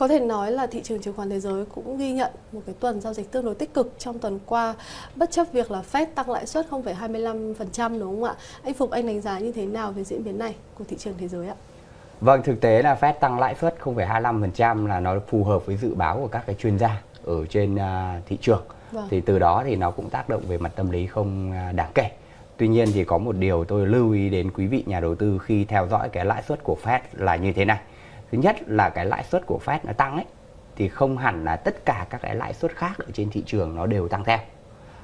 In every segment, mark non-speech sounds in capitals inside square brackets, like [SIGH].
Có thể nói là thị trường chứng khoán thế giới cũng ghi nhận một cái tuần giao dịch tương đối tích cực trong tuần qua bất chấp việc là Fed tăng lãi suất 0,25% đúng không ạ? Anh Phục anh đánh giá như thế nào về diễn biến này của thị trường thế giới ạ? Vâng, thực tế là Fed tăng lãi suất 0,25% là nó phù hợp với dự báo của các cái chuyên gia ở trên uh, thị trường. Vâng. Thì từ đó thì nó cũng tác động về mặt tâm lý không à, đáng kể. Tuy nhiên thì có một điều tôi lưu ý đến quý vị nhà đầu tư khi theo dõi cái lãi suất của Fed là như thế này thứ nhất là cái lãi suất của Fed nó tăng ấy thì không hẳn là tất cả các cái lãi suất khác ở trên thị trường nó đều tăng theo.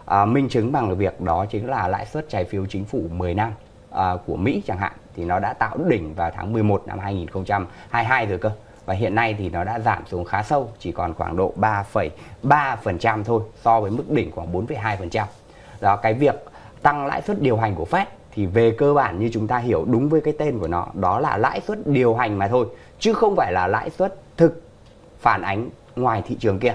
À, minh chứng bằng việc đó chính là lãi suất trái phiếu chính phủ 10 năm à, của Mỹ chẳng hạn thì nó đã tạo đỉnh vào tháng 11 năm 2022 rồi cơ. Và hiện nay thì nó đã giảm xuống khá sâu chỉ còn khoảng độ 3,3% thôi so với mức đỉnh khoảng 4,2%. Đó cái việc tăng lãi suất điều hành của Fed thì về cơ bản như chúng ta hiểu đúng với cái tên của nó đó là lãi suất điều hành mà thôi chứ không phải là lãi suất thực phản ánh ngoài thị trường kia.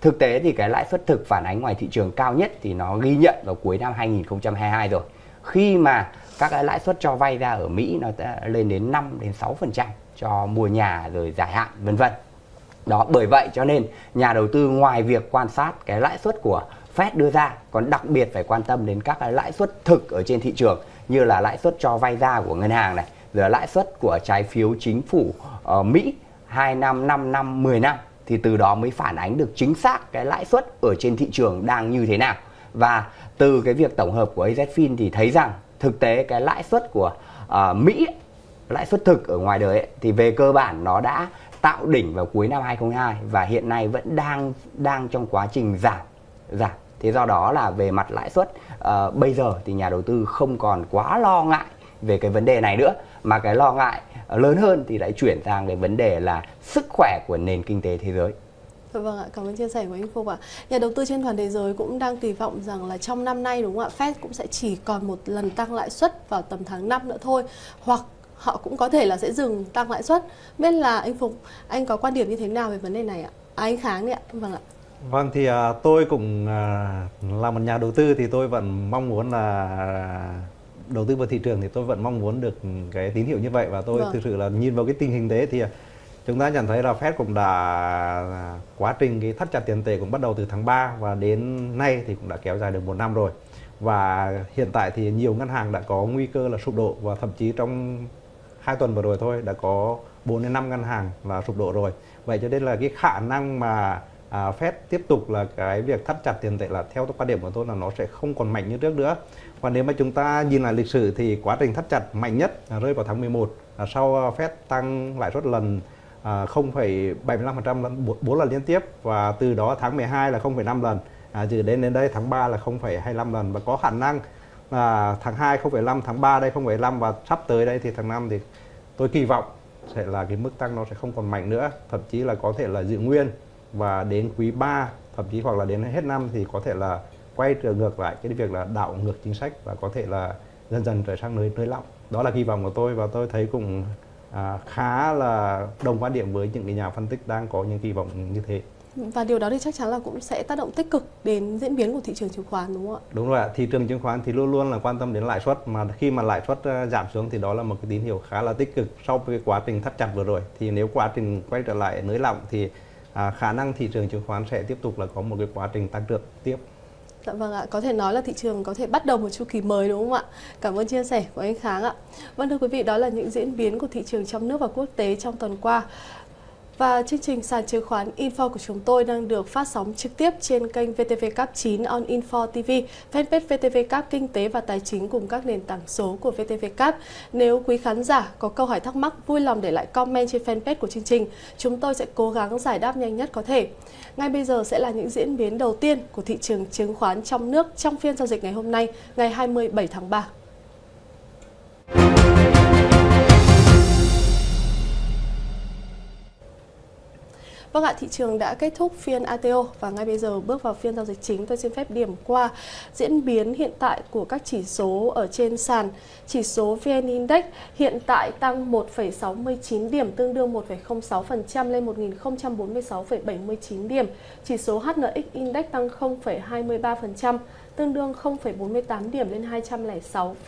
Thực tế thì cái lãi suất thực phản ánh ngoài thị trường cao nhất thì nó ghi nhận vào cuối năm 2022 rồi. Khi mà các cái lãi suất cho vay ra ở Mỹ nó đã lên đến 5 đến 6% cho mua nhà rồi dài hạn, vân vân. Đó, bởi vậy cho nên nhà đầu tư ngoài việc quan sát cái lãi suất của Fed đưa ra còn đặc biệt phải quan tâm đến các cái lãi suất thực ở trên thị trường, như là lãi suất cho vay ra của ngân hàng này lãi suất của trái phiếu chính phủ uh, Mỹ 2 năm, 5 năm, 10 năm thì từ đó mới phản ánh được chính xác cái lãi suất ở trên thị trường đang như thế nào. Và từ cái việc tổng hợp của AZFIN thì thấy rằng thực tế cái lãi suất của uh, Mỹ lãi suất thực ở ngoài đời ấy, thì về cơ bản nó đã tạo đỉnh vào cuối năm 2022 và hiện nay vẫn đang đang trong quá trình giảm giảm thế do đó là về mặt lãi suất uh, bây giờ thì nhà đầu tư không còn quá lo ngại về cái vấn đề này nữa mà cái lo ngại lớn hơn thì lại chuyển sang cái vấn đề là sức khỏe của nền kinh tế thế giới dạ Vâng ạ, cảm ơn chia sẻ của anh Phục ạ. Nhà đầu tư trên toàn thế giới cũng đang kỳ vọng rằng là trong năm nay đúng không ạ, Fed cũng sẽ chỉ còn một lần tăng lãi suất vào tầm tháng 5 nữa thôi, hoặc họ cũng có thể là sẽ dừng tăng lãi suất. Biết là anh Phục, anh có quan điểm như thế nào về vấn đề này ạ? À, anh Kháng đấy ạ. Vâng ạ. Vâng thì uh, tôi cũng uh, là một nhà đầu tư thì tôi vẫn mong muốn là đầu tư vào thị trường thì tôi vẫn mong muốn được cái tín hiệu như vậy. Và tôi vâng. thực sự là nhìn vào cái tình hình thế thì chúng ta nhận thấy là Fed cũng đã quá trình cái thắt chặt tiền tệ cũng bắt đầu từ tháng 3 và đến nay thì cũng đã kéo dài được một năm rồi. Và hiện tại thì nhiều ngân hàng đã có nguy cơ là sụp đổ và thậm chí trong hai tuần vừa rồi thôi đã có 4 đến 5 ngân hàng là sụp đổ rồi. Vậy cho nên là cái khả năng mà à, Fed tiếp tục là cái việc thắt chặt tiền tệ là theo quan điểm của tôi là nó sẽ không còn mạnh như trước nữa. Và nếu mà chúng ta nhìn lại lịch sử thì quá trình thắt chặt mạnh nhất rơi vào tháng 11 à, sau à, Fed tăng lãi suất lần à, 0,75% lần 4 lần liên tiếp và từ đó tháng 12 là 0,5 lần. À, từ đến đến đây tháng 3 là 0,25 lần và có khả năng là tháng 2 0,5 tháng 3 đây 0,5 và sắp tới đây thì tháng 5 thì tôi kỳ vọng sẽ là cái mức tăng nó sẽ không còn mạnh nữa. Thậm chí là có thể là giữ nguyên và đến quý 3 thậm chí hoặc là đến hết năm thì có thể là quay trở ngược lại cái việc là đảo ngược chính sách và có thể là dần dần trở sang nơi nơi lỏng đó là kỳ vọng của tôi và tôi thấy cũng à, khá là đồng quan điểm với những cái nhà phân tích đang có những kỳ vọng như thế và điều đó thì chắc chắn là cũng sẽ tác động tích cực đến diễn biến của thị trường chứng khoán đúng không ạ? Đúng rồi ạ, thị trường chứng khoán thì luôn luôn là quan tâm đến lãi suất mà khi mà lãi suất à, giảm xuống thì đó là một cái tín hiệu khá là tích cực sau cái quá trình thắt chặt vừa rồi. Thì nếu quá trình quay trở lại nới lỏng thì à, khả năng thị trường chứng khoán sẽ tiếp tục là có một cái quá trình tăng trưởng tiếp. Dạ vâng ạ, có thể nói là thị trường có thể bắt đầu một chu kỳ mới đúng không ạ? Cảm ơn chia sẻ của anh Kháng ạ. Vâng thưa quý vị, đó là những diễn biến của thị trường trong nước và quốc tế trong tuần qua. Và chương trình sàn chứng khoán Info của chúng tôi đang được phát sóng trực tiếp trên kênh VTV Cap 9 on Info TV, fanpage VTV Cap Kinh tế và Tài chính cùng các nền tảng số của VTV Cap. Nếu quý khán giả có câu hỏi thắc mắc, vui lòng để lại comment trên fanpage của chương trình. Chúng tôi sẽ cố gắng giải đáp nhanh nhất có thể. Ngay bây giờ sẽ là những diễn biến đầu tiên của thị trường chứng khoán trong nước trong phiên giao dịch ngày hôm nay, ngày 27 tháng 3. Vâng ạ, thị trường đã kết thúc phiên ATO và ngay bây giờ bước vào phiên giao dịch chính tôi xin phép điểm qua diễn biến hiện tại của các chỉ số ở trên sàn. Chỉ số VN Index hiện tại tăng 1,69 điểm tương đương 1,06% lên 1046,79 điểm. Chỉ số HNX Index tăng 0,23% tương đương 0,48 điểm lên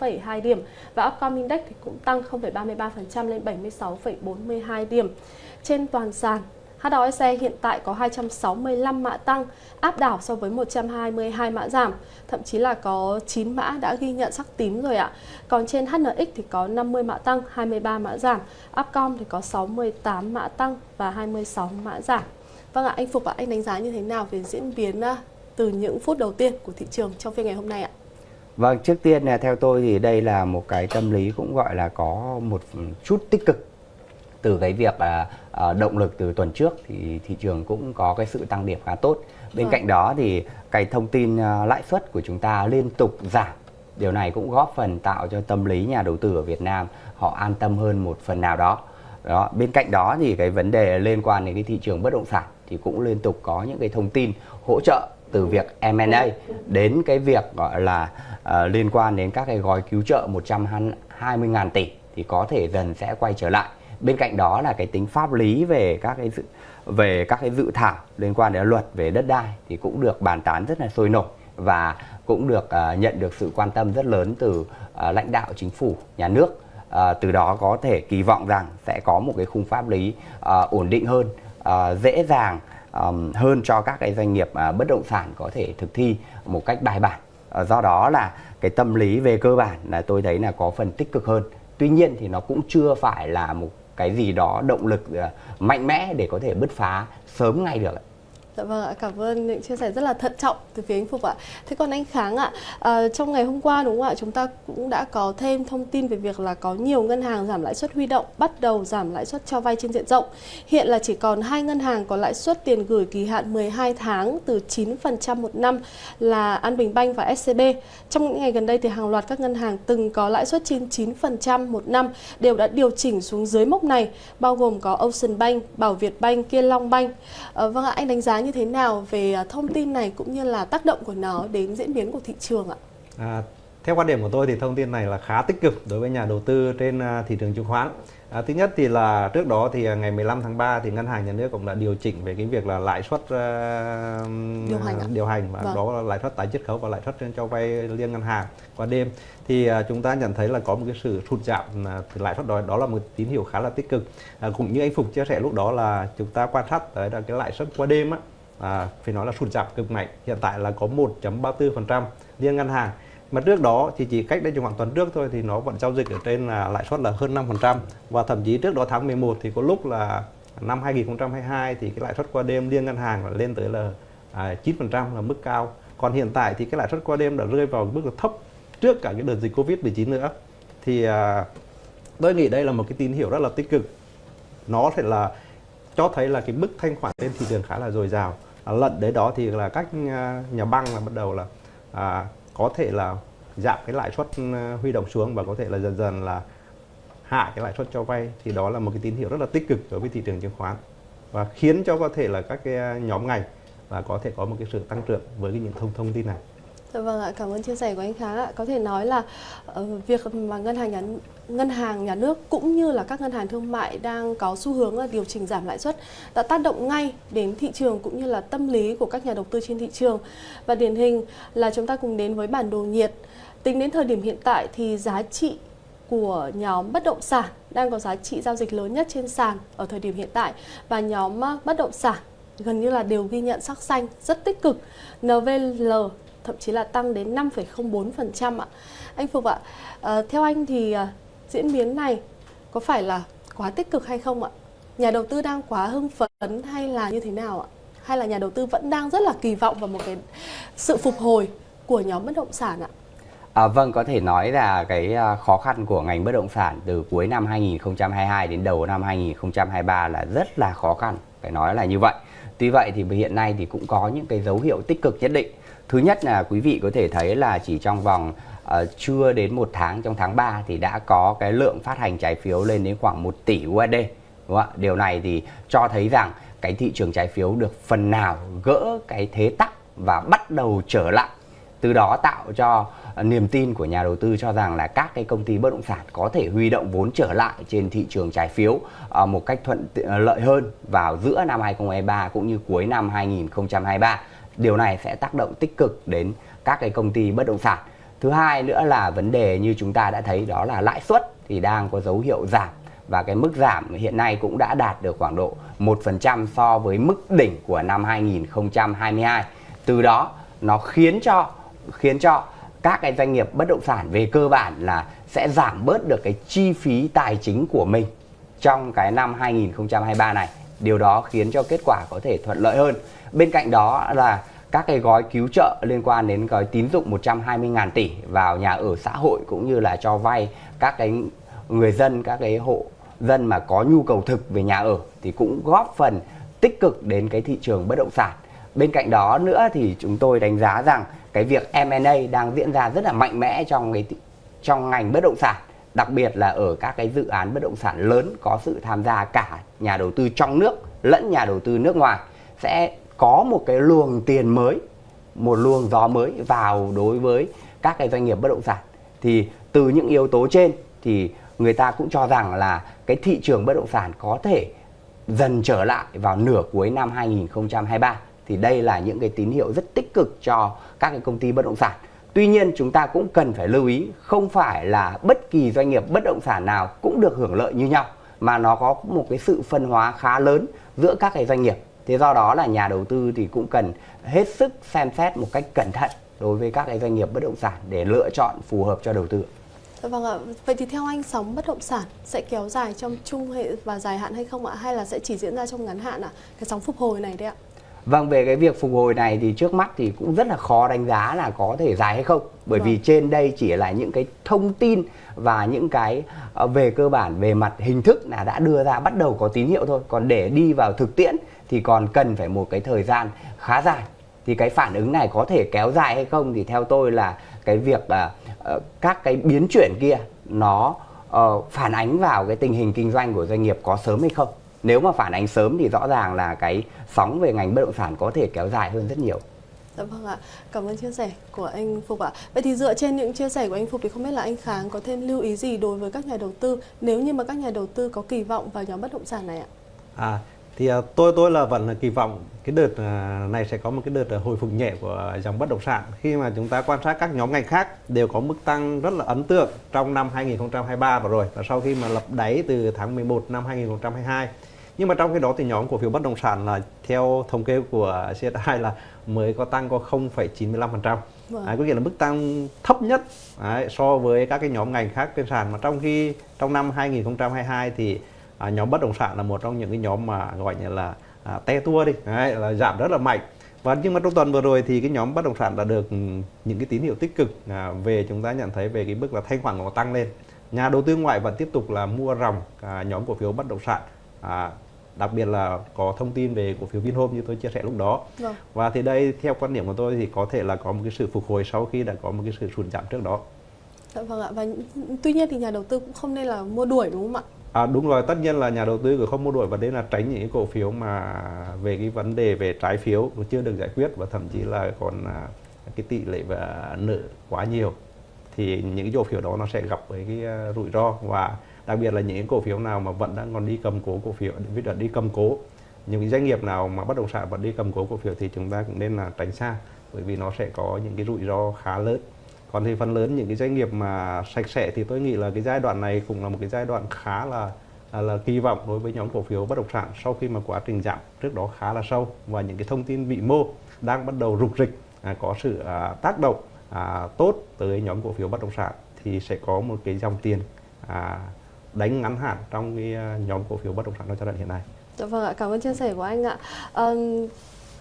206,2 điểm và Upcom Index thì cũng tăng 0,33% lên 76,42 điểm. Trên toàn sàn HOSE hiện tại có 265 mã tăng, áp đảo so với 122 mã giảm, thậm chí là có 9 mã đã ghi nhận sắc tím rồi ạ. Còn trên HNX thì có 50 mã tăng, 23 mã giảm, Upcom thì có 68 mã tăng và 26 mã giảm. Vâng ạ, anh Phục ạ, anh đánh giá như thế nào về diễn biến à, từ những phút đầu tiên của thị trường trong phiên ngày hôm nay ạ? Vâng, trước tiên là theo tôi thì đây là một cái tâm lý cũng gọi là có một chút tích cực từ cái việc là uh, động lực từ tuần trước thì thị trường cũng có cái sự tăng điểm khá tốt. Bên ừ. cạnh đó thì cái thông tin uh, lãi suất của chúng ta liên tục giảm. Điều này cũng góp phần tạo cho tâm lý nhà đầu tư ở Việt Nam họ an tâm hơn một phần nào đó. Đó, bên cạnh đó thì cái vấn đề liên quan đến cái thị trường bất động sản thì cũng liên tục có những cái thông tin hỗ trợ từ việc M&A đến cái việc gọi là uh, liên quan đến các cái gói cứu trợ 120.000 tỷ thì có thể dần sẽ quay trở lại. Bên cạnh đó là cái tính pháp lý về các cái dự về các cái dự thảo liên quan đến luật về đất đai thì cũng được bàn tán rất là sôi nổi và cũng được uh, nhận được sự quan tâm rất lớn từ uh, lãnh đạo chính phủ nhà nước. Uh, từ đó có thể kỳ vọng rằng sẽ có một cái khung pháp lý uh, ổn định hơn uh, dễ dàng um, hơn cho các cái doanh nghiệp uh, bất động sản có thể thực thi một cách bài bản. Uh, do đó là cái tâm lý về cơ bản là tôi thấy là có phần tích cực hơn. Tuy nhiên thì nó cũng chưa phải là một cái gì đó, động lực ờ, mạnh mẽ để có thể bứt phá sớm ngay được Dạ vâng ạ, cảm ơn những chia sẻ rất là thận trọng từ phía anh Phục ạ. Thế còn anh Kháng ạ, à, trong ngày hôm qua đúng không ạ, chúng ta cũng đã có thêm thông tin về việc là có nhiều ngân hàng giảm lãi suất huy động, bắt đầu giảm lãi suất cho vay trên diện rộng. Hiện là chỉ còn hai ngân hàng có lãi suất tiền gửi kỳ hạn 12 tháng từ 9% một năm là An Bình Banh và SCB. Trong những ngày gần đây thì hàng loạt các ngân hàng từng có lãi suất trên 9% một năm đều đã điều chỉnh xuống dưới mốc này, bao gồm có Ocean Bank, Bảo Việt Bank, Kiên Long Bank. À, vâng ạ, anh đánh giá như thế nào về à, thông tin này cũng như là tác động của nó đến diễn biến của thị trường ạ? À, theo quan điểm của tôi thì thông tin này là khá tích cực đối với nhà đầu tư trên à, thị trường chứng khoán. À, thứ nhất thì là trước đó thì à, ngày 15 tháng 3 thì ngân hàng nhà nước cũng đã điều chỉnh về cái việc là lãi suất uh, điều hành, điều hành và vâng. đó là lãi suất tái chiết khấu và lãi suất cho vay liên ngân hàng qua đêm thì uh, chúng ta nhận thấy là có một cái sự sụt giảm uh, lãi suất đó đó là một tín hiệu khá là tích cực. Uh, cũng như anh Phục chia sẻ lúc đó là chúng ta quan sát tới là cái lãi suất qua đêm á à, phải nói là sụt giảm cực mạnh. Hiện tại là có 1.34% liên ngân hàng. Mà trước đó thì chỉ cách đây trong khoảng tuần trước thôi thì nó vẫn giao dịch ở trên là lãi suất là hơn 5% và thậm chí trước đó tháng 11 thì có lúc là năm 2022 thì cái lãi suất qua đêm liên ngân hàng là lên tới là à, 9% là mức cao. Còn hiện tại thì cái lãi suất qua đêm đã rơi vào mức là thấp trước cả cái đợt dịch Covid-19 nữa. Thì à, tôi nghĩ đây là một cái tín hiệu rất là tích cực. Nó sẽ là cho thấy là cái mức thanh khoản trên thị trường khá là dồi dào. À, lận đấy đó thì là các à, nhà băng là bắt đầu là à, có thể là giảm cái lãi suất à, huy động xuống và có thể là dần dần là hạ cái lãi suất cho vay thì đó là một cái tín hiệu rất là tích cực đối với thị trường chứng khoán và khiến cho có thể là các cái nhóm ngành là có thể có một cái sự tăng trưởng với cái những thông thông tin này. Dạ vâng ạ, cảm ơn chia sẻ của anh Kháng ạ. Có thể nói là uh, việc mà ngân hàng nhà ngân hàng nhà nước cũng như là các ngân hàng thương mại đang có xu hướng là điều chỉnh giảm lãi suất đã tác động ngay đến thị trường cũng như là tâm lý của các nhà đầu tư trên thị trường. Và điển hình là chúng ta cùng đến với bản đồ nhiệt. Tính đến thời điểm hiện tại thì giá trị của nhóm bất động sản đang có giá trị giao dịch lớn nhất trên sàn ở thời điểm hiện tại và nhóm ờ, bất động sản gần như là đều ghi nhận sắc xanh rất tích cực. NVL thậm chí là tăng đến 5,04% ạ. Anh Phục ạ, à, theo anh thì à, diễn biến này có phải là quá tích cực hay không ạ? Nhà đầu tư đang quá hưng phấn hay là như thế nào ạ? Hay là nhà đầu tư vẫn đang rất là kỳ vọng vào một cái sự phục hồi của nhóm bất động sản ạ? À, vâng, có thể nói là cái à, khó khăn của ngành bất động sản từ cuối năm 2022 đến đầu năm 2023 là rất là khó khăn, phải nói là như vậy. Tuy vậy thì hiện nay thì cũng có những cái dấu hiệu tích cực nhất định. Thứ nhất là quý vị có thể thấy là chỉ trong vòng uh, chưa đến một tháng trong tháng 3 thì đã có cái lượng phát hành trái phiếu lên đến khoảng 1 tỷ USD. Đúng không? Điều này thì cho thấy rằng cái thị trường trái phiếu được phần nào gỡ cái thế tắc và bắt đầu trở lại từ đó tạo cho ờ, niềm tin của nhà đầu tư cho rằng là các cái công ty bất động sản có thể huy động vốn trở lại trên thị trường trái phiếu ờ, một cách thuận lợi hơn vào giữa năm 2023 cũng như cuối năm 2023. Điều này sẽ tác động tích cực đến các cái công ty bất động sản. Thứ hai nữa là vấn đề như chúng ta đã thấy đó là lãi suất thì đang có dấu hiệu giảm và cái mức giảm hiện nay cũng đã đạt được khoảng độ 1% so với mức đỉnh của năm 2022. Từ đó, nó khiến cho khiến cho các cái doanh nghiệp bất động sản về cơ bản là sẽ giảm bớt được cái chi phí tài chính của mình trong cái năm 2023 này. Điều đó khiến cho kết quả có thể thuận lợi hơn. Bên cạnh đó là các cái gói cứu trợ liên quan đến gói tín dụng 120.000 tỷ vào nhà ở xã hội cũng như là cho vay các cái người dân, các cái hộ dân mà có nhu cầu thực về nhà ở thì cũng góp phần tích cực đến cái thị trường bất động sản. Bên cạnh đó nữa thì chúng tôi đánh giá rằng cái việc M&A đang diễn ra rất là mạnh mẽ trong cái trong ngành bất động sản, đặc biệt là ở các cái dự án bất động sản lớn có sự tham gia cả nhà đầu tư trong nước lẫn nhà đầu tư nước ngoài sẽ có một cái luồng tiền mới, một luồng gió mới vào đối với các cái doanh nghiệp bất động sản. Thì từ những yếu tố trên thì người ta cũng cho rằng là cái thị trường bất động sản có thể dần trở lại vào nửa cuối năm 2023 thì đây là những cái tín hiệu rất tích cực cho các cái công ty bất động sản. Tuy nhiên chúng ta cũng cần phải lưu ý không phải là bất kỳ doanh nghiệp bất động sản nào cũng được hưởng lợi như nhau mà nó có một cái sự phân hóa khá lớn giữa các cái doanh nghiệp. Thế do đó là nhà đầu tư thì cũng cần hết sức xem xét một cách cẩn thận đối với các cái doanh nghiệp bất động sản để lựa chọn phù hợp cho đầu tư. Vâng ạ, vậy thì theo anh sóng bất động sản sẽ kéo dài trong trung hệ và dài hạn hay không ạ? Hay là sẽ chỉ diễn ra trong ngắn hạn ạ? Cái sóng phục hồi này đấy ạ? Vâng, về cái việc phục hồi này thì trước mắt thì cũng rất là khó đánh giá là có thể dài hay không. Bởi vâng. vì trên đây chỉ là những cái thông tin và những cái ờ, về cơ bản về mặt hình thức là đã đưa ra bắt đầu có tín hiệu thôi. Còn để đi vào thực tiễn thì còn cần phải một cái thời gian khá dài. Thì cái phản ứng này có thể kéo dài hay không thì theo tôi là cái việc uh, các cái biến chuyển kia nó uh, phản ánh vào cái tình hình kinh doanh của doanh nghiệp có sớm hay không nếu mà phản ánh sớm thì rõ ràng là cái sóng về ngành bất động sản có thể kéo dài hơn rất nhiều Dạ vâng ạ, cảm ơn chia sẻ của anh Phục ạ. Vậy thì dựa trên những chia sẻ của anh Phục thì không biết là anh Kháng có thêm lưu ý gì đối với các nhà đầu tư nếu như mà các nhà đầu tư có kỳ vọng vào nhóm bất động sản này ạ? À, thì uh, tôi tôi là vẫn kỳ vọng cái đợt uh, này sẽ có một cái đợt uh, hồi phục nhẹ của dòng bất động sản. Khi mà chúng ta quan sát các nhóm ngành khác đều có mức tăng rất là ấn tượng trong năm 2023 vừa rồi và sau khi mà lập đáy từ tháng 11 năm 2022 nhưng mà trong cái đó thì nhóm cổ phiếu bất động sản là theo thống kê của CSI là mới có tăng có 0,95% vâng. có nghĩa là mức tăng thấp nhất đấy, so với các cái nhóm ngành khác trên sàn. Mà trong khi trong năm 2022 thì à, nhóm bất động sản là một trong những cái nhóm mà gọi như là à, te tua đi đấy, là giảm rất là mạnh và nhưng mà trong tuần vừa rồi thì cái nhóm bất động sản đã được những cái tín hiệu tích cực à, về chúng ta nhận thấy về cái mức là thanh khoản nó tăng lên nhà đầu tư ngoại vẫn tiếp tục là mua ròng à, nhóm cổ phiếu bất động sản à, đặc biệt là có thông tin về cổ phiếu Vinhome như tôi chia sẻ lúc đó vâng. và thì đây theo quan điểm của tôi thì có thể là có một cái sự phục hồi sau khi đã có một cái sự sụt giảm trước đó Dạ vâng ạ và tuy nhiên thì nhà đầu tư cũng không nên là mua đuổi đúng không ạ? À, đúng rồi, tất nhiên là nhà đầu tư cũng không mua đuổi và đề là tránh những cái cổ phiếu mà về cái vấn đề về trái phiếu chưa được giải quyết và thậm chí là còn à, cái tỷ lệ và nợ quá nhiều. Thì những cái cổ phiếu đó nó sẽ gặp với cái à, rủi ro và đặc biệt là những cổ phiếu nào mà vẫn đang còn đi cầm cố cổ phiếu ví dụ đi cầm cố. Những cái doanh nghiệp nào mà bất động sản vẫn đi cầm cố cổ phiếu thì chúng ta cũng nên là tránh xa bởi vì nó sẽ có những cái rủi ro khá lớn còn thì phần lớn những cái doanh nghiệp mà sạch sẽ thì tôi nghĩ là cái giai đoạn này cũng là một cái giai đoạn khá là là, là kỳ vọng đối với nhóm cổ phiếu bất động sản sau khi mà quá trình giảm trước đó khá là sâu và những cái thông tin vị mô đang bắt đầu rục rịch à, có sự à, tác động à, tốt tới nhóm cổ phiếu bất động sản thì sẽ có một cái dòng tiền à, đánh ngắn hạn trong cái à, nhóm cổ phiếu bất động sản trong giai đoạn hiện nay. Dạ vâng ạ, cảm ơn chia sẻ của anh ạ. À,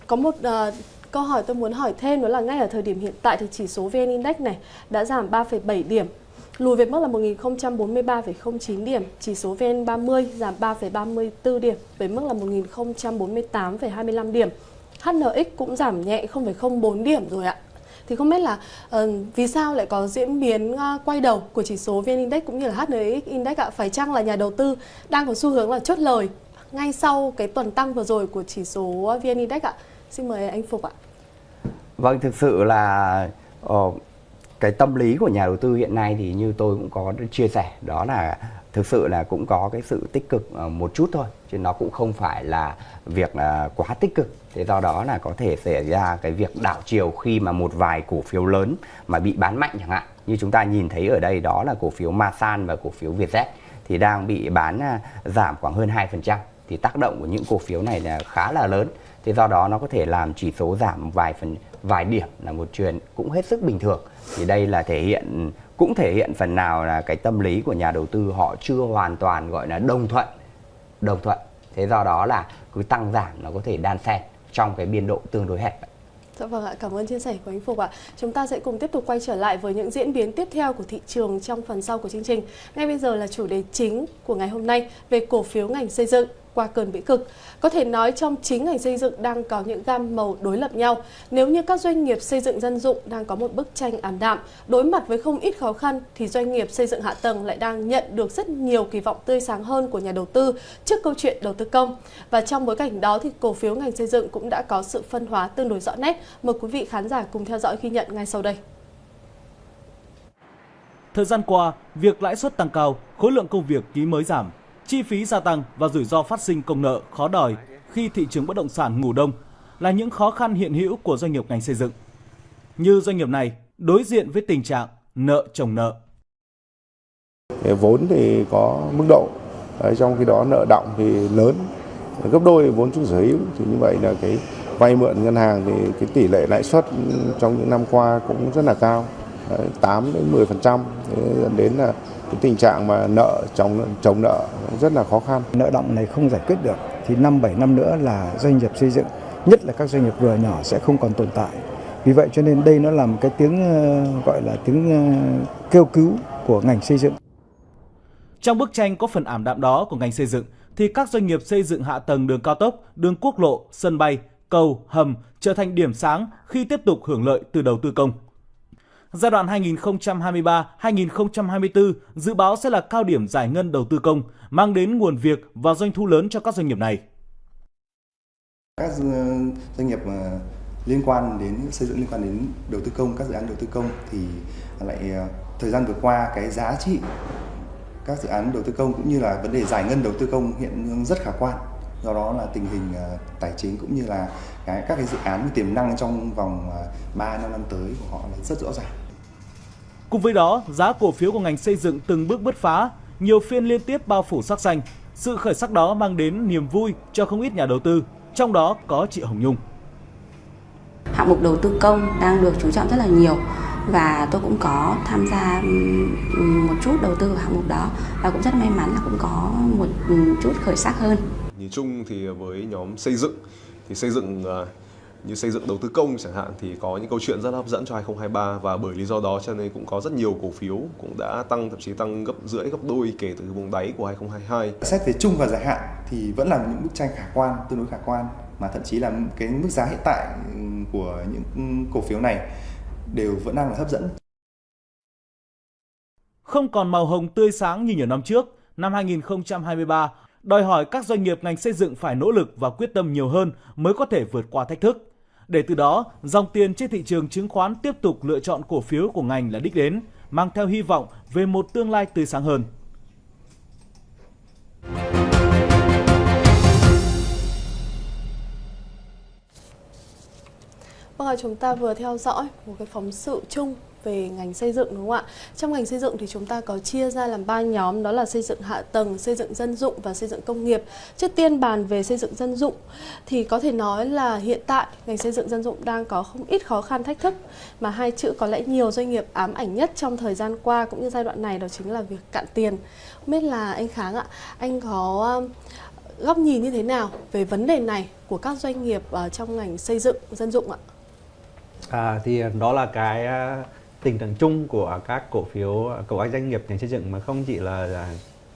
có một uh, câu hỏi tôi muốn hỏi thêm đó là ngay ở thời điểm hiện tại thì chỉ số VN Index này đã giảm 3,7 điểm lùi về mức là 1043,09 điểm, chỉ số VN30 giảm 3,34 điểm với mức là 1048,25 điểm. HNX cũng giảm nhẹ 0,04 điểm rồi ạ. Thì không biết là uh, vì sao lại có diễn biến uh, quay đầu của chỉ số VN Index cũng như là HNX Index ạ? Phải chăng là nhà đầu tư đang có xu hướng là chốt lời ngay sau cái tuần tăng vừa rồi của chỉ số VN Index ạ? Xin mời anh Phục ạ. Vâng, thực sự là uh, cái tâm lý của nhà đầu tư hiện nay thì như tôi cũng có chia sẻ đó là thực sự là cũng có cái sự tích cực ờ, một chút thôi chứ nó cũng không phải là việc ờ, quá tích cực. Thế do đó là có thể xảy ra cái việc đảo chiều khi mà một vài cổ phiếu lớn mà bị bán mạnh chẳng hạn. Như chúng ta nhìn thấy ở đây đó là cổ phiếu Masan và cổ phiếu Vietjet thì đang bị bán giảm khoảng hơn 2% thì tác động của những cổ phiếu này là khá là lớn. Thế do đó nó có thể làm chỉ số giảm vài phần vài điểm là một chuyện cũng hết sức bình thường thì đây là thể hiện cũng thể hiện phần nào là cái tâm lý của nhà đầu tư họ chưa hoàn toàn gọi là đồng thuận đồng thuận thế do đó là cứ tăng giảm nó có thể đan xen trong cái biên độ tương đối hẹp Dạ vâng ạ, cảm ơn chia sẻ của anh Phục ạ. Chúng ta sẽ cùng tiếp tục quay trở lại với những diễn biến tiếp theo của thị trường trong phần sau của chương trình. Ngay bây giờ là chủ đề chính của ngày hôm nay về cổ phiếu ngành xây dựng qua cơn bĩ cực. Có thể nói trong chính ngành xây dựng đang có những gam màu đối lập nhau. Nếu như các doanh nghiệp xây dựng dân dụng đang có một bức tranh ảm đạm, đối mặt với không ít khó khăn thì doanh nghiệp xây dựng hạ tầng lại đang nhận được rất nhiều kỳ vọng tươi sáng hơn của nhà đầu tư trước câu chuyện đầu tư công. Và trong bối cảnh đó thì cổ phiếu ngành xây dựng cũng đã có sự phân hóa tương đối rõ nét. Mời quý vị khán giả cùng theo dõi ghi nhận ngay sau đây. Thời gian qua, việc lãi suất tăng cao, khối lượng công việc ký mới giảm, chi phí gia tăng và rủi ro phát sinh công nợ khó đòi khi thị trường bất động sản ngủ đông là những khó khăn hiện hữu của doanh nghiệp ngành xây dựng. Như doanh nghiệp này đối diện với tình trạng nợ chồng nợ. Vốn thì có mức độ, trong khi đó nợ động thì lớn, gấp đôi vốn chủ sở hữu thì như vậy là cái vay mượn ngân hàng thì cái tỷ lệ lãi suất trong những năm qua cũng rất là cao, 8 đến 10% dẫn đến là cái tình trạng mà nợ chồng chồng nợ rất là khó khăn. Nợ động này không giải quyết được thì năm 7 năm nữa là doanh nghiệp xây dựng, nhất là các doanh nghiệp vừa nhỏ sẽ không còn tồn tại. Vì vậy cho nên đây nó là một cái tiếng ờ, gọi là tiếng ờ, kêu cứu của ngành xây dựng. Trong bức tranh có phần ảm đạm đó của ngành xây dựng thì các doanh nghiệp xây dựng hạ tầng đường cao tốc, đường quốc lộ, sân bay, cầu, hầm trở thành điểm sáng khi tiếp tục hưởng lợi từ đầu tư công. Giai đoạn 2023-2024 dự báo sẽ là cao điểm giải ngân đầu tư công, mang đến nguồn việc và doanh thu lớn cho các doanh nghiệp này. Các doanh nghiệp ờ, liên quan đến xây dựng liên quan đến đầu tư công, các dự án đầu tư công thì lại ờ, thời gian vừa qua cái giá trị các dự án đầu tư công cũng như là vấn đề giải ngân đầu tư công hiện rất khả quan do đó là tình hình ờ, tài chính cũng như là cái các cái dự án tiềm năng trong vòng 3 năm năm tới của họ là rất rõ ràng. Cùng với đó, giá cổ phiếu của ngành xây dựng từng bước bứt phá, nhiều phiên liên tiếp bao phủ sắc xanh. Sự khởi sắc đó mang đến niềm vui cho không ít nhà đầu tư, trong đó có chị Hồng Nhung. Hạng mục đầu tư công đang được chú trọng rất là nhiều và tôi cũng có tham gia một chút đầu tư vào hạng mục đó và cũng rất may mắn là cũng có một chút khởi sắc hơn. Nhìn chung thì với nhóm xây dựng thì xây dựng à, như xây dựng đầu tư công chẳng hạn thì có những câu chuyện rất hấp dẫn cho 2023 và bởi lý do đó cho nên cũng có rất nhiều cổ phiếu cũng đã tăng thậm chí tăng gấp rưỡi gấp đôi kể từ vùng đáy của 2022. Xét về chung và dài hạn thì vẫn là những bức tranh khả quan, tương đối khả quan mà thậm chí là cái mức giá hiện tại của những cổ phiếu này đều vẫn đang là hấp dẫn. Không còn màu hồng tươi sáng như nhiều năm trước, năm 2023 đòi hỏi các doanh nghiệp ngành xây dựng phải nỗ lực và quyết tâm nhiều hơn mới có thể vượt qua thách thức. Để từ đó, dòng tiền trên thị trường chứng khoán tiếp tục lựa chọn cổ phiếu của ngành là đích đến, mang theo hy vọng về một tương lai tươi sáng hơn. Vâng, chúng ta vừa theo dõi một cái phóng sự chung về ngành xây dựng đúng không ạ? Trong ngành xây dựng thì chúng ta có chia ra làm ba nhóm đó là xây dựng hạ tầng, xây dựng dân dụng và xây dựng công nghiệp. Trước tiên bàn về xây dựng dân dụng thì có thể nói là hiện tại ngành xây dựng dân dụng đang có không ít khó khăn thách thức mà hai chữ có lẽ nhiều doanh nghiệp ám ảnh nhất trong thời gian qua cũng như giai đoạn này đó chính là việc cạn tiền. Không biết là anh Kháng ạ, anh có ờ, góc nhìn như thế nào về vấn đề này của các doanh nghiệp trong ngành xây dựng dân dụng ạ? À, thì đó là cái ờ, tình trạng chung của các cổ phiếu của các doanh nghiệp ngành xây dựng mà không chỉ là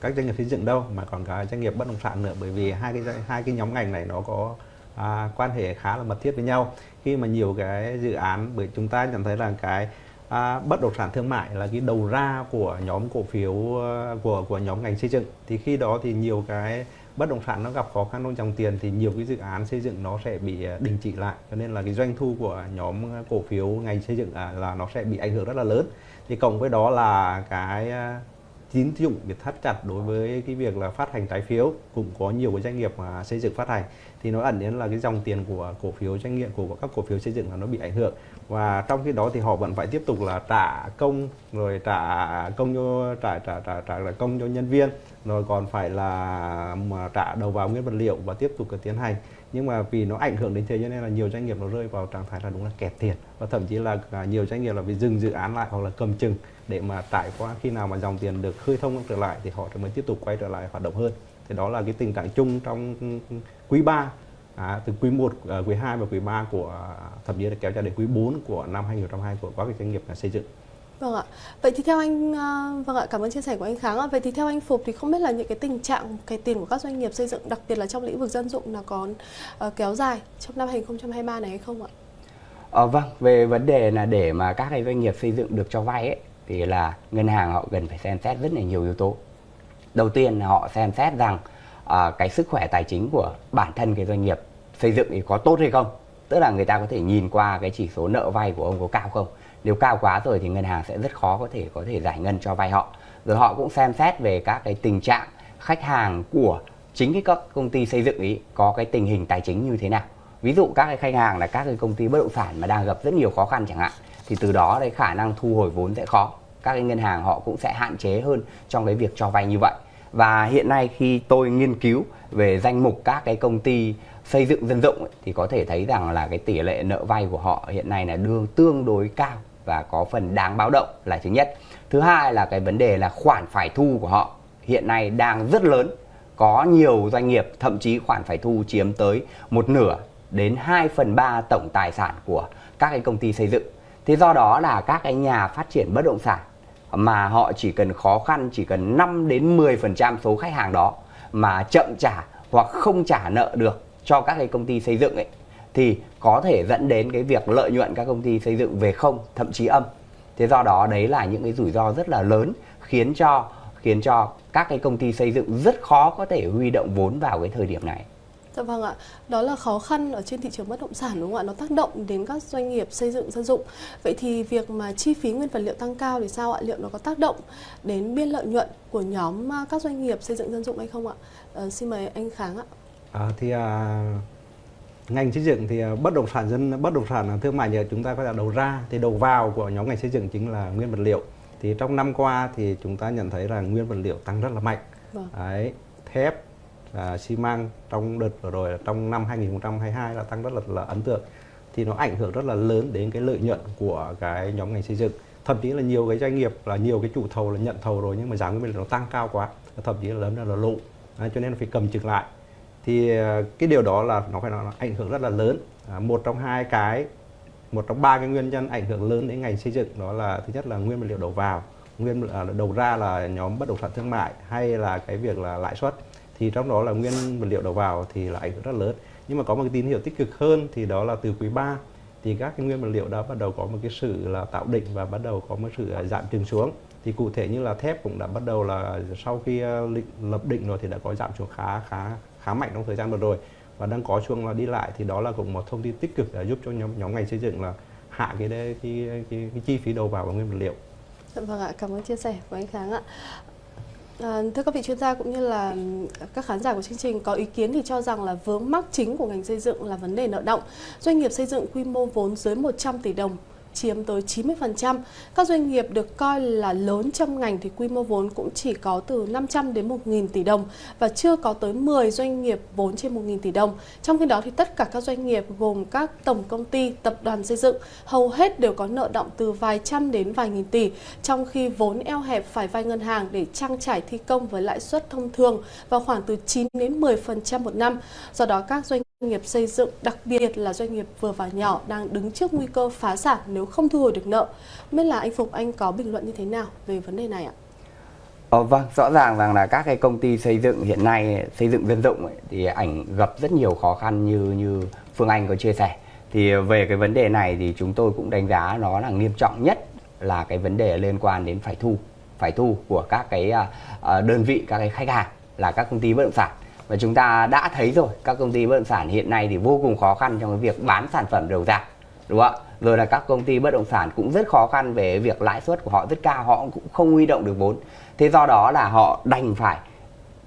các doanh nghiệp xây dựng đâu mà còn cả doanh nghiệp bất động sản nữa. Bởi vì hai cái hai cái nhóm ngành này nó có à, quan hệ khá là mật thiết với nhau. Khi mà nhiều cái dự án bởi chúng ta nhận thấy là cái à, bất động sản thương mại là cái đầu ra của nhóm cổ phiếu à, của của nhóm ngành xây dựng thì khi đó thì nhiều cái bất động sản nó gặp khó khăn trong dòng tiền thì nhiều cái dự án xây dựng nó sẽ bị à, đình chỉ lại. Cho nên là cái doanh thu của nhóm cổ phiếu ngành xây dựng à, là, nó sẽ bị ảnh hưởng rất là lớn. Thì cộng với đó là cái à, tín dụng bị thắt chặt đối với cái việc là phát hành trái phiếu. Cũng có nhiều cái doanh nghiệp mà xây dựng phát hành thì nó ẩn đến là cái dòng tiền của cổ phiếu doanh nghiệp, của các cổ phiếu xây dựng là nó bị ảnh hưởng. Và trong khi đó thì họ vẫn phải tiếp tục là trả công, rồi trả công cho, trả trả trả trả là công cho nhân viên, rồi còn phải là mà trả đầu vào nguyên vật liệu và tiếp tục tiến hành. Nhưng mà vì nó ảnh hưởng đến thế cho nên là nhiều doanh nghiệp nó rơi vào trạng thái là đúng là kẹt tiền. Và thậm chí là nhiều doanh nghiệp là bị dừng dự án lại hoặc là cầm chừng để mà trải qua khi nào mà dòng tiền được khơi thông trở lại thì họ mới tiếp tục quay trở lại hoạt động hơn thì đó là cái tình trạng chung trong quý 3 à, từ quý 1, à, quý 2 và quý 3 của thậm chí là kéo dài đến quý 4 của năm 2022 của các doanh nghiệp xây dựng. Vâng ạ. Vậy thì theo anh à, vâng ạ, cảm ơn chia sẻ của anh Kháng ạ. Vậy thì theo anh Phục thì không biết là những cái tình trạng cái tiền của các doanh nghiệp xây dựng đặc biệt là trong lĩnh vực dân dụng là còn uh, kéo dài trong năm 2023 này hay không ạ? Ờ, vâng, về vấn đề là để mà các cái doanh nghiệp xây dựng được cho vay ấy thì là ngân hàng họ cần phải xem xét rất là nhiều yếu tố. Đầu tiên là họ xem xét rằng à, cái sức khỏe tài chính của bản thân cái doanh nghiệp xây dựng thì có tốt hay không. Tức là người ta có thể nhìn qua cái chỉ số nợ vay của ông có cao không nếu cao quá rồi thì ngân hàng sẽ rất khó có thể có thể giải ngân cho vay họ rồi họ cũng xem xét về các cái tình trạng khách hàng của chính cái các công ty xây dựng ý có cái tình hình tài chính như thế nào ví dụ các cái khách hàng là các cái công ty bất động sản mà đang gặp rất nhiều khó khăn chẳng hạn thì từ đó đấy khả năng thu hồi vốn sẽ khó. Các cái ngân hàng họ cũng sẽ hạn chế hơn trong cái việc cho vay như vậy. Và hiện nay khi tôi nghiên cứu về danh mục các cái công ty xây dựng dân dụng ấy, thì có thể thấy rằng là cái tỷ lệ nợ vay của họ hiện nay là đương tương đối cao và có phần đáng báo động là thứ nhất. Thứ hai là cái vấn đề là khoản phải thu của họ hiện nay đang rất lớn. Có nhiều doanh nghiệp thậm chí khoản phải thu chiếm tới một nửa đến 2 phần 3 tổng tài sản của các cái công ty xây dựng thế do đó là các cái nhà phát triển bất động sản mà họ chỉ cần khó khăn, chỉ cần 5 đến 10 phần trăm số khách hàng đó mà chậm trả hoặc không trả nợ được cho các cái công ty xây dựng ấy, thì có thể dẫn đến cái việc lợi nhuận các công ty xây dựng về không, thậm chí âm. Thế do đó đấy là những cái rủi ro rất là lớn, khiến cho khiến cho các cái công ty xây dựng rất khó có thể huy động vốn vào cái thời điểm này. Dạ vâng ạ, đó là khó khăn ở trên thị trường bất động sản đúng không ạ? Nó tác động đến các doanh nghiệp xây dựng dân dụng. Vậy thì việc mà chi phí nguyên vật liệu tăng cao thì sao ạ? Liệu nó có tác động đến biên lợi nhuận của nhóm à, các doanh nghiệp xây dựng dân dụng hay không ạ? À, xin mời anh Kháng ạ. À, thì à, ngành xây dựng thì à, bất động sản dân bất động sản thương mại nhờ chúng ta có là đầu ra thì đầu vào của nhóm ngành xây dựng chính là nguyên vật liệu thì trong năm qua thì chúng ta nhận thấy là nguyên vật liệu tăng rất là mạnh vâng. đấy thép à, xi măng trong đợt vừa rồi trong năm 2022 là tăng rất là, là ấn tượng. Thì nó ảnh hưởng rất là lớn đến cái lợi nhuận của cái nhóm ngành xây dựng. Thậm chí là nhiều cái doanh nghiệp là nhiều cái chủ thầu là nhận thầu rồi nhưng mà giá nguyên liệu nó tăng cao quá thậm chí là lớn là, là à, cho nên phải cầm chừng lại. Thì à, cái điều đó là nó phải nói ảnh hưởng rất là lớn. À, một trong hai cái một trong ba cái nguyên nhân ảnh hưởng lớn đến ngành xây dựng đó là thứ nhất là nguyên vật liệu đầu vào. Nguyên à, đầu ra là nhóm bất động sản thương mại hay là cái việc là lãi suất thì trong đó là nguyên vật liệu đầu vào thì là ảnh hưởng rất lớn nhưng mà có một cái tín hiệu tích cực hơn thì đó là từ quý 3 thì các cái nguyên vật liệu đã bắt đầu có một cái sự là tạo định và bắt đầu có một sự à, giảm trừng xuống thì cụ thể như là thép cũng đã bắt đầu là sau khi à, lập định rồi thì đã có giảm xuống khá khá khá mạnh trong thời gian vừa rồi và đang có chuông là đi lại thì đó là cũng một thông tin tích cực để giúp cho nhóm nhóm ngành xây dựng là hạ cái cái cái, cái, cái chi phí đầu vào và nguyên vật liệu. Dạ vâng ạ, cảm ơn chia sẻ của anh Kháng ạ. À, thưa các vị chuyên gia cũng như là các khán giả của chương trình có ý kiến thì cho rằng là vướng mắc chính của ngành xây dựng là vấn đề nợ động. Doanh nghiệp xây dựng quy mô vốn dưới 100 tỷ đồng chiếm tới 90%. Các doanh nghiệp được coi là lớn trong ngành thì quy mô vốn cũng chỉ có từ 500 đến 1.000 tỷ đồng và chưa có tới 10 doanh nghiệp vốn trên 1.000 tỷ đồng. Trong khi đó thì tất cả các doanh nghiệp gồm các tổng công ty, tập đoàn xây dựng hầu hết đều có nợ động từ vài trăm đến vài nghìn tỷ, trong khi vốn eo hẹp phải vay ngân hàng để trang trải thi công với lãi suất thông thường vào khoảng từ 9 đến 10% một năm. Do đó các doanh nghiệp xây dựng, đặc biệt là doanh nghiệp vừa và nhỏ đang đứng trước nguy cơ phá sản nếu không thu hồi được nợ. Biết là anh Phục anh có bình luận như thế nào về vấn đề này ạ? Ờ, vâng, rõ ràng rằng là các cái công ty xây dựng hiện nay xây dựng dân dụng ấy, thì ảnh gặp rất nhiều khó khăn như như Phương Anh có chia sẻ. Thì về cái vấn đề này thì chúng tôi cũng đánh giá nó là nghiêm trọng nhất là cái vấn đề liên quan đến phải thu, phải thu của các cái à, à, đơn vị các cái khách hàng là các công ty bất động sản và chúng ta đã thấy rồi các công ty bất động sản hiện nay thì vô cùng khó khăn trong cái việc bán sản phẩm đầu ra đúng không ạ? Rồi là các công ty bất động sản cũng rất khó khăn về việc lãi suất của họ rất cao họ cũng không huy động được vốn. Thế do đó là họ đành phải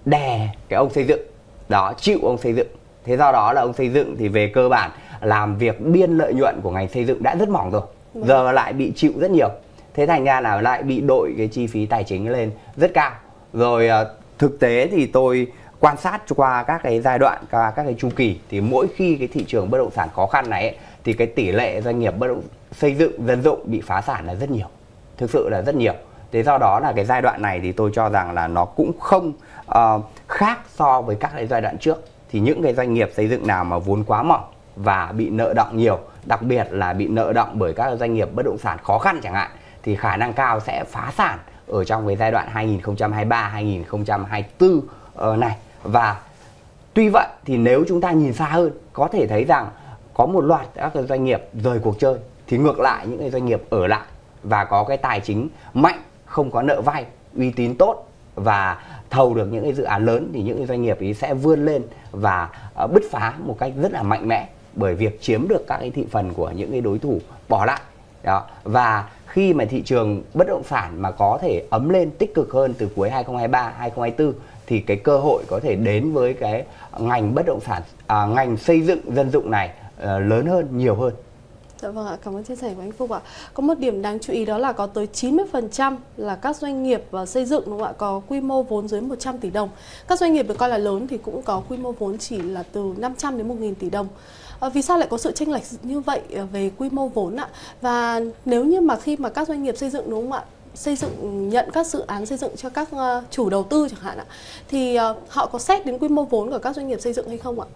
đè cái ông xây dựng đó chịu ông xây dựng. Thế do đó là ông xây dựng thì về cơ bản làm việc biên lợi nhuận của ngành xây dựng đã rất mỏng rồi vâng. giờ lại bị chịu rất nhiều. Thế thành ra là lại bị đội cái chi phí tài chính lên rất cao. Rồi ờ, thực tế thì tôi quan sát qua các cái giai đoạn và các cái chu kỳ thì mỗi khi cái thị trường bất động sản khó khăn này ấy, thì cái tỷ lệ doanh nghiệp bất động xây dựng dân dụng bị phá sản là rất nhiều thực sự là rất nhiều. Thế do đó là cái giai đoạn này thì tôi cho rằng là nó cũng không uh, khác so với các cái giai đoạn trước. Thì những cái doanh nghiệp xây dựng nào mà vốn quá mỏng và bị nợ động nhiều đặc biệt là bị nợ động bởi các doanh nghiệp bất động sản khó khăn chẳng hạn thì khả năng cao sẽ phá sản ở trong cái giai đoạn 2023 2024 uh, này và tuy vậy thì nếu chúng ta nhìn xa hơn, có thể thấy rằng có một loạt các doanh nghiệp rời cuộc chơi, thì ngược lại những cái doanh nghiệp ở lại và có cái tài chính mạnh, không có nợ vay, uy tín tốt và thầu được những cái dự án lớn thì những cái doanh nghiệp ấy sẽ vươn lên và à, bứt phá một cách rất là mạnh mẽ bởi việc chiếm được các cái thị phần của những cái đối thủ bỏ lại. Đó, và khi mà thị trường bất động sản mà có thể ấm lên tích cực hơn từ cuối 2023 2024 thì cái cơ hội có thể đến với cái ngành bất động sản à, ngành xây dựng dân dụng này à, lớn hơn nhiều hơn Dạ vâng ạ, cảm ơn chia sẻ của anh Phúc ạ. Có một điểm đáng chú ý đó là có tới 90% là các doanh nghiệp và xây dựng đúng không ạ, có quy mô vốn dưới 100 tỷ đồng. Các doanh nghiệp được coi là lớn thì cũng có quy mô vốn chỉ là từ 500 đến 1.000 tỷ đồng. À, vì sao lại có sự chênh lệch như vậy về quy mô vốn ạ? Và nếu như mà khi mà các doanh nghiệp xây dựng đúng không ạ, xây dựng nhận các dự án xây dựng cho các uh, chủ đầu tư chẳng hạn ạ, thì uh, họ có xét đến quy mô vốn của các doanh nghiệp xây dựng hay không ạ?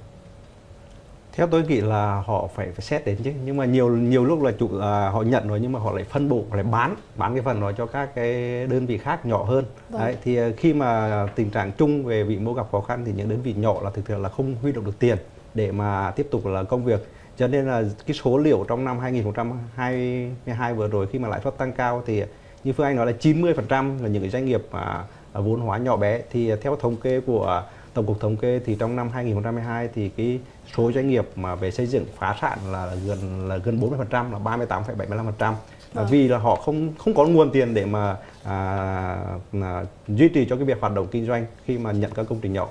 theo tôi nghĩ là họ phải phải xét đến chứ nhưng mà nhiều nhiều lúc là chủ à, họ nhận rồi nhưng mà họ lại phân bổ lại bán bán cái phần đó cho các cái đơn vị khác nhỏ hơn vâng. đấy thì à, khi mà tình trạng chung về vị mô gặp khó khăn thì những đơn vị nhỏ là thực sự là không huy động được tiền để mà tiếp tục là công việc cho nên là cái số liệu trong năm 2022 vừa rồi khi mà lãi suất tăng cao thì như Phương Anh nói là 90% là những cái doanh nghiệp mà vốn hóa nhỏ bé thì theo thống kê của Tổng cục thống kê thì trong năm 2022 thì cái số doanh nghiệp mà về xây dựng phá sản là gần là gần 40% là 38,75% vâng. vì là họ không không có nguồn tiền để mà à, à, duy trì cho cái việc hoạt động kinh doanh khi mà nhận các công trình nhỏ.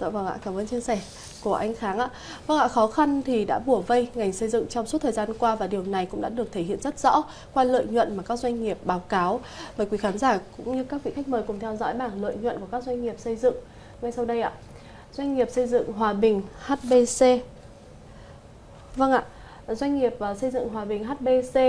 Dạ vâng ạ, cảm ơn chia sẻ của anh Kháng ạ. Vâng ạ, khó khăn thì đã bùa vây ngành xây dựng trong suốt thời gian qua và điều này cũng đã được thể hiện rất rõ qua lợi nhuận mà các doanh nghiệp báo cáo. Mời quý khán giả cũng như các vị khách mời cùng theo dõi bảng lợi nhuận của các doanh nghiệp xây dựng ngay sau đây ạ. Doanh nghiệp xây dựng Hòa Bình HBC. Vâng ạ, doanh nghiệp à, xây dựng Hòa Bình HBC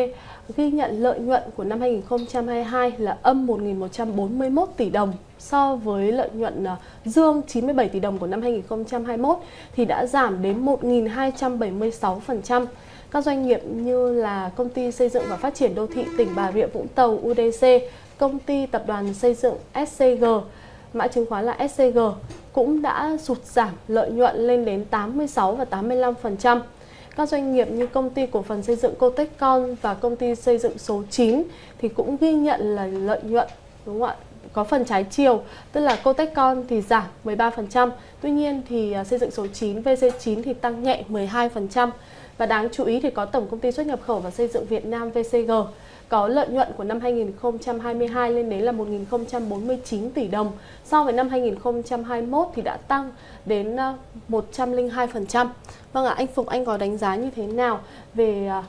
ghi nhận lợi nhuận của năm 2022 là âm 1.141 tỷ đồng so với lợi nhuận à, dương 97 tỷ đồng của năm 2021 thì đã giảm đến 1.276%. Các doanh nghiệp như là công ty xây dựng và phát triển đô thị tỉnh Bà Rịa Vũng Tàu UDC, công ty tập đoàn xây dựng SCG, mã chứng khoán là SCG cũng đã sụt giảm lợi nhuận lên đến 86 và 85%. Các doanh nghiệp như công ty cổ phần xây dựng Cotecon và công ty xây dựng số 9 thì cũng ghi nhận là lợi nhuận đúng không ạ? Có phần trái chiều, tức là Cotecon thì giảm 13%, tuy nhiên thì à, xây dựng số 9 VC9 thì tăng nhẹ 12%. Và đáng chú ý thì có Tổng công ty xuất nhập khẩu và xây dựng Việt Nam VCG có lợi nhuận của năm 2022 lên đến là 1.049 tỷ đồng. So với năm 2021 thì đã tăng đến à, 102%. Vâng ạ, anh Phục Anh có đánh giá như thế nào về à,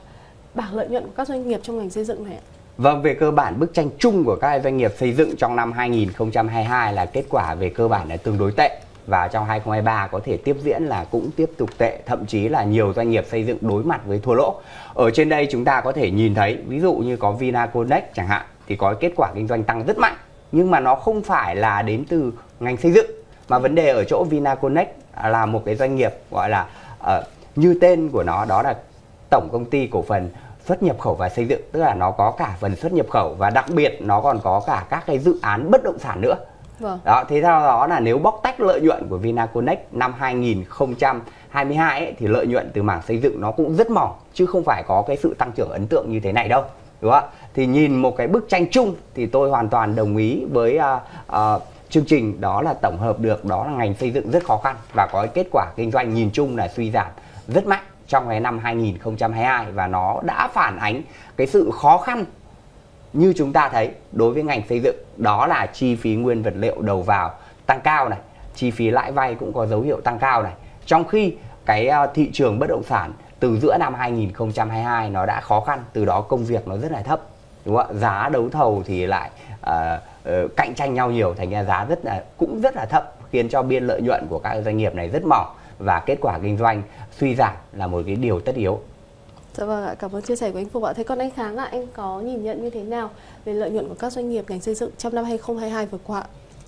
bảng lợi nhuận của các doanh nghiệp trong ngành xây dựng này ạ? Vâng, về cơ bản bức tranh chung của các doanh nghiệp xây dựng trong năm 2022 là kết quả về cơ bản là tương đối tệ. Và trong 2023 có thể tiếp diễn là cũng tiếp tục tệ thậm chí là nhiều doanh nghiệp xây dựng đối mặt với thua lỗ. Ở trên đây chúng ta có thể nhìn thấy ví dụ như có Vinaconex chẳng hạn thì có kết quả kinh doanh tăng rất mạnh. Nhưng mà nó không phải là đến từ ngành xây dựng mà vấn đề ở chỗ Vinaconex là một cái doanh nghiệp gọi là uh, như tên của nó đó là tổng công ty cổ phần xuất nhập khẩu và xây dựng tức là nó có cả phần xuất nhập khẩu và đặc biệt nó còn có cả các cái dự án bất động sản nữa Vâng. Đó, thế theo đó là nếu bóc tách lợi nhuận của Vinaconex năm 2022 ấy, thì lợi nhuận từ mảng xây dựng nó cũng rất mỏng chứ không phải có cái sự tăng trưởng ấn tượng như thế này đâu. Đúng không? Thì nhìn một cái bức tranh chung thì tôi hoàn toàn đồng ý với uh, uh, chương trình đó là tổng hợp được đó là ngành xây dựng rất khó khăn và có kết quả kinh doanh nhìn chung là suy giảm rất mạnh trong cái năm 2022 và nó đã phản ánh cái sự khó khăn như chúng ta thấy đối với ngành xây dựng. Đó là chi phí nguyên vật liệu đầu vào tăng cao này chi phí lãi vay cũng có dấu hiệu tăng cao này. Trong khi cái ờ, thị trường bất động sản từ giữa năm 2022 nó đã khó khăn từ đó công việc nó rất là thấp đúng không ạ? Giá đấu thầu thì lại uh, uh, cạnh tranh nhau nhiều thành ra giá rất là cũng rất là thấp khiến cho biên lợi nhuận của các doanh nghiệp này rất mỏng và kết quả kinh doanh suy giảm là một cái điều tất yếu Dạ vâng ạ, cảm ơn chia sẻ của anh Phục ạ. Thế còn anh Kháng ạ, anh có nhìn nhận như thế nào về lợi nhuận của các doanh nghiệp ngành xây dựng trong năm 2022 vừa qua?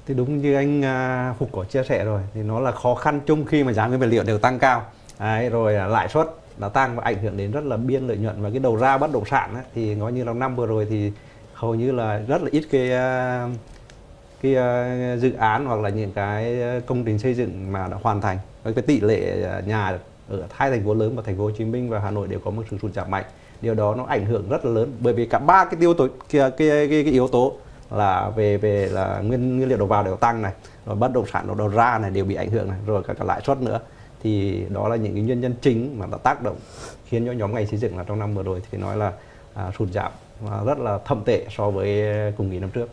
Thì đúng như anh à, Phục có chia sẻ rồi, thì nó là khó khăn chung khi mà giá nguyên vật liệu đều tăng cao. Đấy, rồi lãi suất đã tăng và ảnh hưởng đến rất là biên lợi nhuận và cái đầu ra bất động sản ấy, thì nói như là năm vừa rồi thì hầu như là rất là ít cái à, cái à, dự án hoặc là những cái công trình xây dựng mà đã hoàn thành. Với cái tỷ lệ à, nhà ở hai thành phố lớn và thành phố Hồ Chí Minh và Hà Nội đều có một sự sụt giảm mạnh. Điều đó nó ảnh hưởng rất là lớn bởi vì cả ba cái yếu tố cái, cái, cái, cái yếu tố là về về là nguyên nguyên liệu đầu vào đều tăng này rồi bất động sản đầu ra này đều bị ảnh hưởng này rồi cả, cả lãi suất nữa. Thì đó là những cái nguyên nhân chính mà đã tác động khiến cho nhóm ngành xây dựng là trong năm vừa rồi thì nói là à, sụt giảm và rất là thâm tệ so với cùng kỳ năm trước.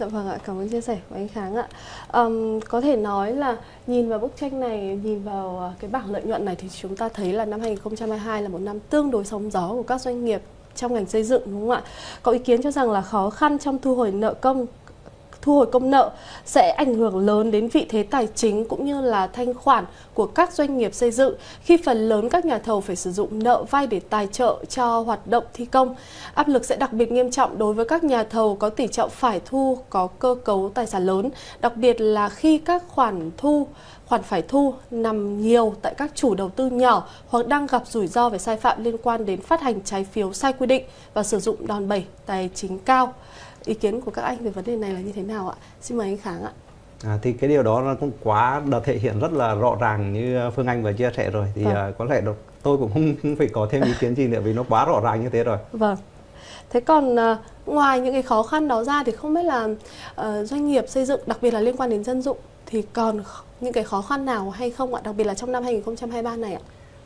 Dạ vâng ạ, cảm ơn chia sẻ của anh Kháng ạ. Um, có thể nói là nhìn vào bức tranh này, nhìn vào ờ, cái bảng lợi nhuận này thì chúng ta thấy là năm 2022 là một năm tương đối sóng gió của các doanh nghiệp trong ngành xây dựng đúng không ạ? Có ý kiến cho rằng là khó khăn trong thu hồi nợ công thu hồi công nợ sẽ ảnh hưởng lớn đến vị thế tài chính cũng như là thanh khoản của các doanh nghiệp xây dựng khi phần lớn các nhà thầu phải sử dụng nợ vay để tài trợ cho hoạt động thi công. Áp lực sẽ đặc biệt nghiêm trọng đối với các nhà thầu có tỷ trọng phải thu có cơ cấu tài sản lớn, đặc biệt là khi các khoản thu khoản phải thu nằm nhiều tại các chủ đầu tư nhỏ hoặc đang gặp rủi ro về sai phạm liên quan đến phát hành trái phiếu sai quy định và sử dụng đòn bẩy tài chính cao ý kiến của các anh về vấn đề này là như thế nào ạ? Xin mời anh Kháng ạ. À, thì cái điều đó nó cũng quá đã thể hiện rất là rõ ràng như Phương Anh vừa chia sẻ rồi thì vâng. uh, có lẽ tôi cũng không, không phải có thêm ý kiến gì nữa vì nó quá rõ ràng như thế rồi. Vâng. Thế còn uh, ngoài những cái khó khăn đó ra thì không biết là uh, doanh nghiệp xây dựng đặc biệt là liên quan đến dân dụng thì còn những cái khó khăn nào hay không ạ? Đặc biệt là trong năm 2023 này ạ?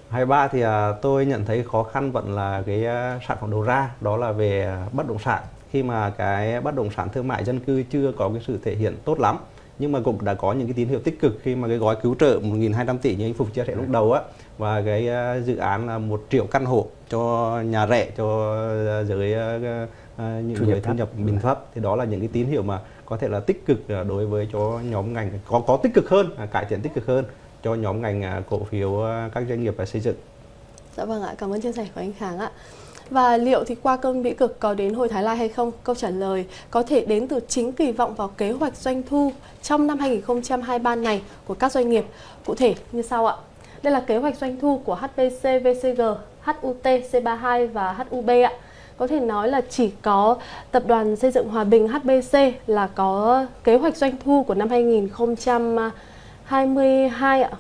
23 thì tôi nhận thấy khó khăn vẫn là cái sản phẩm đầu ra đó là về bất động sản khi mà cái bất động sản thương mại dân cư chưa có cái sự thể hiện tốt lắm nhưng mà cũng đã có những cái tín hiệu tích cực khi mà cái gói cứu trợ 1.200 tỷ như anh Phục chia sẻ lúc đầu á và cái à, dự án là một triệu căn hộ cho nhà rẻ cho giới à, à, những thu người thu nhập bình thấp thì đó là những cái tín hiệu mà có thể là tích cực đối với cho nhóm ngành có có tích cực hơn cải thiện tích cực hơn cho nhóm ngành cổ phiếu các doanh nghiệp và xây dựng. Dạ vâng ạ, cảm ơn chia sẻ của anh Kháng ạ. Và liệu thì qua cơn bĩ cực có đến hồi Thái Lai hay không? Câu trả lời có thể đến từ chính kỳ vọng vào kế hoạch doanh thu trong năm 2023 này của các doanh nghiệp. Cụ thể như sau ạ. Đây là kế hoạch doanh thu của HPC, VCG, HUT, C32 và HUB ạ. Có thể nói là chỉ có tập đoàn xây dựng Hòa Bình HBC là có kế hoạch doanh thu của năm 2022 ạ.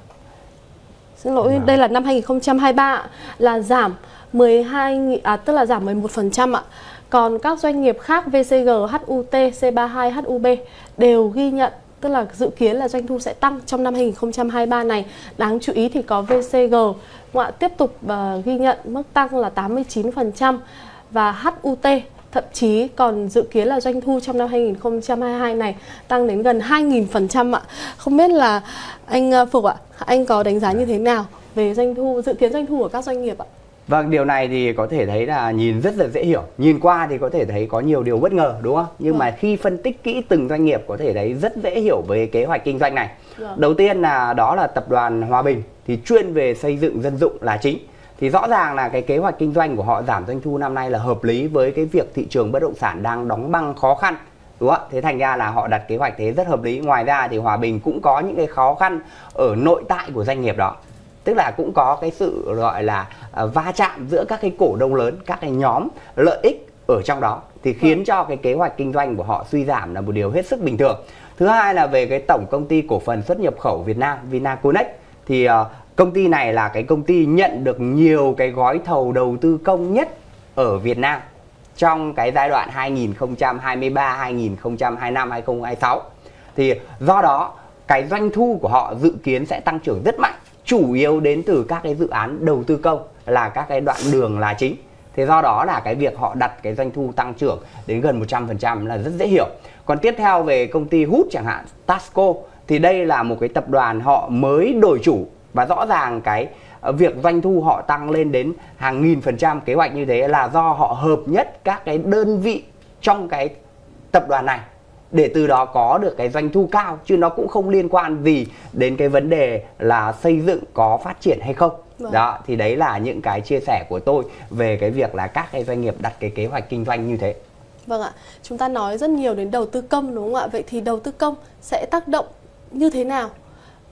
Xin lỗi, đây là năm 2023 ạ, là giảm 12 à, tức là giảm 11% ạ. Còn các doanh nghiệp khác VCG, HUT, C32, HUB đều ghi nhận tức là dự kiến là doanh thu sẽ tăng trong năm 2023 này. Đáng chú ý thì có VCG ngoại tiếp tục uh, ghi nhận mức tăng là 89% và HUT thậm chí còn dự kiến là doanh thu trong năm 2022 này tăng đến gần 2.000% ạ. Không biết là anh ờ, Phục ạ, anh có đánh giá như thế nào về doanh thu dự kiến doanh thu của các doanh nghiệp ạ? Vâng, điều này thì có thể thấy là nhìn rất là dễ hiểu. Nhìn qua thì có thể thấy có nhiều điều bất ngờ đúng không? Nhưng vâng. mà khi phân tích kỹ từng doanh nghiệp có thể thấy rất dễ hiểu về kế hoạch kinh doanh này. Vâng. Đầu tiên là đó là tập đoàn Hòa Bình thì chuyên về xây dựng dân dụng là chính. Thì rõ ràng là cái kế hoạch kinh doanh của họ giảm doanh thu năm nay là hợp lý với cái việc thị trường bất động sản đang đóng băng khó khăn đúng không ạ? Thế thành ra là họ đặt kế hoạch thế rất hợp lý. Ngoài ra thì hòa bình cũng có những cái khó khăn ở nội tại của doanh nghiệp đó. Tức là cũng có cái sự gọi là uh, va chạm giữa các cái cổ đông lớn các cái nhóm lợi ích ở trong đó. Thì khiến vâng. cho cái kế hoạch kinh doanh của họ suy giảm là một điều hết sức bình thường. Thứ hai là về cái tổng công ty cổ phần xuất nhập khẩu Việt Nam Vinaconex. Thì uh, công ty này là cái công ty nhận được nhiều cái gói thầu đầu tư công nhất ở Việt Nam trong cái giai đoạn 2023 2025 2026 thì do đó cái doanh thu của họ dự kiến sẽ tăng trưởng rất mạnh chủ yếu đến từ các cái dự án đầu tư công là các cái đoạn đường là chính Thế do đó là cái việc họ đặt cái doanh thu tăng trưởng đến gần 100% là rất dễ hiểu. Còn tiếp theo về công ty hút chẳng hạn, Tasco thì đây là một cái tập đoàn họ mới đổi chủ và rõ ràng cái ờ, việc doanh thu họ tăng lên đến hàng nghìn phần trăm kế hoạch như thế là do họ hợp nhất các cái đơn vị trong cái tập đoàn này để từ đó có được cái doanh thu cao chứ nó cũng không liên quan gì đến cái vấn đề là xây dựng có phát triển hay không. Vâng. đó thì đấy là những cái chia sẻ của tôi về cái việc là các cái doanh nghiệp đặt cái kế hoạch kinh doanh như thế. Vâng ạ. Chúng ta nói rất nhiều đến đầu tư công đúng không ạ? Vậy thì đầu tư công sẽ tác động như thế nào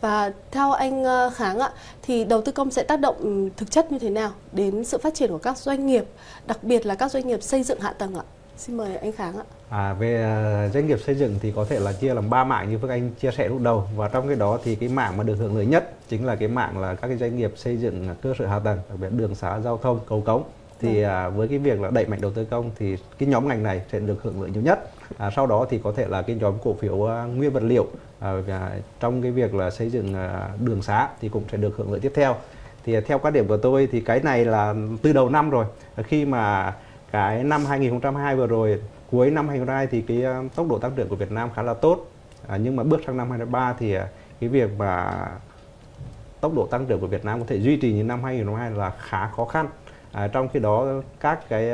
và theo anh ờ, Kháng ạ, thì đầu tư công sẽ tác động ừ, thực chất như thế nào đến sự phát triển của các doanh nghiệp, đặc biệt là các doanh nghiệp xây dựng hạ tầng ạ? Xin mời anh Kháng ạ. À, về ờ, doanh nghiệp xây dựng thì có thể là chia làm ba mạng như Phước Anh chia sẻ lúc đầu và trong cái đó thì cái mạng mà được hưởng lợi nhất chính là cái mạng là các cái doanh nghiệp xây dựng cơ sở hạ tầng, đặc biệt đường xá, giao thông, cầu cống thì à, với cái việc là đẩy mạnh đầu tư công thì cái nhóm ngành này sẽ được hưởng lợi nhiều nhất à, sau đó thì có thể là cái nhóm cổ phiếu uh, nguyên vật liệu à, trong cái việc là xây dựng uh, đường xá thì cũng sẽ được hưởng lợi tiếp theo. Thì theo quan điểm của tôi thì cái này là từ đầu năm rồi. Khi mà cái năm 2022 vừa rồi cuối năm 2022 thì cái à, tốc độ tăng trưởng của Việt Nam khá là tốt. À, nhưng mà bước sang năm 2023 thì cái việc mà tốc độ tăng trưởng của Việt Nam có thể duy trì như năm 2022 là khá khó khăn. À, trong khi đó các cái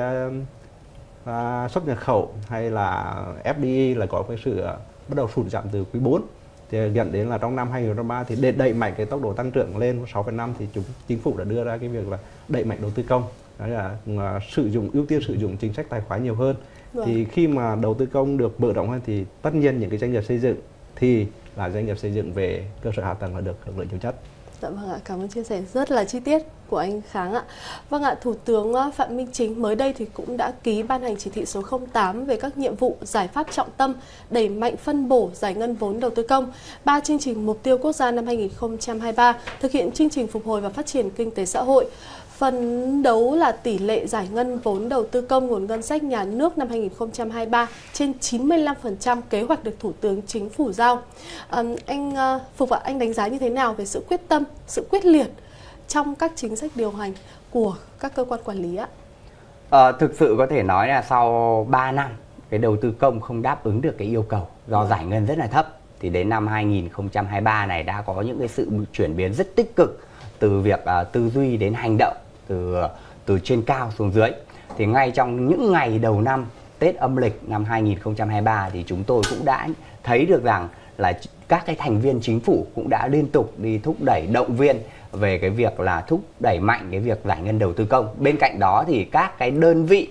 à, xuất nhập khẩu hay là FDI là có cái sự à, bắt đầu sụt giảm từ quý 4 thì dẫn đến là trong năm 2023 thì để đẩy mạnh cái tốc độ tăng trưởng lên 6,5 thì chúng chính phủ đã đưa ra cái việc là đẩy mạnh đầu tư công. Đó là uh, sử dụng ưu tiên sử dụng chính sách tài khoá nhiều hơn. Vâng. thì khi mà đầu tư công được mở rộng hơn thì tất nhiên những cái doanh nghiệp xây dựng thì là doanh nghiệp xây dựng về cơ sở hạ tầng là được hưởng lợi nhiều nhất Dạ vâng ạ, cảm ơn chia sẻ rất là chi tiết của anh Kháng ạ. Vâng ạ, Thủ tướng ờ, Phạm Minh Chính mới đây thì cũng đã ký ban hành chỉ thị số 08 về các nhiệm vụ giải pháp trọng tâm đẩy mạnh phân bổ giải ngân vốn đầu tư công, ba chương trình mục tiêu quốc gia năm 2023, thực hiện chương trình phục hồi và phát triển kinh tế xã hội, Phấn đấu là tỷ lệ giải ngân vốn đầu tư công nguồn ngân sách nhà nước năm 2023 trên 95% kế hoạch được Thủ tướng Chính phủ giao. À, anh ờ, Phục ạ, anh đánh giá như thế nào về sự quyết tâm, sự quyết liệt trong các chính sách điều hành của các cơ quan quản lý ạ? À, thực sự có thể nói là sau 3 năm cái đầu tư công không đáp ứng được cái yêu cầu do giải ngân rất là thấp thì đến năm 2023 này đã có những cái sự chuyển biến rất tích cực từ việc uh, tư duy đến hành động từ từ trên cao xuống dưới thì ngay trong những ngày đầu năm, Tết âm lịch năm 2023 thì chúng tôi cũng đã thấy được rằng là các cái thành viên chính phủ cũng đã liên tục đi thúc đẩy động viên về cái việc là thúc đẩy mạnh cái việc giải ngân đầu tư công. Bên cạnh đó thì các cái đơn vị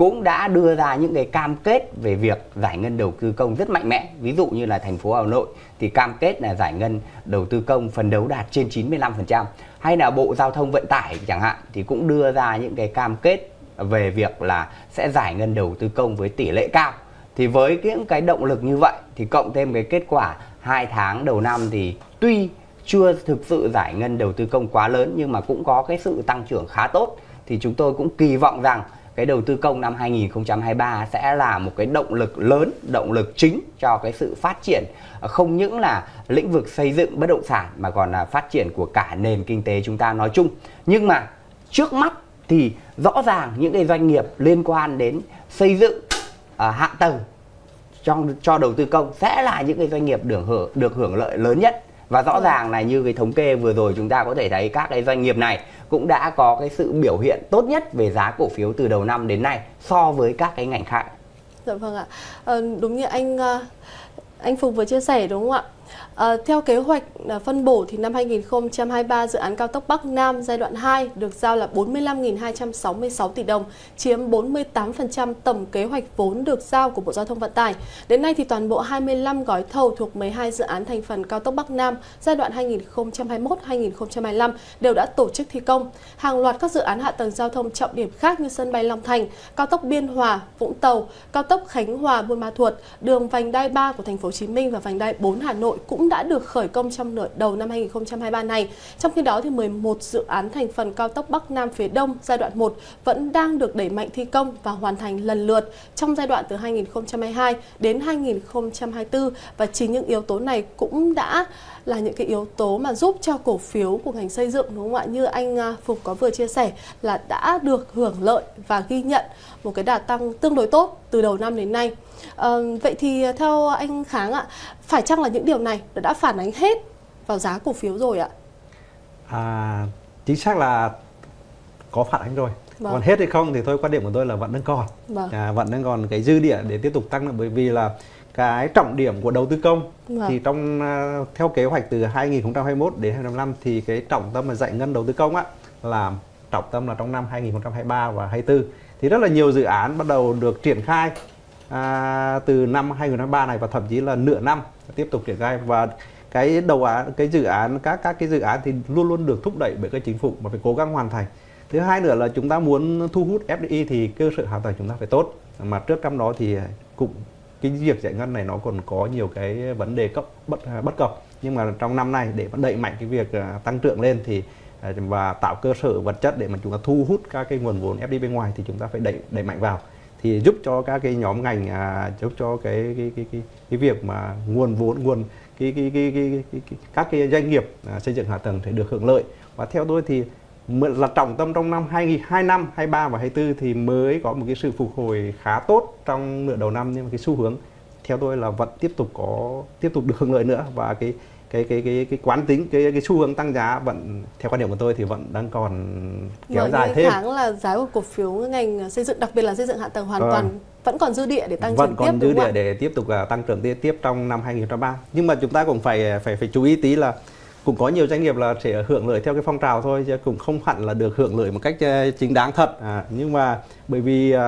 cũng đã đưa ra những cái cam kết về việc giải ngân đầu tư công rất mạnh mẽ. Ví dụ như là thành phố Hà Nội thì cam kết là giải ngân đầu tư công phần đấu đạt trên 95% hay là Bộ Giao thông Vận tải chẳng hạn thì cũng đưa ra những cái cam kết về việc là sẽ giải ngân đầu tư công với tỷ lệ cao. Thì với những cái động lực như vậy thì cộng thêm cái kết quả hai tháng đầu năm thì tuy chưa thực sự giải ngân đầu tư công quá lớn nhưng mà cũng có cái sự tăng trưởng khá tốt, thì chúng tôi cũng kỳ vọng rằng cái đầu tư công năm 2023 sẽ là một cái động lực lớn, động lực chính cho cái sự phát triển à, không những là lĩnh vực xây dựng bất động sản mà còn là phát triển của cả nền kinh tế chúng ta nói chung. Nhưng mà trước mắt thì rõ ràng những cái doanh nghiệp liên quan đến xây dựng uh, hạ tầng trong cho đầu tư công sẽ là những cái doanh nghiệp được hưởng được hưởng lợi lớn nhất và rõ ràng là như cái thống kê vừa rồi chúng ta có thể thấy các cái doanh nghiệp này cũng đã có cái sự biểu hiện tốt nhất về giá cổ phiếu từ đầu năm đến nay so với các cái ngành khác. Dạ vâng ạ. À, đúng như anh ờ, anh Phục vừa chia sẻ đúng không ạ? À, theo kế hoạch à, phân bổ thì năm 2023 dự án cao tốc Bắc Nam giai đoạn 2 được giao là 45.266 tỷ đồng, chiếm 48% tổng kế hoạch vốn được giao của Bộ Giao thông Vận tải. Đến nay thì toàn bộ 25 gói thầu thuộc 12 dự án thành phần cao tốc Bắc Nam giai đoạn 2021-2025 đều đã tổ chức thi công. Hàng loạt các dự án hạ tầng giao thông trọng điểm khác như sân bay Long Thành, cao tốc Biên Hòa, Vũng Tàu, cao tốc Khánh Hòa, Buôn Ma Thuột, đường vành đai 3 của thành phố Hồ Chí Minh và vành đai 4 Hà Nội cũng đã được khởi công trong nửa đầu năm 2023 này. Trong khi đó thì 11 dự án thành phần cao tốc Bắc Nam phía Đông giai đoạn 1 vẫn đang được đẩy mạnh thi công và hoàn thành lần lượt trong giai đoạn từ 2022 đến 2024 và chính những yếu tố này cũng đã là những cái yếu tố mà giúp cho cổ phiếu của ngành xây dựng, đúng không ạ? Như anh à, Phục có vừa chia sẻ là đã được hưởng lợi và ghi nhận một cái đà tăng tương đối tốt từ đầu năm đến nay. À, vậy thì theo anh Kháng ạ, phải chăng là những điều này đã phản ánh hết vào giá cổ phiếu rồi ạ? À, chính xác là có phản ánh rồi vâng. còn hết hay không thì thôi quan điểm của tôi là vẫn đang còn vâng. à, vẫn đang còn cái dư địa để tiếp tục tăng nữa bởi vì là cái trọng điểm của đầu tư công vâng. thì trong uh, theo kế hoạch từ 2021 đến 2025 thì cái trọng tâm là giải ngân đầu tư công á là trọng tâm là trong năm 2023 và 2024 thì rất là nhiều dự án bắt đầu được triển khai à, từ năm 2023 này và thậm chí là nửa năm tiếp tục triển khai. Và cái đầu án cái dự án các các cái dự án thì luôn luôn được thúc đẩy bởi các chính phủ mà phải cố gắng hoàn thành. Thứ hai nữa là chúng ta muốn thu hút FDI thì cơ sở hạ tầng chúng ta phải tốt. Mà trước trong đó thì cũng cái việc giải ngân này nó còn có nhiều cái vấn đề cấp bất bất cập. Nhưng mà trong năm nay để đẩy mạnh cái việc à, tăng trưởng lên thì à, và tạo cơ sở vật chất để mà chúng ta thu hút các cái nguồn vốn FDI bên ngoài thì chúng ta phải đẩy đẩy mạnh vào thì giúp cho các cái nhóm ngành à, giúp cho cái cái cái cái, cái việc mà nguồn vốn nguồn cái cái cái, cái, cái, cái, các cái doanh nghiệp à, xây dựng hạ tầng phải được hưởng lợi. Và theo tôi thì là trọng tâm trong năm 22 năm 23 và 24 thì mới có một cái sự phục hồi khá tốt trong nửa đầu năm nhưng mà cái xu hướng theo tôi là vẫn tiếp tục có tiếp tục được hưởng lợi nữa. Và cái cái cái cái cái quán tính cái cái xu hướng tăng giá vẫn theo quan điểm của tôi thì vẫn đang còn kéo Bởi dài thêm. tháng là giá của cổ phiếu ngành xây dựng đặc biệt là xây dựng hạ tầng hoàn vâng. toàn vẫn còn dư địa để tăng vẫn trưởng tiếp còn dư địa để tiếp tục uh, tăng trưởng tiếp tiếp trong năm 2023. Nhưng mà chúng ta cũng phải phải phải chú ý tí là cũng có nhiều doanh nghiệp là sẽ hưởng lợi theo cái phong trào thôi chứ cũng không hẳn là được hưởng lợi một cách uh, chính đáng thật. À, nhưng mà bởi vì uh,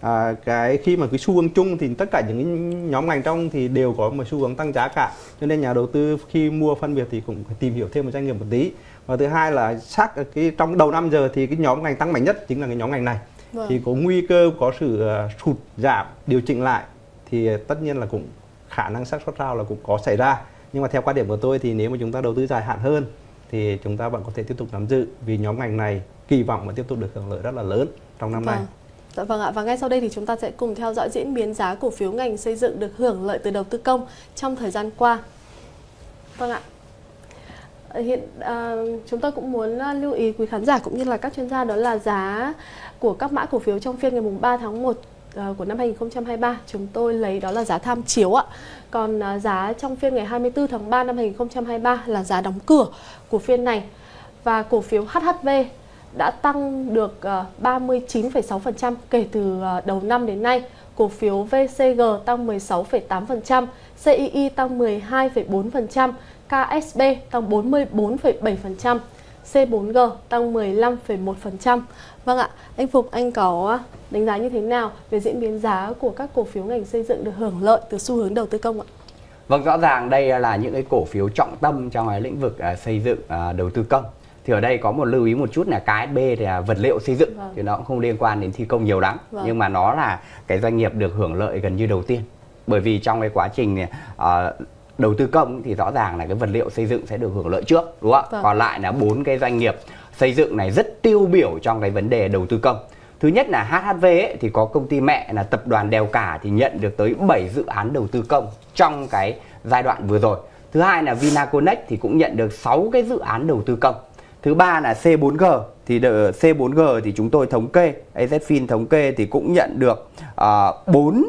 à, cái khi mà cái xu hướng chung thì tất cả những nhóm ngành trong thì đều có một xu hướng tăng giá cả. Cho nên nhà đầu tư khi mua phân biệt thì cũng phải tìm hiểu thêm một doanh nghiệp một tí. Và thứ hai là xác cái trong đầu năm giờ thì cái nhóm ngành tăng mạnh nhất chính là cái nhóm ngành này. Vâng. thì có nguy cơ có sự uh, sụt giảm điều chỉnh lại thì tất nhiên là cũng khả năng xác suất cao là cũng có xảy ra. Nhưng mà theo quan điểm của tôi thì nếu mà chúng ta đầu tư dài hạn hơn thì chúng ta vẫn có thể tiếp tục nắm giữ vì nhóm ngành này kỳ vọng mà tiếp tục được hưởng lợi rất là lớn trong năm vâng. nay Dạ vâng ạ, và ngay sau đây thì chúng ta sẽ cùng theo dõi diễn biến giá cổ phiếu ngành xây dựng được hưởng lợi từ đầu tư công trong thời gian qua. Vâng ạ. Ờ, hiện à, chúng tôi cũng muốn ờ, lưu ý quý khán giả cũng như là các chuyên gia đó là giá của các mã cổ phiếu trong phiên ngày mùng 3 tháng 1 của năm 2023 chúng tôi lấy đó là giá tham chiếu ạ. Còn giá trong phiên ngày 24 tháng 3 năm 2023 là giá đóng cửa của phiên này. Và cổ phiếu HHV đã tăng được ờ, 39,6% kể từ ờ, đầu năm đến nay. Cổ phiếu VCG tăng 16,8%, CII tăng 12,4%, KSB tăng 44,7%, C4G tăng 15,1%. Vâng ạ, anh Phục anh có ờ, đánh giá như thế nào về diễn biến giá của các cổ phiếu ngành xây dựng được hưởng lợi từ xu hướng đầu tư công ạ? Vâng, rõ ràng đây là những cái cổ phiếu trọng tâm trong cái lĩnh vực xây dựng đầu tư công thì ở đây có một lưu ý một chút là KSB thì là vật liệu xây dựng vâng. thì nó cũng không liên quan đến thi công nhiều lắm vâng. nhưng mà nó là cái doanh nghiệp được hưởng lợi gần như đầu tiên bởi vì trong cái quá trình uh, đầu tư công thì rõ ràng là cái vật liệu xây dựng sẽ được hưởng lợi trước đúng không ạ vâng. còn lại là bốn cái doanh nghiệp xây dựng này rất tiêu biểu trong cái vấn đề đầu tư công thứ nhất là HHV ấy, thì có công ty mẹ là tập đoàn Đèo Cả thì nhận được tới 7 dự án đầu tư công trong cái giai đoạn vừa rồi thứ hai là Vinaconex thì cũng nhận được 6 cái dự án đầu tư công Thứ ba là C4G thì C4G thì chúng tôi thống kê, AZFIN thống kê thì cũng nhận được à, uh, 4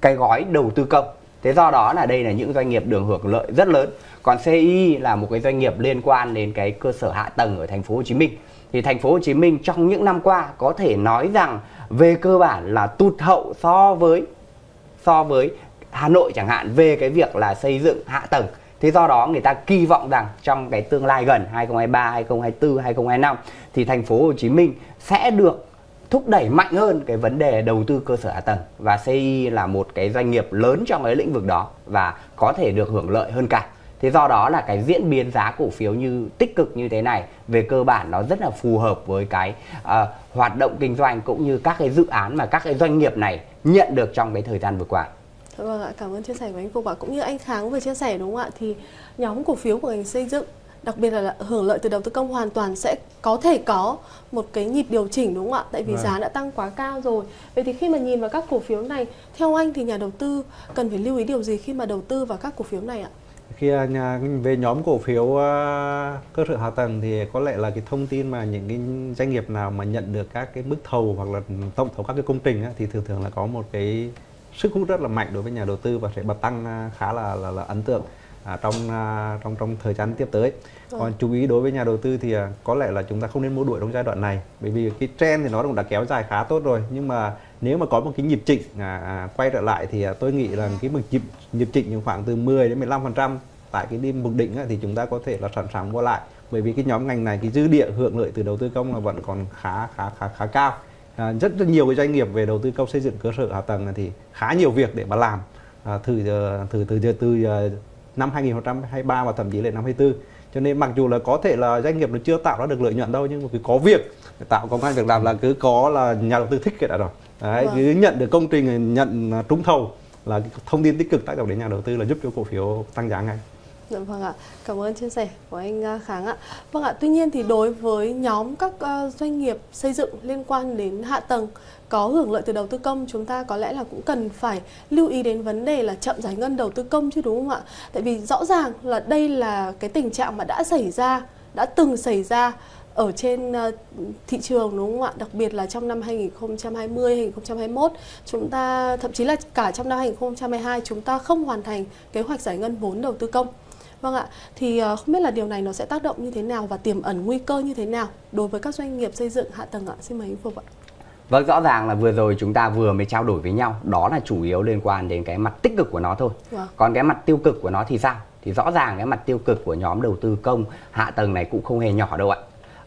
cái gói đầu tư công. Thế do đó là đây là những doanh nghiệp được hưởng lợi rất lớn. Còn CI là một cái doanh nghiệp liên quan đến cái cơ sở hạ tầng ở thành phố Hồ Chí Minh. Thì thành phố Hồ Chí Minh trong những năm qua có thể nói rằng về cơ bản là tụt hậu so với so với Hà Nội chẳng hạn về cái việc là xây dựng hạ tầng Thế do đó người ta kỳ vọng rằng trong cái tương lai gần 2023, 2024, 2025 thì thành phố Hồ Chí Minh sẽ được thúc đẩy mạnh hơn cái vấn đề đầu tư cơ sở hạ tầng và CI là một cái doanh nghiệp lớn trong cái lĩnh vực đó và có thể được hưởng lợi hơn cả. Thế do đó là cái diễn biến giá cổ phiếu như tích cực như thế này về cơ bản nó rất là phù hợp với cái uh, hoạt động kinh doanh cũng như các cái dự án mà các cái doanh nghiệp này nhận được trong cái thời gian vừa qua. Vâng ạ, cảm ơn chia sẻ của anh Phục ạ. Cũng như anh Kháng vừa chia sẻ đúng không ạ? Thì nhóm cổ phiếu của ngành xây dựng đặc biệt là hưởng lợi từ đầu tư công hoàn toàn sẽ có thể có một cái nhịp điều chỉnh đúng không ạ? Tại vì vâng. giá đã tăng quá cao rồi. Vậy thì khi mà nhìn vào các cổ phiếu này, theo anh thì nhà đầu tư cần phải lưu ý điều gì khi mà đầu tư vào các cổ phiếu này ạ? khi à, nhà về nhóm cổ phiếu uh, cơ sở hạ tầng thì có lẽ là cái thông tin mà những cái doanh nghiệp nào mà nhận được các cái mức thầu hoặc là tổng thầu các cái công trình á, thì thường thường là có một cái sức hút rất là mạnh đối với nhà đầu tư và sẽ bật tăng khá là là, là ấn tượng à, trong à, trong trong thời gian tiếp tới. Ừ. Còn chú ý đối với nhà đầu tư thì à, có lẽ là chúng ta không nên mua đuổi trong giai đoạn này bởi vì cái trend thì nó cũng đã kéo dài khá tốt rồi nhưng mà nếu mà có một cái nhịp chỉnh à, à, quay trở lại thì à, tôi nghĩ là cái nhịp nhịp chỉnh khoảng từ 10 đến 15% tại cái điểm mục định á, thì chúng ta có thể là sẵn sàng mua lại bởi vì cái nhóm ngành này cái dư địa hưởng lợi từ đầu tư công là vẫn còn khá khá khá khá cao à, rất, rất nhiều cái doanh nghiệp về đầu tư công xây dựng cơ sở hạ tầng thì khá nhiều việc để mà làm. À, từ từ từ từ, từ năm 2023 và thậm chí là năm 24 cho nên mặc dù là có thể là doanh nghiệp nó chưa tạo ra được lợi nhuận đâu nhưng mà cứ có việc tạo công an việc làm là cứ có là nhà đầu tư thích cái đã rồi. Đấy, vâng. cứ nhận được công trình nhận trúng thầu là thông tin tích cực tác động đến nhà đầu tư là giúp cho cổ phiếu tăng giá ngay Dạ vâng ạ, cảm ơn chia sẻ của anh à, Kháng ạ. Vâng ạ, tuy nhiên thì đối với nhóm các à, doanh nghiệp xây dựng liên quan đến hạ tầng có hưởng lợi từ đầu tư công chúng ta có lẽ là cũng cần phải lưu ý đến vấn đề là chậm giải ngân đầu tư công chứ đúng không ạ? Tại vì rõ ràng là đây là cái tình trạng mà đã xảy ra, đã từng xảy ra ở trên à, thị trường đúng không ạ? Đặc biệt là trong năm 2020, 2021 chúng ta thậm chí là cả trong năm 2022 chúng ta không hoàn thành kế hoạch giải ngân vốn đầu tư công. Vâng ạ, thì ờ, không biết là điều này nó sẽ tác động như thế nào và tiềm ẩn nguy cơ như thế nào đối với các doanh nghiệp xây dựng hạ tầng ạ? Xin mời anh Phục ạ. Vâng, rõ ràng là vừa rồi chúng ta vừa mới trao đổi với nhau, đó là chủ yếu liên quan đến cái mặt tích cực của nó thôi. Vâng. Còn cái mặt tiêu cực của nó thì sao? Thì rõ ràng cái mặt tiêu cực của nhóm đầu tư công hạ tầng này cũng không hề nhỏ đâu ạ.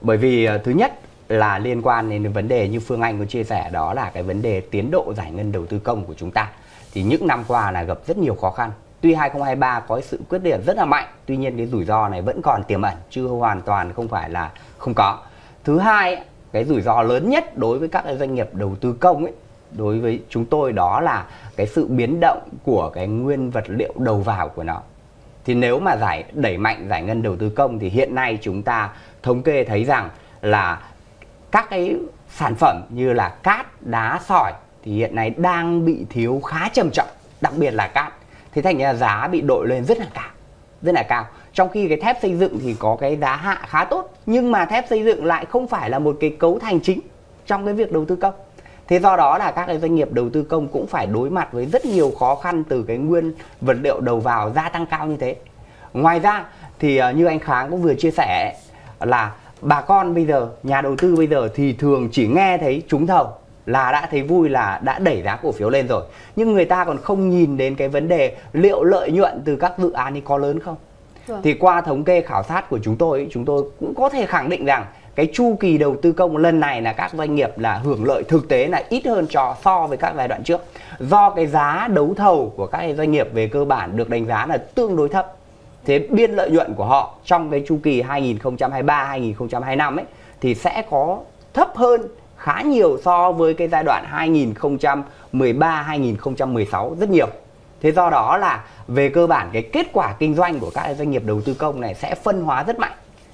Bởi vì ờ, thứ nhất là liên quan đến vấn đề như Phương Anh có chia sẻ đó là cái vấn đề tiến độ giải ngân đầu tư công của chúng ta. Thì những năm qua là gặp rất nhiều khó khăn Tuy 2023 có sự quyết liệt rất là mạnh, tuy nhiên cái rủi ro này vẫn còn tiềm ẩn chứ hoàn toàn không phải là không có. Thứ hai, cái rủi ro lớn nhất đối với các doanh nghiệp đầu tư công ấy, đối với chúng tôi đó là cái sự biến động của cái nguyên vật liệu đầu vào của nó. Thì nếu mà giải đẩy mạnh giải ngân đầu tư công thì hiện nay chúng ta thống kê thấy rằng là các cái sản phẩm như là cát, đá, sỏi thì hiện nay đang bị thiếu khá trầm trọng, đặc biệt là cát thế thành ra giá bị đội lên rất là cao, rất là cao. Trong khi cái thép xây dựng thì có cái giá hạ khá tốt, nhưng mà thép xây dựng lại không phải là một cái cấu thành chính trong cái việc đầu tư công. Thế do đó là các cái doanh nghiệp đầu tư công cũng phải đối mặt với rất nhiều khó khăn từ cái nguyên vật liệu đầu vào gia tăng cao như thế. Ngoài ra thì à, như anh kháng cũng vừa chia sẻ là bà con bây giờ, nhà đầu tư bây giờ thì thường chỉ nghe thấy trúng thầu là đã thấy vui là đã đẩy giá cổ phiếu lên rồi nhưng người ta còn không nhìn đến cái vấn đề liệu lợi nhuận từ các dự án ấy có lớn không Vâng. Thì qua thống kê khảo sát của chúng tôi, chúng tôi cũng có thể khẳng định rằng cái chu kỳ đầu tư công lần này là các doanh nghiệp là hưởng lợi thực tế là ít hơn cho so với các giai đoạn trước. Do cái giá đấu thầu của các doanh nghiệp về cơ bản được đánh giá là tương đối thấp. Thế biên lợi nhuận của họ trong cái chu kỳ 2023 2025 ấy thì sẽ có thấp hơn khá nhiều so với cái giai đoạn 2013 2016 rất nhiều. Thế do đó là về cơ bản cái kết quả kinh doanh của các doanh nghiệp đầu tư công này sẽ phân hóa rất mạnh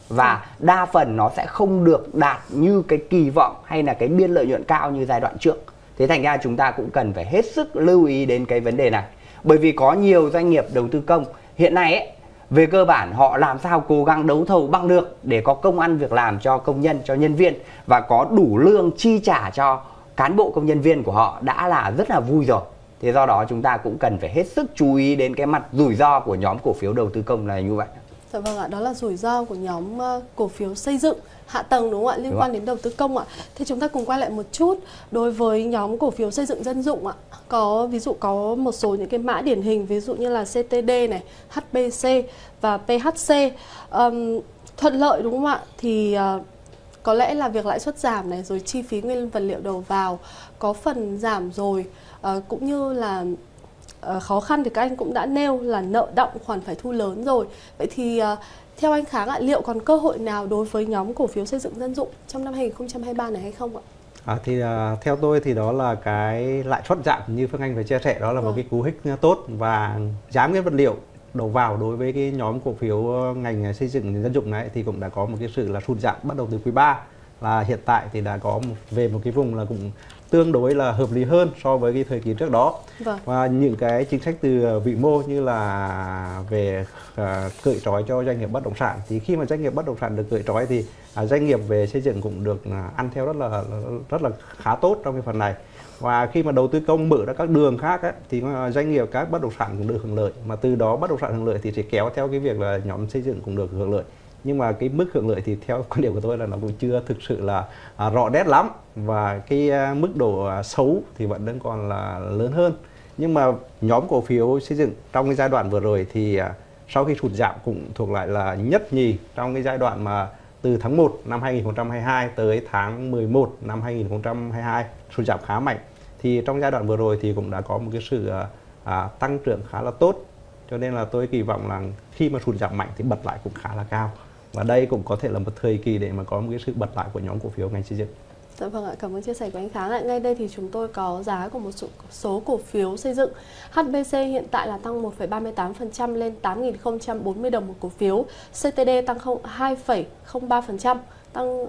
và đa phần nó sẽ không được đạt như cái kỳ vọng hay là cái biên lợi nhuận cao như giai đoạn trước. Thế thành ra chúng ta cũng cần phải hết sức lưu ý đến cái vấn đề này. Bởi vì có nhiều doanh nghiệp đầu tư công hiện nay ấy về cơ bản họ làm sao cố gắng đấu thầu bằng được để có công ăn việc làm cho công nhân cho nhân viên và có đủ lương chi trả cho cán bộ công nhân viên của họ đã là rất là vui rồi. Thế do đó chúng ta cũng cần phải hết sức chú ý đến cái mặt rủi ro của nhóm cổ phiếu đầu tư công này như vậy. Dạ vâng ạ, đó là rủi ro của nhóm ờ, cổ phiếu xây dựng hạ tầng đúng không ạ liên đúng quan đến đầu tư công ạ. Thế chúng ta cùng quay lại một chút đối với nhóm cổ phiếu xây dựng dân dụng ạ. Có ví dụ có một số những cái mã điển hình ví dụ như là CTD này, HBC và PHC um, thuận lợi đúng không ạ? Thì uh, có lẽ là việc lãi suất giảm này rồi chi phí nguyên vật liệu đầu vào có phần giảm rồi uh, cũng như là uh, khó khăn thì các anh cũng đã nêu là nợ động khoản phải thu lớn rồi vậy thì uh, theo anh Kháng ạ liệu còn cơ hội nào đối với nhóm cổ phiếu xây dựng dân dụng trong năm 2023 này hay không ạ? À, thì uh, theo tôi thì đó là cái lãi suất giảm như Phương Anh vừa chia sẻ đó là ừ. một vâng. cái cú hích tốt và giá nguyên vật liệu đầu vào đối với cái nhóm cổ phiếu ngành xây dựng dân dụng này thì cũng đã có một cái sự là sụt giảm bắt đầu từ quý 3 là hiện tại thì đã có về một cái vùng là cũng tương đối là hợp lý hơn so với cái thời kỳ trước đó. Vâng. và những cái chính sách từ vĩ mô như là về uh, cởi trói cho doanh nghiệp bất động sản. Thì khi mà doanh nghiệp bất động sản được cởi trói thì uh, doanh nghiệp về xây dựng cũng được uh, ăn theo rất là rất là khá tốt trong cái phần này. Và khi mà đầu tư công mở ra các đường khác ấy, thì doanh nghiệp các bất động sản cũng được hưởng lợi. Mà từ đó bất động sản hưởng lợi thì sẽ kéo theo cái việc là nhóm xây dựng cũng được hưởng lợi nhưng mà cái mức hưởng lợi thì theo [LAUGHS] quan điểm của tôi là nó cũng chưa thực sự là à, rõ nét lắm. Và cái à, mức độ à, xấu thì vẫn đang còn là lớn hơn. Nhưng mà nhóm cổ phiếu xây dựng trong cái giai đoạn vừa rồi thì à, sau khi sụt giảm cũng thuộc lại là nhất nhì trong cái giai đoạn mà từ tháng 1 năm 2022 tới tháng 11 năm 2022 sụt giảm khá mạnh. Thì trong giai đoạn vừa rồi thì cũng đã có một cái sự à, à, tăng trưởng khá là tốt. Cho nên là tôi kỳ vọng là khi mà sụt giảm mạnh thì bật lại cũng khá là cao và đây cũng có thể là một thời kỳ để mà có một cái sự bật lại của nhóm cổ phiếu ngành xây dựng Dạ vâng ạ, cảm ơn chia sẻ của anh Kháng ạ. Ngay đây thì chúng tôi có giá của một số cổ phiếu xây dựng. HBC hiện tại là tăng 1,38% lên 8.040 đồng một cổ phiếu. CTD tăng 2,03%, tăng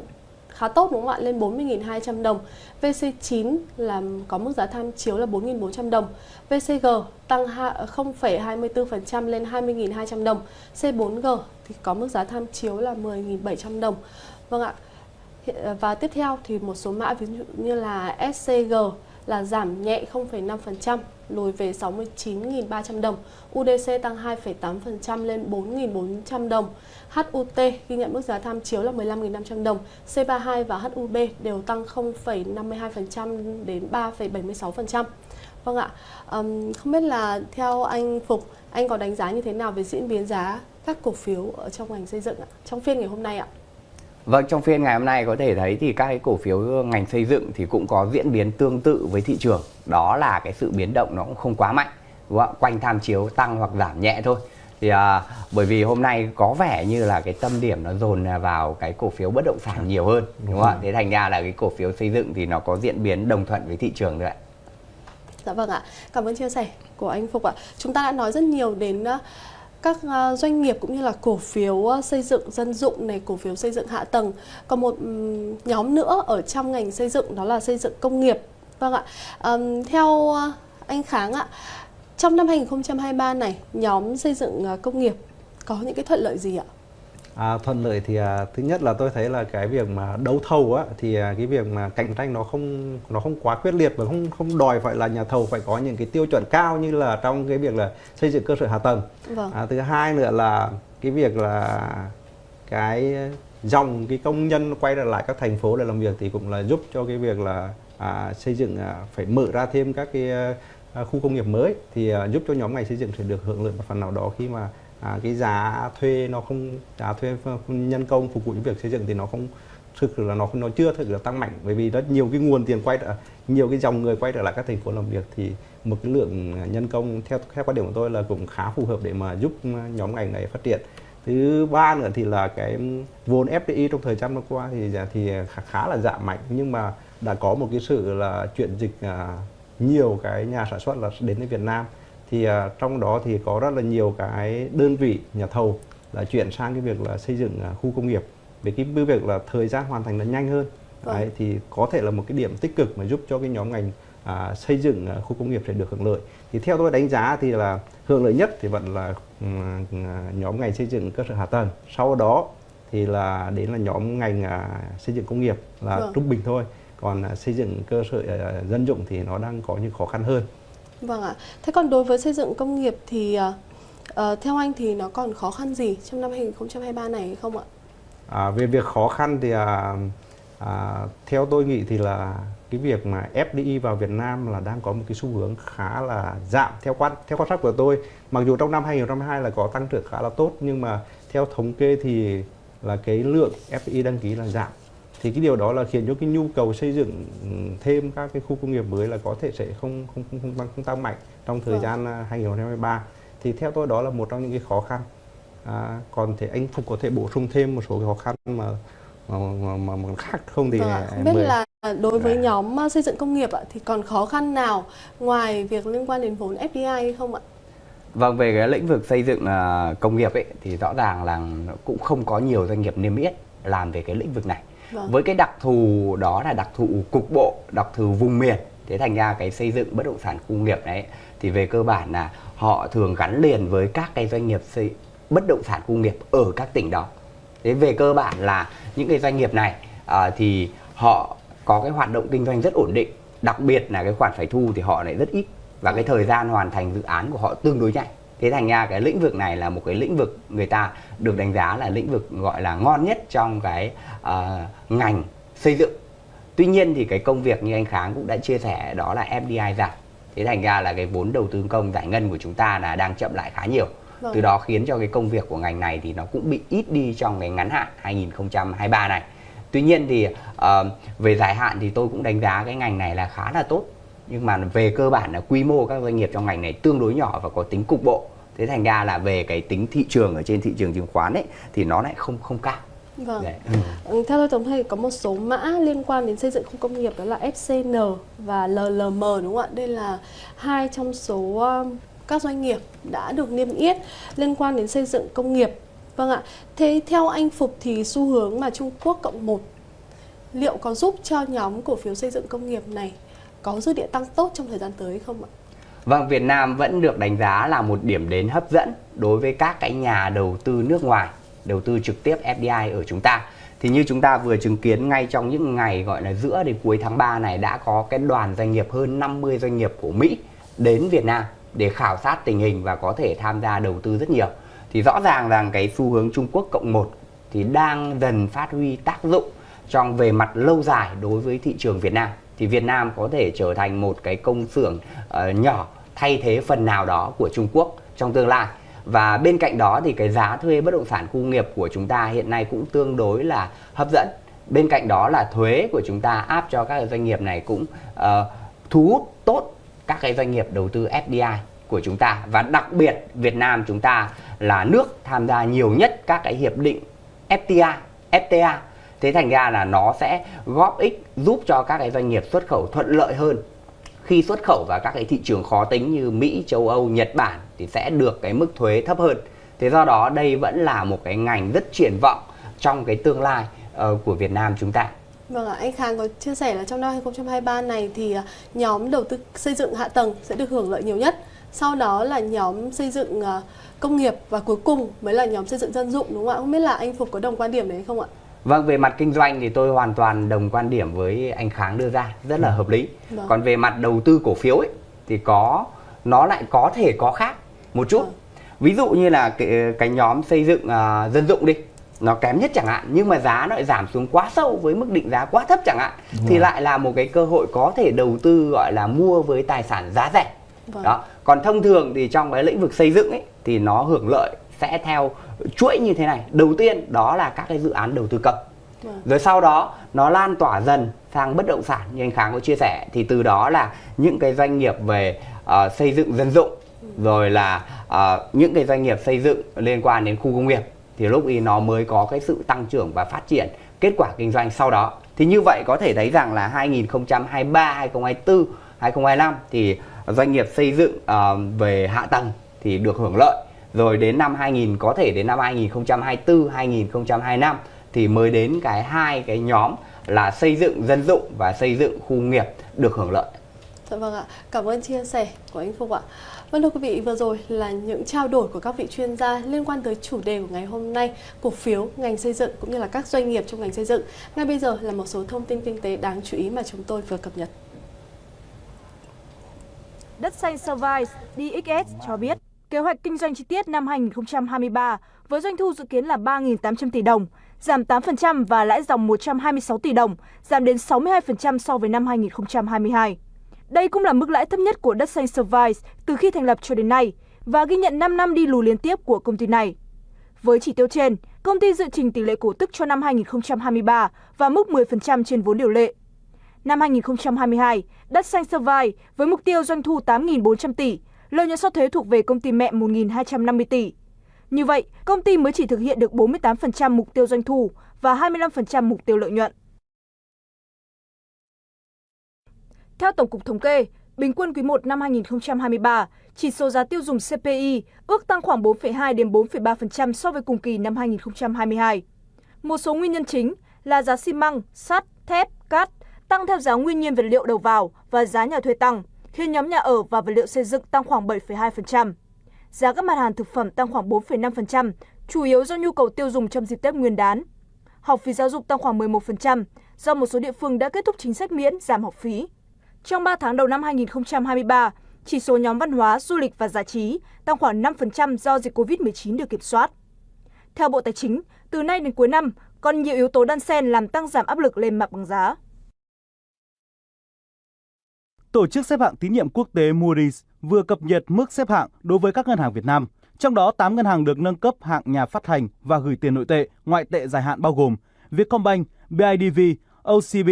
khá tốt đúng không ạ, lên 40.200 đồng. VC9 là có mức giá tham chiếu là 4.400 đồng. VCG tăng 0,24% ờ, lên 20.200 đồng. C4G thì có mức giá tham chiếu là 10.700 đồng. Vâng ạ. Ờ, và tiếp theo thì một số mã ví dụ như là SCG là giảm nhẹ 0,5%, lùi về 69.300 đồng. UDC tăng 2,8% lên 4.400 đồng. HUT ghi nhận mức giá tham chiếu là 15.500 đồng. C32 và HUB đều tăng 0,52% đến 3,76%. Vâng ạ, um, không biết là theo anh Phục, anh có đánh giá như thế nào về diễn biến giá các cổ phiếu ở trong ngành xây dựng ạ, trong phiên ngày hôm nay ạ? Vâng, trong phiên ngày hôm nay có thể thấy thì các cái cổ phiếu ngành xây dựng thì cũng có diễn biến tương tự với thị trường. Đó là cái sự biến động nó cũng không quá mạnh, đúng không? quanh tham chiếu tăng hoặc giảm nhẹ thôi. Thì à, bởi vì hôm nay có vẻ như là cái tâm điểm nó dồn vào cái cổ phiếu bất động sản nhiều hơn, đúng không ạ? Thế thành ra là cái cổ phiếu xây dựng thì nó có diễn biến đồng thuận với thị trường đấy. Dạ vâng ạ, cảm ơn chia sẻ của anh Phục ạ. Chúng ta đã nói rất nhiều đến uh, các ờ, doanh nghiệp cũng như là cổ phiếu ờ, xây dựng dân dụng này, cổ phiếu xây dựng hạ tầng. Còn một nhóm nữa ở trong ngành xây dựng đó là xây dựng công nghiệp. Vâng ạ. Um, theo ờ, anh Kháng ạ, trong năm 2023 này, nhóm xây dựng công nghiệp có những cái thuận lợi gì ạ? À, thuận lợi thì à, thứ nhất là tôi thấy là cái việc mà đấu thầu á thì à, cái việc mà cạnh tranh nó không nó không quá quyết liệt và không không đòi phải là nhà thầu phải có những cái tiêu chuẩn cao như là trong cái việc là xây dựng cơ sở hạ tầng. Vâng. À, thứ hai nữa là cái việc là cái dòng cái công nhân quay trở lại các thành phố để làm việc thì cũng là giúp cho cái việc là à, xây dựng à, phải mở ra thêm các cái à, khu công nghiệp mới thì à, giúp cho nhóm ngành xây dựng sẽ được hưởng lợi một phần nào đó khi mà à, cái giá thuê nó không giá thuê nhân công phục vụ những việc xây dựng thì nó không thực sự là nó nó chưa thực sự là tăng mạnh. Bởi vì rất nhiều cái nguồn tiền quay trở nhiều cái dòng người quay trở lại các thành phố làm việc thì một cái lượng nhân công theo theo quan điểm của tôi là cũng khá phù hợp để mà giúp nhóm ngành này phát triển. Thứ ba nữa thì là cái vốn FDI trong thời gian qua thì dạ, thì khá, khá là giảm mạnh. Nhưng mà đã có một cái sự là chuyển dịch à, nhiều cái nhà sản xuất là đến với Việt Nam thì uh, trong đó thì có rất là nhiều cái đơn vị nhà thầu là chuyển sang cái việc là xây dựng uh, khu công nghiệp. Về cái việc là thời gian hoàn thành nó nhanh hơn. Vâng. Đấy, thì có thể là một cái điểm tích cực mà giúp cho cái nhóm ngành à, xây dựng à, khu công nghiệp sẽ được hưởng lợi. Thì theo tôi đánh giá thì là hưởng lợi nhất thì vẫn là um, nhóm ngành xây dựng cơ sở hạ tầng. Sau đó thì là đến là nhóm ngành à, xây dựng công nghiệp là vâng. trung bình thôi. Còn à, xây dựng cơ sở à, dân dụng thì nó đang có những khó khăn hơn Vâng ạ. Thế còn đối với xây dựng công nghiệp thì uh, theo anh thì nó còn khó khăn gì trong năm 2023 này hay không ạ? À, về việc khó khăn thì à, à, theo tôi nghĩ thì là cái việc mà FDI vào Việt Nam là đang có một cái xu hướng khá là giảm theo quan theo quan sát của tôi mặc dù trong năm 2022 là có tăng trưởng khá là tốt nhưng mà theo thống kê thì là cái lượng FDI đăng ký là giảm thì cái điều đó là khiến cho cái nhu cầu xây dựng thêm các cái khu công nghiệp mới là có thể sẽ không không không không tăng, không tăng mạnh trong thời vâng. gian 2023 à, thì theo tôi đó là một trong những cái khó khăn à, còn thể anh phục có thể bổ sung thêm một số cái khó khăn mà mà, mà, mà, mà khác không thì vâng không biết là đối với à. nhóm à, xây dựng công nghiệp thì còn khó khăn nào ngoài việc liên quan đến vốn FDI hay không ạ? Vâng, về cái lĩnh vực xây dựng công nghiệp ấy thì rõ ràng là cũng không có nhiều doanh nghiệp niêm yết làm về cái lĩnh vực này vâng. với cái đặc thù đó là đặc thù cục bộ đặc thù vùng miền thế thành ra cái xây dựng bất động sản khu nghiệp đấy thì về cơ bản là họ thường gắn liền với các cái doanh nghiệp xây bất động sản khu nghiệp ở các tỉnh đó thế về cơ bản là những cái doanh nghiệp này à, thì họ có cái hoạt động kinh doanh rất ổn định đặc biệt là cái khoản phải thu thì họ lại rất ít và cái thời gian hoàn thành dự án của họ tương đối nhanh thế thành ra cái lĩnh vực này là một cái lĩnh vực người ta được đánh giá là lĩnh vực gọi là ngon nhất trong cái uh, ngành xây dựng. Tuy nhiên thì cái công việc như anh kháng cũng đã chia sẻ đó là fdi giảm. Thế thành ra là cái vốn đầu tư công giải ngân của chúng ta là đang chậm lại khá nhiều. Vâng. từ đó khiến cho cái công việc của ngành này thì nó cũng bị ít đi trong cái ngắn hạn 2023 này. Tuy nhiên thì uh, về dài hạn thì tôi cũng đánh giá cái ngành này là khá là tốt. Nhưng mà về cơ bản là quy mô các doanh nghiệp trong ngành này tương đối nhỏ và có tính cục bộ thế thành ra là về cái tính thị trường ở trên thị trường chứng khoán ấy thì nó lại không không cao Vâng. Đấy. Ừ. Theo tôi tổng thấy có một số mã liên quan đến xây dựng khu công nghiệp đó là FCN và LLM đúng không ạ? Đây là hai trong số um, các doanh nghiệp đã được niêm yết liên quan đến xây dựng công nghiệp. Vâng ạ. Thế theo anh Phục thì xu hướng mà Trung Quốc cộng một liệu có giúp cho nhóm cổ phiếu xây dựng công nghiệp này có dư địa tăng tốt trong thời gian tới không ạ? Vâng, Việt Nam vẫn được đánh giá là một điểm đến hấp dẫn đối với các cái nhà đầu tư nước ngoài, đầu tư trực tiếp FDI ở chúng ta. Thì như chúng ta vừa chứng kiến ngay trong những ngày gọi là giữa đến cuối tháng 3 này đã có cái đoàn doanh nghiệp hơn 50 doanh nghiệp của Mỹ đến Việt Nam để khảo sát tình hình và có thể tham gia đầu tư rất nhiều. Thì rõ ràng rằng cái xu hướng Trung Quốc cộng một thì đang dần phát huy tác dụng trong về mặt lâu dài đối với thị trường Việt Nam thì Việt Nam có thể trở thành một cái công xưởng uh, nhỏ thay thế phần nào đó của Trung Quốc trong tương lai. Và bên cạnh đó thì cái giá thuê bất động sản khu nghiệp của chúng ta hiện nay cũng tương đối là hấp dẫn. Bên cạnh đó là thuế của chúng ta áp cho các doanh nghiệp này cũng uh, thu hút tốt các cái doanh nghiệp đầu tư FDI của chúng ta. Và đặc biệt Việt Nam chúng ta là nước tham gia nhiều nhất các cái hiệp định FTA FTA thế thành ra là nó sẽ góp ích giúp cho các cái doanh nghiệp xuất khẩu thuận lợi hơn khi xuất khẩu vào các cái thị trường khó tính như Mỹ, châu Âu, Nhật Bản thì sẽ được cái mức thuế thấp hơn. Thế do đó đây vẫn là một cái ngành rất triển vọng trong cái tương lai uh, của Việt Nam chúng ta. Vâng ạ, anh Khang có chia sẻ là trong năm 2023 này thì ờ, nhóm đầu tư xây dựng hạ tầng sẽ được hưởng lợi nhiều nhất. Sau đó là nhóm xây dựng ờ, công nghiệp và cuối cùng mới là nhóm xây dựng dân dụng đúng không ạ? Không biết là anh Phục có đồng quan điểm đấy không ạ? Vâng, về mặt kinh doanh thì tôi hoàn toàn đồng quan điểm với anh Kháng đưa ra, rất là hợp lý. Vâng. Còn về mặt đầu tư cổ phiếu ấy thì có nó lại có thể có khác một chút. Vâng. Ví dụ như là cái, cái nhóm xây dựng uh, dân dụng đi, nó kém nhất chẳng hạn nhưng mà giá nó lại giảm xuống quá sâu với mức định giá quá thấp chẳng hạn vâng. thì lại là một cái cơ hội có thể đầu tư gọi là mua với tài sản giá rẻ. Vâng. Đó. Còn thông thường thì trong cái lĩnh vực xây dựng ấy thì nó hưởng lợi sẽ theo chuỗi như thế này. Đầu tiên đó là các cái dự án đầu tư công. Vâng. rồi sau đó nó lan tỏa dần sang bất động sản như anh Kháng có chia sẻ. Thì từ đó là những cái doanh nghiệp về uh, xây dựng dân dụng rồi là uh, những cái doanh nghiệp xây dựng liên quan đến khu công nghiệp thì lúc ý nó mới có cái sự tăng trưởng và phát triển kết quả kinh doanh sau đó. Thì như vậy có thể thấy rằng là 2023 2024 2025 thì doanh nghiệp xây dựng uh, về hạ tầng thì được hưởng lợi rồi đến năm 2000 có thể đến năm 2024 2025 thì mới đến cái hai cái nhóm là xây dựng dân dụng và xây dựng khu nghiệp được hưởng lợi. Dạ vâng ạ, cảm ơn chia sẻ của anh Phục ạ. Vâng thưa quý vị, vừa rồi là những trao đổi của các vị chuyên gia liên quan tới chủ đề của ngày hôm nay, cổ phiếu, ngành xây dựng cũng như là các doanh nghiệp trong ngành xây dựng. Ngay bây giờ là một số thông tin kinh tế đáng chú ý mà chúng tôi vừa cập nhật. Đất xanh Service DXS cho biết Kế hoạch kinh doanh chi tiết năm 2023 với doanh thu dự kiến là 3.800 tỷ đồng, giảm 8% và lãi dòng 126 tỷ đồng, giảm đến 62% so với năm 2022. Đây cũng là mức lãi thấp nhất của đất xanh Service từ khi thành lập cho đến nay và ghi nhận 5 năm đi lùi liên tiếp của công ty này. Với chỉ tiêu trên, công ty dự trình tỷ lệ cổ tức cho năm 2023 và mức 10% trên vốn điều lệ. Năm 2022, đất xanh Service với mục tiêu doanh thu 8.400 tỷ, lợi nhuận sau thuế thuộc về công ty mẹ 1.250 tỷ. Như vậy, công ty mới chỉ thực hiện được 48% mục tiêu doanh thu và 25% mục tiêu lợi nhuận. Theo Tổng cục Thống kê, bình quân quý 1 năm 2023, chỉ số giá tiêu dùng CPI ước tăng khoảng 4,2 đến 4,3% so với cùng kỳ năm 2022. Một số nguyên nhân chính là giá xi măng, sắt, thép, cát tăng theo giá nguyên nhiên vật liệu đầu vào và giá nhà thuê tăng, khiến nhóm nhà ở và vật liệu xây dựng tăng khoảng 7,2%. Giá các mặt hàng thực phẩm tăng khoảng 4,5%, chủ yếu do nhu cầu tiêu dùng trong dịp Tết Nguyên đán. Học phí giáo dục tăng khoảng 11%, do một số địa phương đã kết thúc chính sách miễn giảm học phí. Trong 3 tháng đầu năm 2023, chỉ số nhóm văn hóa, du lịch và giải trí tăng khoảng 5% do dịch COVID-19 được kiểm soát. Theo Bộ Tài chính, từ nay đến cuối năm, còn nhiều yếu tố đan xen làm tăng giảm áp lực lên mặt bằng giá. Tổ chức xếp hạng tín nhiệm quốc tế Moody's vừa cập nhật mức xếp hạng đối với các ngân hàng Việt Nam. Trong đó, 8 ngân hàng được nâng cấp hạng nhà phát hành và gửi tiền nội tệ, ngoại tệ dài hạn bao gồm Vietcombank, BIDV, OCB,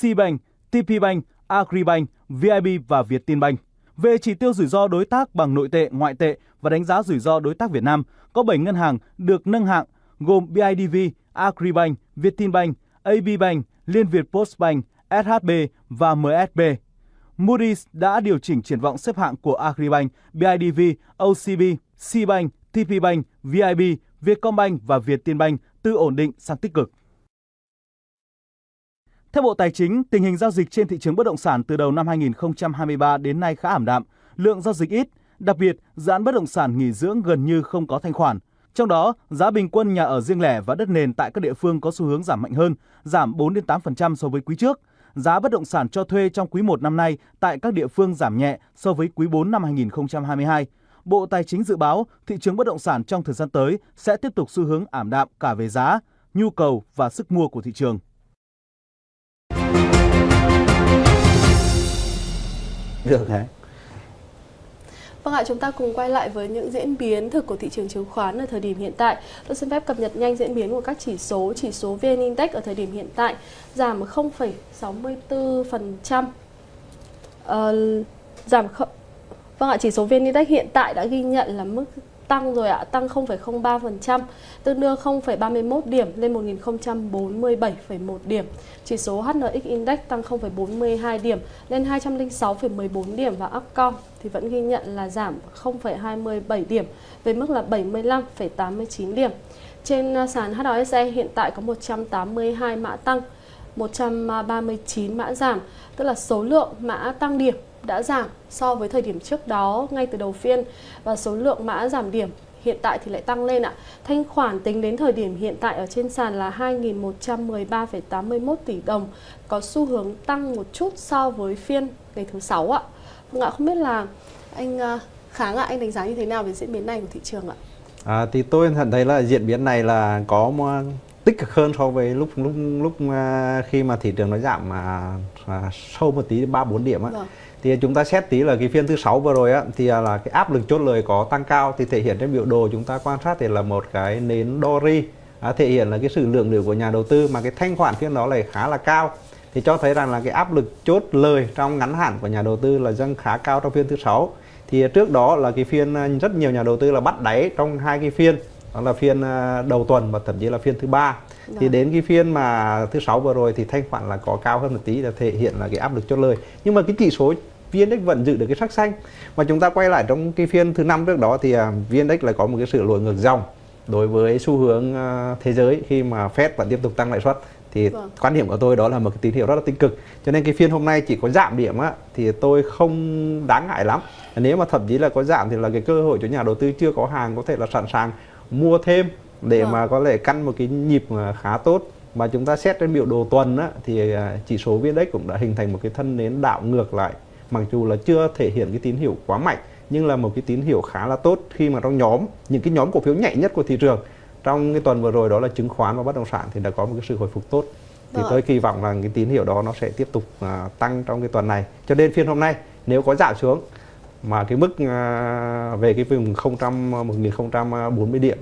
Cbank, TPBank, Agribank, VIB và Vietinbank. Về chỉ tiêu rủi ro đối tác bằng nội tệ, ngoại tệ và đánh giá rủi ro đối tác Việt Nam, có 7 ngân hàng được nâng hạng gồm BIDV, Agribank, Vietinbank, ABBank, Liên Việt Postbank, SHB và MSB. Moody's đã điều chỉnh triển vọng xếp hạng của Agribank, BIDV, OCB, Cbank, TPBank, VIB, Vietcombank và Vietinbank từ ổn định sang tích cực. Theo Bộ Tài chính, tình hình giao dịch trên thị trường bất động sản từ đầu năm 2023 đến nay khá ảm đạm, lượng giao dịch ít, đặc biệt dự án bất động sản nghỉ dưỡng gần như không có thanh khoản. Trong đó, giá bình quân nhà ở riêng lẻ và đất nền tại các địa phương có xu hướng giảm mạnh hơn, giảm 4 đến 8% so với quý trước. Giá bất động sản cho thuê trong quý 1 năm nay tại các địa phương giảm nhẹ so với quý 4 năm 2022. Bộ Tài chính dự báo thị trường bất động sản trong thời gian tới sẽ tiếp tục xu hướng ảm đạm cả về giá, nhu cầu và sức mua của thị trường. Được hả? Vâng ạ, chúng ta cùng quay lại với những diễn biến thực của thị trường chứng khoán ở thời điểm hiện tại. Tôi xin phép cập nhật nhanh diễn biến của các chỉ số. Chỉ số VN Index ở thời điểm hiện tại giảm 0,64%. Uh, ờ, giảm. Vâng ạ, chỉ số VN Index hiện tại đã ghi nhận là mức tăng rồi ạ, tăng 0,03%, tương đương 0,31 điểm lên 1047,1 điểm. Chỉ số HNX Index tăng 0,42 điểm lên 206,14 điểm và Upcom thì vẫn ghi nhận là giảm 0,27 điểm về mức là 75,89 điểm. Trên à, sàn HOSE hiện tại có 182 mã tăng, 139 mã giảm, tức là số lượng mã tăng điểm đã giảm so với thời điểm trước đó ngay từ đầu phiên và số lượng mã giảm điểm hiện tại thì lại tăng lên ạ. Thanh khoản tính đến thời điểm hiện tại ở trên sàn là 2.113,81 tỷ đồng, có xu hướng tăng một chút so với phiên ngày thứ sáu ạ. Vâng ạ, không biết là anh à, Kháng ạ, anh đánh giá như thế nào về diễn biến này của thị trường ạ? À, thì tôi nhận thấy là diễn biến này là có tích cực hơn so với lúc lúc lúc à, khi mà thị trường nó giảm mà à, sâu một tí ba bốn điểm á. Vâng thì chúng ta xét tí là cái phiên thứ sáu vừa rồi á thì là cái áp lực chốt lời có tăng cao. Thì thể hiện trên biểu đồ chúng ta quan sát thì là một cái nến Dory à, thể hiện là cái sự lượng liệu của nhà đầu tư mà cái thanh khoản phiên đó lại khá là cao. Thì cho thấy rằng là cái áp lực chốt lời trong ngắn hạn của nhà đầu tư là dâng khá cao trong phiên thứ sáu. Thì trước đó là cái phiên à, rất nhiều nhà đầu tư là bắt đáy trong hai cái phiên đó là phiên à, đầu tuần và thậm chí là phiên thứ ba. Thì đến cái phiên mà thứ sáu vừa rồi thì thanh khoản là có cao hơn một tí là thể hiện là cái áp lực chốt lời. Nhưng mà cái chỉ số VN-Index vẫn giữ được cái sắc xanh. Mà chúng ta quay lại trong cái phiên thứ năm trước đó thì uh, VN-Index lại có một cái sự lùi ngược dòng. Đối với xu hướng uh, thế giới khi mà Fed vẫn tiếp tục tăng lãi suất thì vâng. quan điểm của tôi đó là một cái tín hiệu rất là tích cực. Cho nên cái phiên hôm nay chỉ có giảm điểm á thì tôi không đáng ngại lắm. Nếu mà thậm chí là có giảm thì là cái cơ hội cho nhà đầu tư chưa có hàng có thể là sẵn sàng mua thêm để vâng. mà có thể căn một cái nhịp khá tốt. Mà chúng ta xét trên biểu đồ tuần á, thì à, chỉ số VN-Index cũng đã hình thành một cái thân nến đảo ngược lại mặc dù là chưa thể hiện cái tín hiệu quá mạnh nhưng là một cái tín hiệu khá là tốt khi mà trong nhóm những cái nhóm cổ phiếu nhạy nhất của thị trường. Trong cái tuần vừa rồi đó là chứng khoán và bất động sản thì đã có một cái sự hồi phục tốt. Thì tôi kỳ vọng là cái tín hiệu đó nó sẽ tiếp tục uh, tăng trong cái tuần này. Cho nên phiên hôm nay nếu có giảm xuống mà cái mức uh, về cái vùng 000 1040 điểm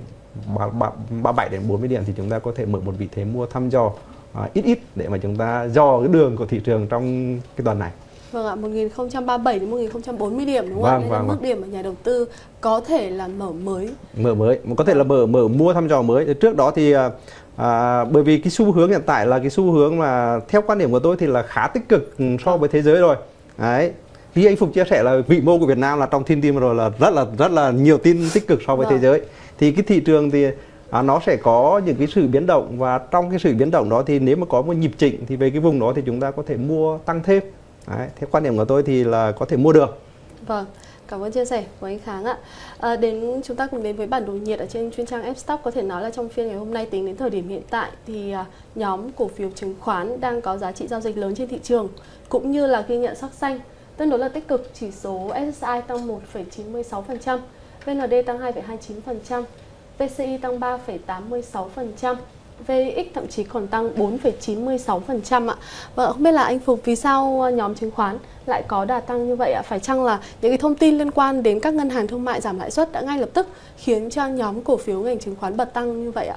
37 đến 40 điểm thì chúng ta có thể mở một vị thế mua thăm dò uh, ít ít để mà chúng ta dò cái đường của thị trường trong cái tuần này. Vâng ạ, 1037 đến 1040 điểm đúng không vâng, ạ? Đây vâng, là mức vâng. điểm mà nhà đầu tư có thể là mở mới. Mở mới, có thể là mở mở mua thăm dò mới. Trước đó thì à, à, bởi vì cái xu hướng hiện tại là cái xu hướng mà theo quan điểm của tôi thì là khá tích cực so với thế giới rồi. Đấy. Như anh Phục chia sẻ là vị mô của Việt Nam là trong thiên tim rồi là rất là rất là nhiều tin tích cực so với vâng. thế giới. Thì cái thị trường thì à, nó sẽ có những cái sự biến động và trong cái sự biến động đó thì nếu mà có một nhịp chỉnh thì về cái vùng đó thì chúng ta có thể mua tăng thêm Đấy, thế quan điểm của tôi thì là có thể mua được vâng Cảm ơn chia sẻ của anh Kháng ạ. À, đến chúng ta cùng đến với bản đồ nhiệt ở trên chuyên trang Fstock có thể nói là trong phiên ngày hôm nay tính đến thời điểm hiện tại thì à, nhóm cổ phiếu chứng khoán đang có giá trị giao dịch lớn trên thị trường cũng như là ghi nhận sắc xanh tương đối là tích cực chỉ số SSI tăng 1,96%, VND tăng 2,29%, VCI tăng 3,86%, VX thậm chí còn tăng 4,96% ạ. Và không biết là anh Phục vì sao ờ, nhóm chứng khoán lại có đà tăng như vậy ạ? Phải chăng là những cái thông tin liên quan đến các ngân hàng thương mại giảm lãi suất đã ngay lập tức khiến cho nhóm cổ phiếu ngành chứng khoán bật tăng như vậy ạ?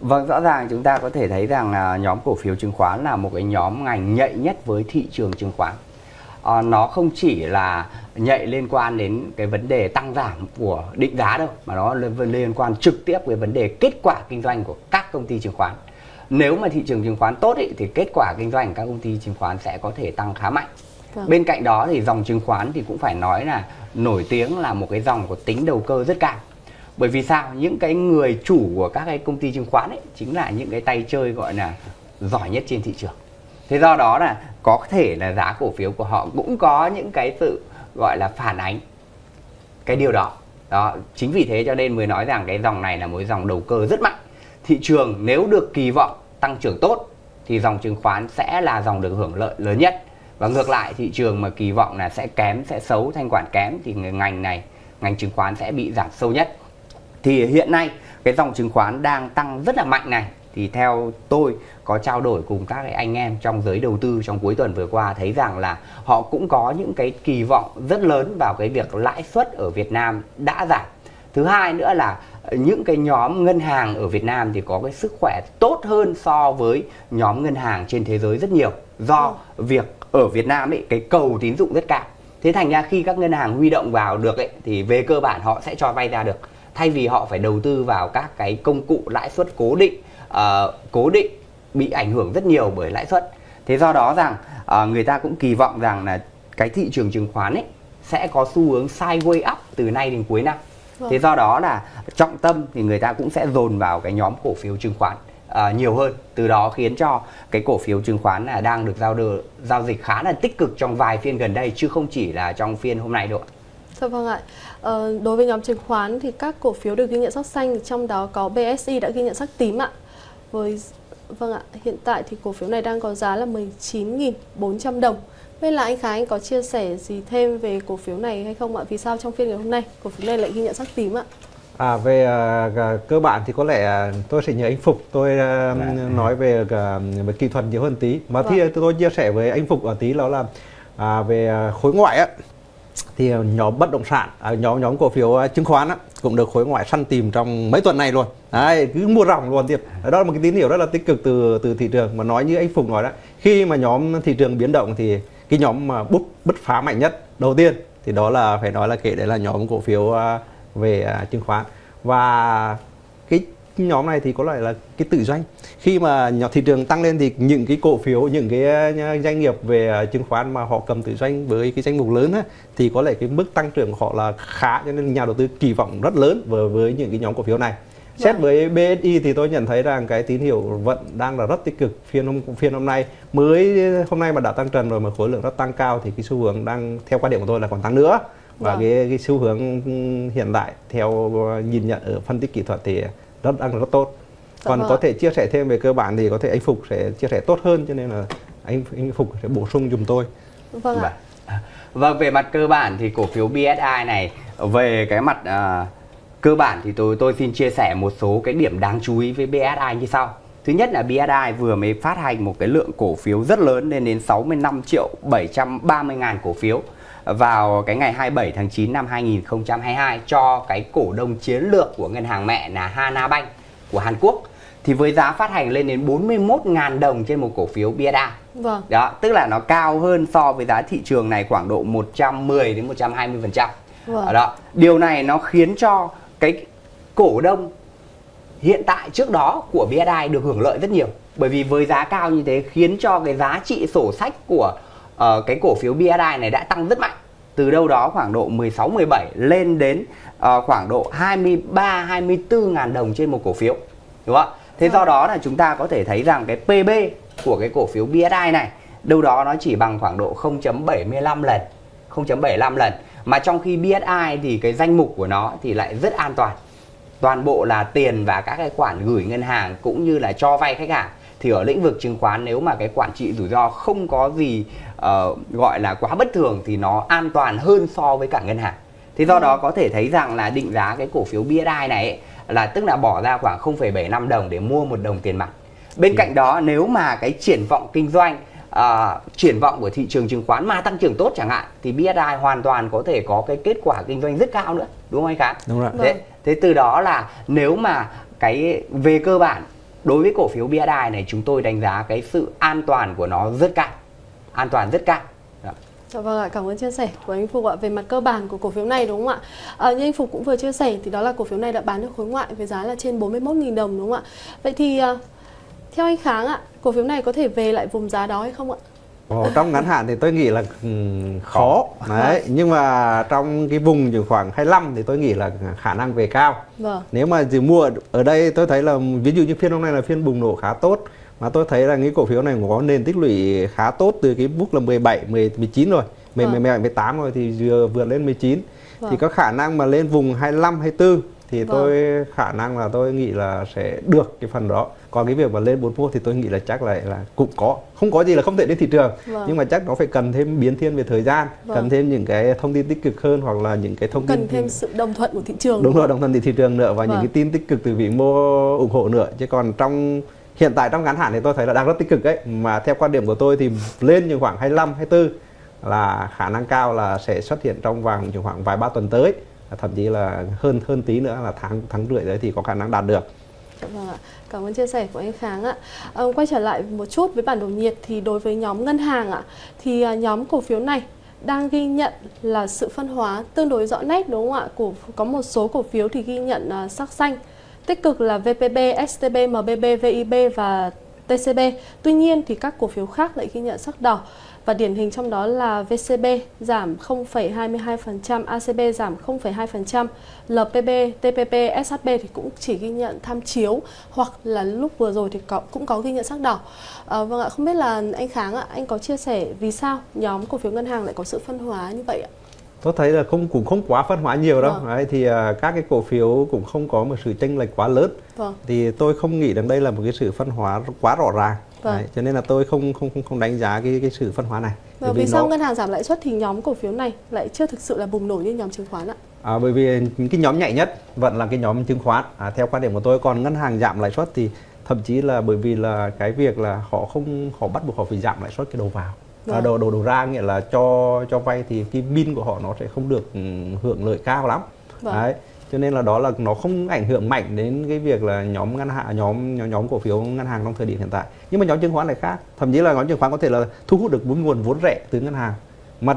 Vâng, rõ ràng chúng ta có thể thấy rằng là nhóm cổ phiếu chứng khoán là một cái nhóm ngành nhạy nhất với thị trường chứng khoán. À, nó không chỉ là nhạy liên quan đến cái vấn đề tăng giảm của định giá đâu mà nó liên quan trực tiếp với vấn đề kết quả kinh doanh của các công ty chứng khoán. Nếu mà thị trường chứng khoán tốt ý, thì kết quả kinh doanh của các công ty chứng khoán sẽ có thể tăng khá mạnh. Vâng. bên cạnh đó thì dòng chứng khoán thì cũng phải nói là nổi tiếng là một cái dòng có tính đầu cơ rất cao. Bởi vì sao? Những cái người chủ của các cái công ty chứng khoán ấy chính là những cái tay chơi gọi là giỏi nhất trên thị trường thế do đó là có thể là giá cổ phiếu của họ cũng có những cái sự, gọi là, phản ánh cái điều đó. Đó, chính vì thế cho nên mới nói rằng cái dòng này là một dòng đầu cơ rất mạnh. Thị trường nếu được kỳ vọng tăng trưởng tốt thì dòng chứng khoán sẽ là dòng được hưởng lợi lớn nhất. Và ngược lại, thị trường mà kỳ vọng là sẽ kém, sẽ xấu, thanh khoản kém thì ngành này, ngành chứng khoán sẽ bị giảm sâu nhất. Thì hiện nay, cái dòng chứng khoán đang tăng rất là mạnh này thì theo tôi có trao đổi cùng các anh em trong giới đầu tư trong cuối tuần vừa qua thấy rằng là họ cũng có những cái kỳ vọng rất lớn vào cái việc lãi suất ở Việt Nam đã giảm. Thứ hai nữa là những cái nhóm ngân hàng ở Việt Nam thì có cái sức khỏe tốt hơn so với nhóm ngân hàng trên thế giới rất nhiều do việc ở Việt Nam ấy cái cầu tín dụng rất cao. Thế thành ra khi các ngân hàng huy động vào được ấy thì về cơ bản họ sẽ cho vay ra được thay vì họ phải đầu tư vào các cái công cụ lãi suất cố định uh, cố định bị ảnh hưởng rất nhiều bởi lãi suất. Thế do đó rằng uh, người ta cũng kỳ vọng rằng là cái thị trường chứng khoán ấy sẽ có xu hướng sideways up từ nay đến cuối năm. Vâng. thế do đó là trọng tâm thì người ta cũng sẽ dồn vào cái nhóm cổ phiếu chứng khoán uh, nhiều hơn. Từ đó khiến cho cái cổ phiếu chứng khoán là đang được giao được giao dịch khá là tích cực trong vài phiên gần đây chứ không chỉ là trong phiên hôm nay đâu Dạ vâng ạ. Ờ, đối với nhóm chứng khoán thì các cổ phiếu được ghi nhận sắc xanh, trong đó có BSI đã ghi nhận sắc tím ạ với vâng ạ hiện tại thì cổ phiếu này đang có giá là 19.400 đồng Bên là anh Khánh anh có chia sẻ gì thêm về cổ phiếu này hay không ạ? Vì sao trong phiên ngày hôm nay cổ phiếu này lại ghi nhận sắc tím ạ? À về uh, cơ bản thì có lẽ uh, tôi sẽ nhờ anh Phục tôi uh, nói về uh, về kỹ thuật nhiều hơn tí. Mà vâng. thì tôi chia sẻ với anh Phục ở tí đó là uh, về khối ngoại á thì nhóm bất động sản à, nhóm nhóm cổ phiếu à, chứng khoán á, cũng được khối ngoại săn tìm trong mấy tuần này luôn. Đấy cứ mua ròng luôn tiếp. Đó là một cái tín hiệu rất là tích cực từ từ thị trường. Mà nói như anh Phùng nói đó khi mà nhóm thị trường biến động thì cái nhóm mà bút bứt phá mạnh nhất đầu tiên thì đó là phải nói là kể đấy là nhóm cổ phiếu à, về à, chứng khoán. Và cái nhóm này thì có lại là cái tự doanh khi mà nhỏ thị trường tăng lên thì những cái cổ phiếu những cái ờ, doanh nghiệp về ờ, chứng khoán mà họ cầm tự doanh với cái danh mục lớn á, thì có lẽ cái mức tăng trưởng của họ là khá cho nên nhà đầu tư kỳ vọng rất lớn với với những cái nhóm cổ phiếu này Xét vâng. với BSI thì tôi nhận thấy rằng cái tín hiệu vẫn đang là rất tích cực phiên hôm phiên hôm nay mới hôm nay mà đã tăng trần rồi mà khối lượng rất tăng cao thì cái xu hướng đang theo quan điểm của tôi là còn tăng nữa và vâng. cái cái xu hướng hiện tại theo nhìn nhận ở phân tích kỹ thuật thì rất đang rất tốt. Dạ còn vâng. có thể chia sẻ thêm về cơ bản thì có thể anh Phục sẽ chia sẻ tốt hơn cho nên là anh anh Phục sẽ bổ sung dùm tôi. Vâng ạ. Vâng, vâng về mặt cơ bản thì cổ phiếu BSI này về cái mặt uh, cơ bản thì tôi tôi xin chia sẻ một số cái điểm đáng chú ý với BSI như sau. Thứ nhất là BSI vừa mới phát hành một cái lượng cổ phiếu rất lớn lên đến 65 triệu 730 ngàn cổ phiếu vào cái ngày 27 tháng 9 năm 2022 cho cái cổ đông chiến lược của ngân hàng mẹ là Hana Bank của Hàn Quốc thì với giá phát hành lên đến 41.000 đồng trên một cổ phiếu BSI. Vâng. Đó, tức là nó cao hơn so với giá thị trường này khoảng độ 110 đến 120%. Vâng. Đó, điều này nó khiến cho cái cổ đông hiện tại trước đó của BSI được hưởng lợi rất nhiều. Bởi vì với giá cao như thế khiến cho cái giá trị sổ sách của uh, cái cổ phiếu BSI này đã tăng rất mạnh. Từ đâu đó khoảng độ 16 17 lên đến uh, khoảng độ 23 24 ngàn đồng trên một cổ phiếu đúng không ạ? Thế do vâng. đó là chúng ta có thể thấy rằng cái PB của cái cổ phiếu BSI này đâu đó nó chỉ bằng khoảng độ 0.75 lần 0.75 lần. Mà trong khi BSI thì cái danh mục của nó thì lại rất an toàn. Toàn bộ là tiền và các cái khoản gửi ngân hàng cũng như là cho vay khách hàng thì ở lĩnh vực chứng khoán nếu mà cái quản trị rủi ro không có gì uh, gọi là quá bất thường thì nó an toàn hơn so với cả ngân hàng. Thì do đó có thể thấy rằng là định giá cái cổ phiếu BSI này ấy, là tức là bỏ ra khoảng 0,75 đồng để mua một đồng tiền mặt. Bên cạnh đó nếu mà cái triển vọng kinh doanh uh, triển vọng của thị trường chứng khoán mà tăng trưởng tốt chẳng hạn thì BSI hoàn toàn có thể có cái kết quả kinh doanh rất cao nữa đúng không anh Khánh? Đúng rồi. Thế, thế từ đó là nếu mà cái về cơ bản đối với cổ phiếu BSI này chúng tôi đánh giá cái sự an toàn của nó rất cao an toàn rất cao Dạ vâng ạ, cảm ơn chia sẻ của anh Phục ạ về mặt cơ bản của cổ phiếu này đúng không ạ? À, như anh Phục cũng vừa chia sẻ thì đó là cổ phiếu này đã bán được khối ngoại với giá là trên 41.000 đồng đúng không ạ? Vậy thì ờ, theo anh Kháng ạ, cổ phiếu này có thể về lại vùng giá đó hay không ạ? Ồ, trong ngắn hạn thì tôi nghĩ là um, khó đấy vâng. nhưng mà trong cái vùng chỉ khoảng 25 thì tôi nghĩ là khả năng về cao vâng. nếu mà chỉ mua ở đây tôi thấy là ví dụ như phiên hôm nay là phiên bùng nổ khá tốt mà tôi thấy là cái cổ phiếu này có nền tích lũy khá tốt từ cái mức là 17 10 19 rồi 10 vâng. 17 18 rồi thì vừa vượt lên 19 vâng. thì có khả năng mà lên vùng 25 24 thì vâng. tôi khả năng là tôi nghĩ là sẽ được cái phần đó còn cái việc mà lên 41 thì tôi nghĩ là chắc là là cũng có. Không có gì là không thể đến thị trường. Vâng. nhưng mà chắc nó phải cần thêm biến thiên về thời gian vâng. cần thêm những cái thông tin tích cực hơn hoặc là những cái thông cần tin cần thêm sự đồng thuận của thị trường. Đúng rồi đồng thuận từ thị trường nữa và vâng. những cái tin tích cực từ vị mô ủng hộ nữa. Chứ còn trong hiện tại trong ngắn hạn thì tôi thấy là đang rất tích cực đấy mà theo quan điểm của tôi thì lên như khoảng 25 24 là khả năng cao là sẽ xuất hiện trong vòng khoảng vài ba tuần tới. Thậm chí là hơn hơn tí nữa là tháng tháng rưỡi đấy thì có khả năng đạt được Vâng ạ. Cảm ơn chia sẻ của anh Kháng ạ. À, quay trở lại một chút với bản đồ nhiệt thì đối với nhóm ngân hàng ạ thì à, nhóm cổ phiếu này đang ghi nhận là sự phân hóa tương đối rõ nét đúng không ạ? Cổ có một số cổ phiếu thì ghi nhận uh, sắc xanh. Tích cực là VPB, STB, MBB, VIB và TCB. Tuy nhiên thì các cổ phiếu khác lại ghi nhận sắc đỏ và điển hình trong đó là VCB giảm 0,22%, ACB giảm 0,2%, LPB, TPP, SHB thì cũng chỉ ghi nhận tham chiếu hoặc là lúc vừa rồi thì có, cũng có ghi nhận sắc đỏ. À, vâng ạ, không biết là anh Kháng ạ, anh có chia sẻ vì sao nhóm cổ phiếu ngân hàng lại có sự phân hóa như vậy ạ? tôi thấy là không cũng không quá phân hóa nhiều đâu vâng. đấy thì uh, các cái cổ phiếu cũng không có một sự chênh lệch quá lớn vâng. thì tôi không nghĩ rằng đây là một cái sự phân hóa quá rõ ràng vâng. đấy, cho nên là tôi không không không không đánh giá cái cái sự phân hóa này và vì, vì sao nó... ngân hàng giảm lãi suất thì nhóm cổ phiếu này lại chưa thực sự là bùng nổ như nhóm chứng khoán ạ à, bởi vì cái nhóm nhạy nhất vẫn là cái nhóm chứng khoán à, theo quan điểm của tôi còn ngân hàng giảm lãi suất thì thậm chí là bởi vì là cái việc là họ không họ bắt buộc họ phải giảm lãi suất cái đầu vào vâng. đồ đồ đồ ra nghĩa là cho cho vay thì cái bin của họ nó sẽ không được ừ, hưởng lợi cao lắm vâng. đấy cho nên là đó là nó không ảnh hưởng mạnh đến cái việc là nhóm ngân hàng nhóm nhóm, nhóm cổ phiếu ngân hàng trong thời điểm hiện tại. Nhưng mà nhóm chứng khoán lại khác. Thậm chí là nhóm chứng khoán có thể là thu hút được nguồn vốn rẻ từ ngân hàng. Mà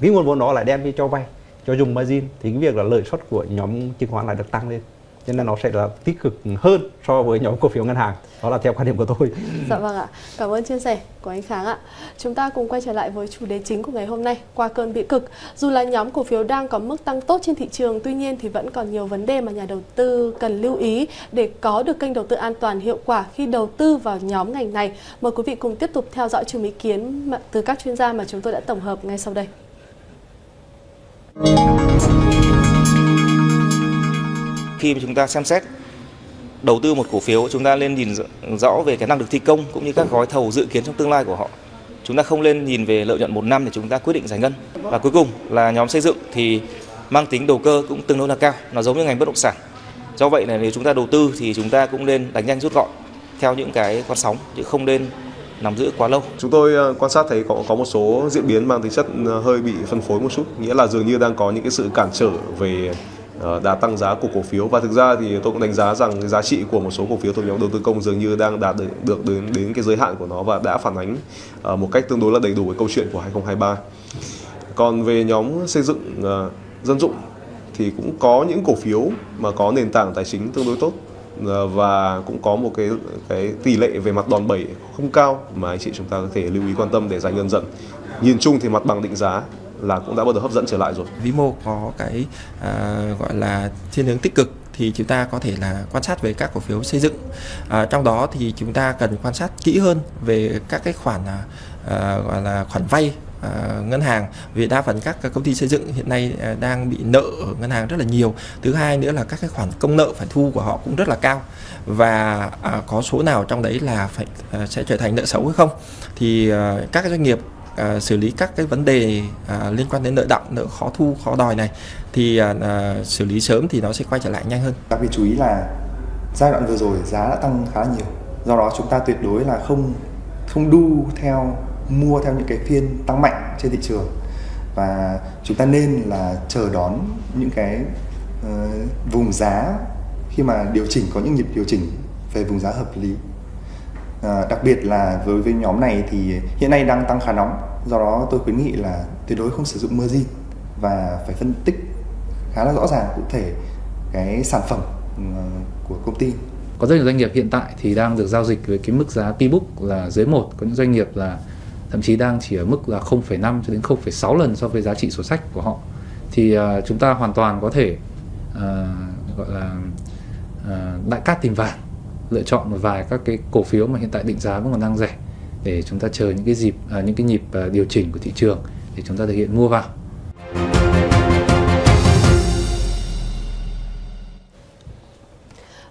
cái nguồn vốn đó lại đem đi cho vay cho dùng margin. Thì cái việc là lợi suất của nhóm chứng khoán lại được tăng lên cho nên nó sẽ là tích cực hơn so với nhóm cổ phiếu ngân hàng. Đó là theo quan điểm của tôi. Dạ vâng ạ. Cảm ơn chia sẻ của anh Kháng ạ. Chúng ta cùng quay trở lại với chủ đề chính của ngày hôm nay, qua cơn bị cực. Dù là nhóm cổ phiếu đang có mức tăng tốt trên thị trường, tuy nhiên thì vẫn còn nhiều vấn đề mà nhà đầu tư cần lưu ý để có được kênh đầu tư an toàn hiệu quả khi đầu tư vào nhóm ngành này. Mời quý vị cùng tiếp tục theo dõi chùm ý kiến từ các chuyên gia mà chúng tôi đã tổng hợp ngay sau đây khi mà chúng ta xem xét đầu tư một cổ phiếu chúng ta lên nhìn rõ về cái năng lực thi công cũng như các gói thầu dự kiến trong tương lai của họ. Chúng ta không nên nhìn về lợi nhuận một năm để chúng ta quyết định giải ngân. Và cuối cùng là nhóm xây dựng thì mang tính đầu cơ cũng tương đối là cao nó giống như ngành bất động sản. Do vậy là nếu chúng ta đầu tư thì chúng ta cũng nên đánh nhanh rút gọn theo những cái con sóng chứ không nên nắm giữ quá lâu. Chúng tôi ờ, quan sát thấy có có một số diễn biến mang tính chất ờ, hơi bị phân phối một chút, nghĩa là dường như đang có những cái sự cản trở về Ờ, đã tăng giá của cổ phiếu và thực ra thì tôi cũng đánh giá rằng giá trị của một số cổ phiếu thuộc nhóm đầu tư công dường như đang đạt được, được đến đến cái giới hạn của nó và đã phản ánh uh, một cách tương đối là đầy đủ cái câu chuyện của 2023. Còn về nhóm xây dựng uh, dân dụng thì cũng có những cổ phiếu mà có nền tảng tài chính tương đối tốt và cũng có một cái cái tỷ lệ về mặt đòn bẩy không cao mà anh chị chúng ta có thể lưu ý quan tâm để giải ngân dần. Nhìn chung thì mặt bằng định giá là cũng đã bắt đầu hấp dẫn trở lại rồi. Vĩ mô có cái à, gọi là thiên hướng tích cực thì chúng ta có thể là quan sát về các cổ phiếu xây dựng. À, trong đó thì chúng ta cần quan sát kỹ hơn về các cái khoản à, à, gọi là khoản vay à, ngân hàng vì đa phần các công ty xây dựng hiện nay à, đang bị nợ ở ngân hàng rất là nhiều. Thứ hai nữa là các cái khoản công nợ phải thu của họ cũng rất là cao và à, có số nào trong đấy là phải à, sẽ trở thành nợ xấu hay không thì à, các doanh nghiệp à, xử lý các cái vấn đề à, liên quan đến nợ động nợ khó thu khó đòi này thì à, à, xử lý sớm thì nó sẽ quay trở lại nhanh hơn. Đặc biệt chú ý là giai đoạn vừa rồi giá đã tăng khá nhiều. Do đó chúng ta tuyệt đối là không không đu theo mua theo những cái phiên tăng mạnh trên thị trường. Và chúng ta nên là chờ đón những cái uh, vùng giá khi mà điều chỉnh có những nhịp điều chỉnh về vùng giá hợp lý à, đặc biệt là với với nhóm này thì hiện nay đang tăng khá nóng. Do đó tôi khuyến nghị là tuyệt đối không sử dụng margin và phải phân tích khá là rõ ràng cụ thể cái sản phẩm ừ, của công ty. Có rất nhiều doanh nghiệp hiện tại thì đang được giao dịch với cái mức giá P-book là dưới một. Có những doanh nghiệp là thậm chí đang chỉ ở mức là 0,5 cho đến 0,6 lần so với giá trị sổ sách của họ. Thì uh, chúng ta hoàn toàn có thể uh, gọi là uh, đại cát tìm vàng lựa chọn một vài các cái cổ phiếu mà hiện tại định giá vẫn còn đang rẻ để chúng ta chờ những cái dịp à, những cái nhịp à, điều chỉnh của thị trường để chúng ta thực hiện mua vào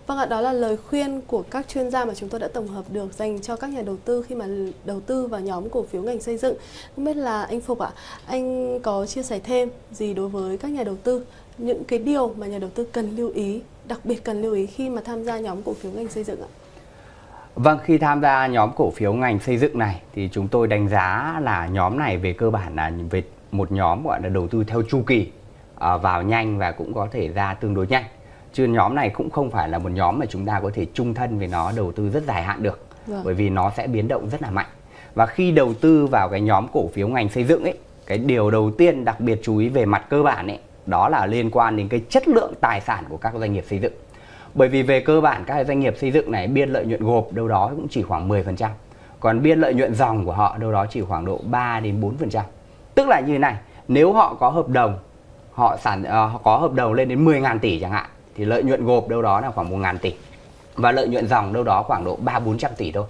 Vâng ạ, đó là lời khuyên của các chuyên gia mà chúng tôi đã tổng hợp được dành cho các nhà đầu tư khi mà đầu tư vào nhóm cổ phiếu ngành xây dựng. Không biết là anh Phục ạ, anh có chia sẻ thêm gì đối với các nhà đầu tư những cái điều mà nhà đầu tư cần lưu ý, đặc biệt cần lưu ý khi mà tham gia nhóm cổ phiếu ngành xây dựng ạ? Vâng, khi tham gia nhóm cổ phiếu ngành xây dựng này thì chúng tôi đánh giá là nhóm này về cơ bản là về một nhóm gọi là đầu tư theo chu kỳ à, vào nhanh và cũng có thể ra tương đối nhanh chứ nhóm này cũng không phải là một nhóm mà chúng ta có thể chung thân với nó đầu tư rất dài hạn được vâng. bởi vì nó sẽ biến động rất là mạnh và khi đầu tư vào cái nhóm cổ phiếu ngành xây dựng ấy cái điều đầu tiên đặc biệt chú ý về mặt cơ bản ấy đó là liên quan đến cái chất lượng tài sản của các doanh nghiệp xây dựng. Bởi vì về cơ bản các doanh nghiệp xây dựng này biên lợi nhuận gộp đâu đó cũng chỉ khoảng 10% còn biên lợi nhuận dòng của họ đâu đó chỉ khoảng độ 3 đến 4% tức là như này nếu họ có hợp đồng họ sản uh, họ có hợp đồng lên đến 10.000 tỷ chẳng hạn thì lợi nhuận gộp đâu đó là khoảng 1 ngàn tỷ. Và lợi nhuận dòng đâu đó khoảng độ 3 400 tỷ thôi.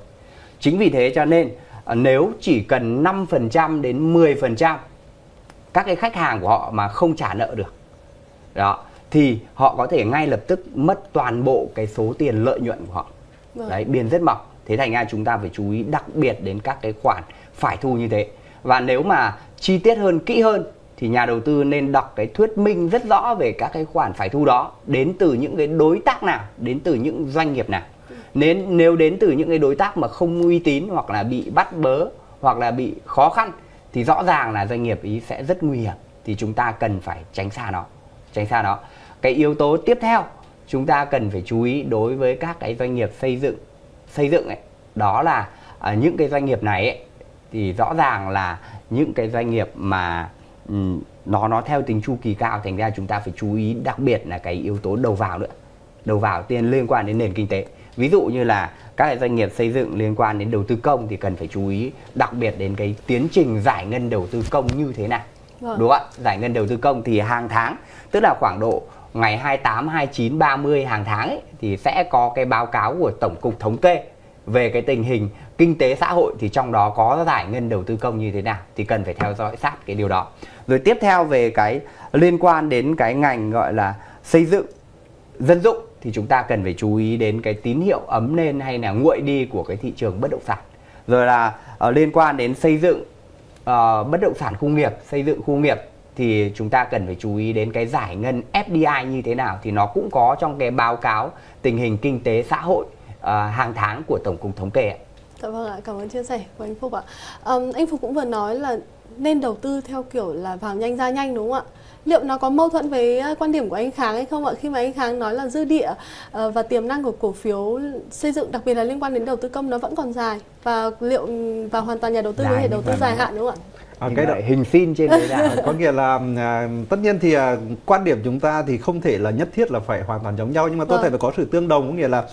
Chính vì thế cho nên ờ, nếu chỉ cần 5% đến 10% các cái khách hàng của họ mà không trả nợ được đó thì họ có thể ngay lập tức mất toàn bộ cái số tiền lợi nhuận của họ. Vâng. Đấy, biên rất mỏng. Thế thành ra chúng ta phải chú ý đặc biệt đến các cái khoản phải thu như thế. Và nếu mà chi tiết hơn, kỹ hơn thì nhà đầu tư nên đọc cái thuyết minh rất rõ về các cái khoản phải thu đó đến từ những cái đối tác nào đến từ những doanh nghiệp nào nên nếu đến từ những cái đối tác mà không uy tín hoặc là bị bắt bớ hoặc là bị khó khăn thì rõ ràng là doanh nghiệp ý sẽ rất nguy hiểm. Thì chúng ta cần phải tránh xa nó tránh xa nó. Cái yếu tố tiếp theo chúng ta cần phải chú ý đối với các cái doanh nghiệp xây dựng xây dựng ấy đó là à, những cái doanh nghiệp này ấy, thì rõ ràng là những cái doanh nghiệp mà nó nó theo tính chu kỳ cao thành ra chúng ta phải chú ý đặc biệt là cái yếu tố đầu vào nữa đầu vào tiền liên quan đến nền kinh tế. Ví dụ như là các doanh nghiệp xây dựng liên quan đến đầu tư công thì cần phải chú ý đặc biệt đến cái tiến trình giải ngân đầu tư công như thế nào. Vâng. đúng không ạ? Giải ngân đầu tư công thì hàng tháng tức là khoảng độ ngày 28, 29, 30 hàng tháng ấy, thì sẽ có cái báo cáo của Tổng cục Thống kê về cái tình hình kinh tế xã hội thì trong đó có giải ngân đầu tư công như thế nào thì cần phải theo dõi sát cái điều đó. Rồi tiếp theo về cái liên quan đến cái ngành gọi là xây dựng dân dụng thì chúng ta cần phải chú ý đến cái tín hiệu ấm lên hay là nguội đi của cái thị trường bất động sản rồi là uh, liên quan đến xây dựng uh, bất động sản khu nghiệp xây dựng khu nghiệp thì chúng ta cần phải chú ý đến cái giải ngân FDI như thế nào thì nó cũng có trong cái báo cáo tình hình kinh tế xã hội uh, hàng tháng của tổng cục thống kê ạ. Dạ vâng ạ, cảm ơn chia sẻ của anh Phúc ạ. Um, anh Phúc cũng vừa nói là nên đầu tư theo kiểu là vào nhanh ra nhanh đúng không ạ? Liệu nó có mâu thuẫn với ờ, quan điểm của anh Kháng hay không ạ? Khi mà anh Kháng nói là dư địa uh, và tiềm năng của cổ phiếu xây dựng đặc biệt là liên quan đến đầu tư công nó vẫn còn dài và liệu và hoàn toàn nhà đầu tư có thể đầu tư dài hạn đúng không ạ? À, cái đó hình xin trên đấy là [LAUGHS] có nghĩa là à, tất nhiên thì à, quan điểm chúng ta thì không thể là nhất thiết là phải hoàn toàn giống nhau nhưng mà tôi vâng. thể là có sự tương đồng có nghĩa là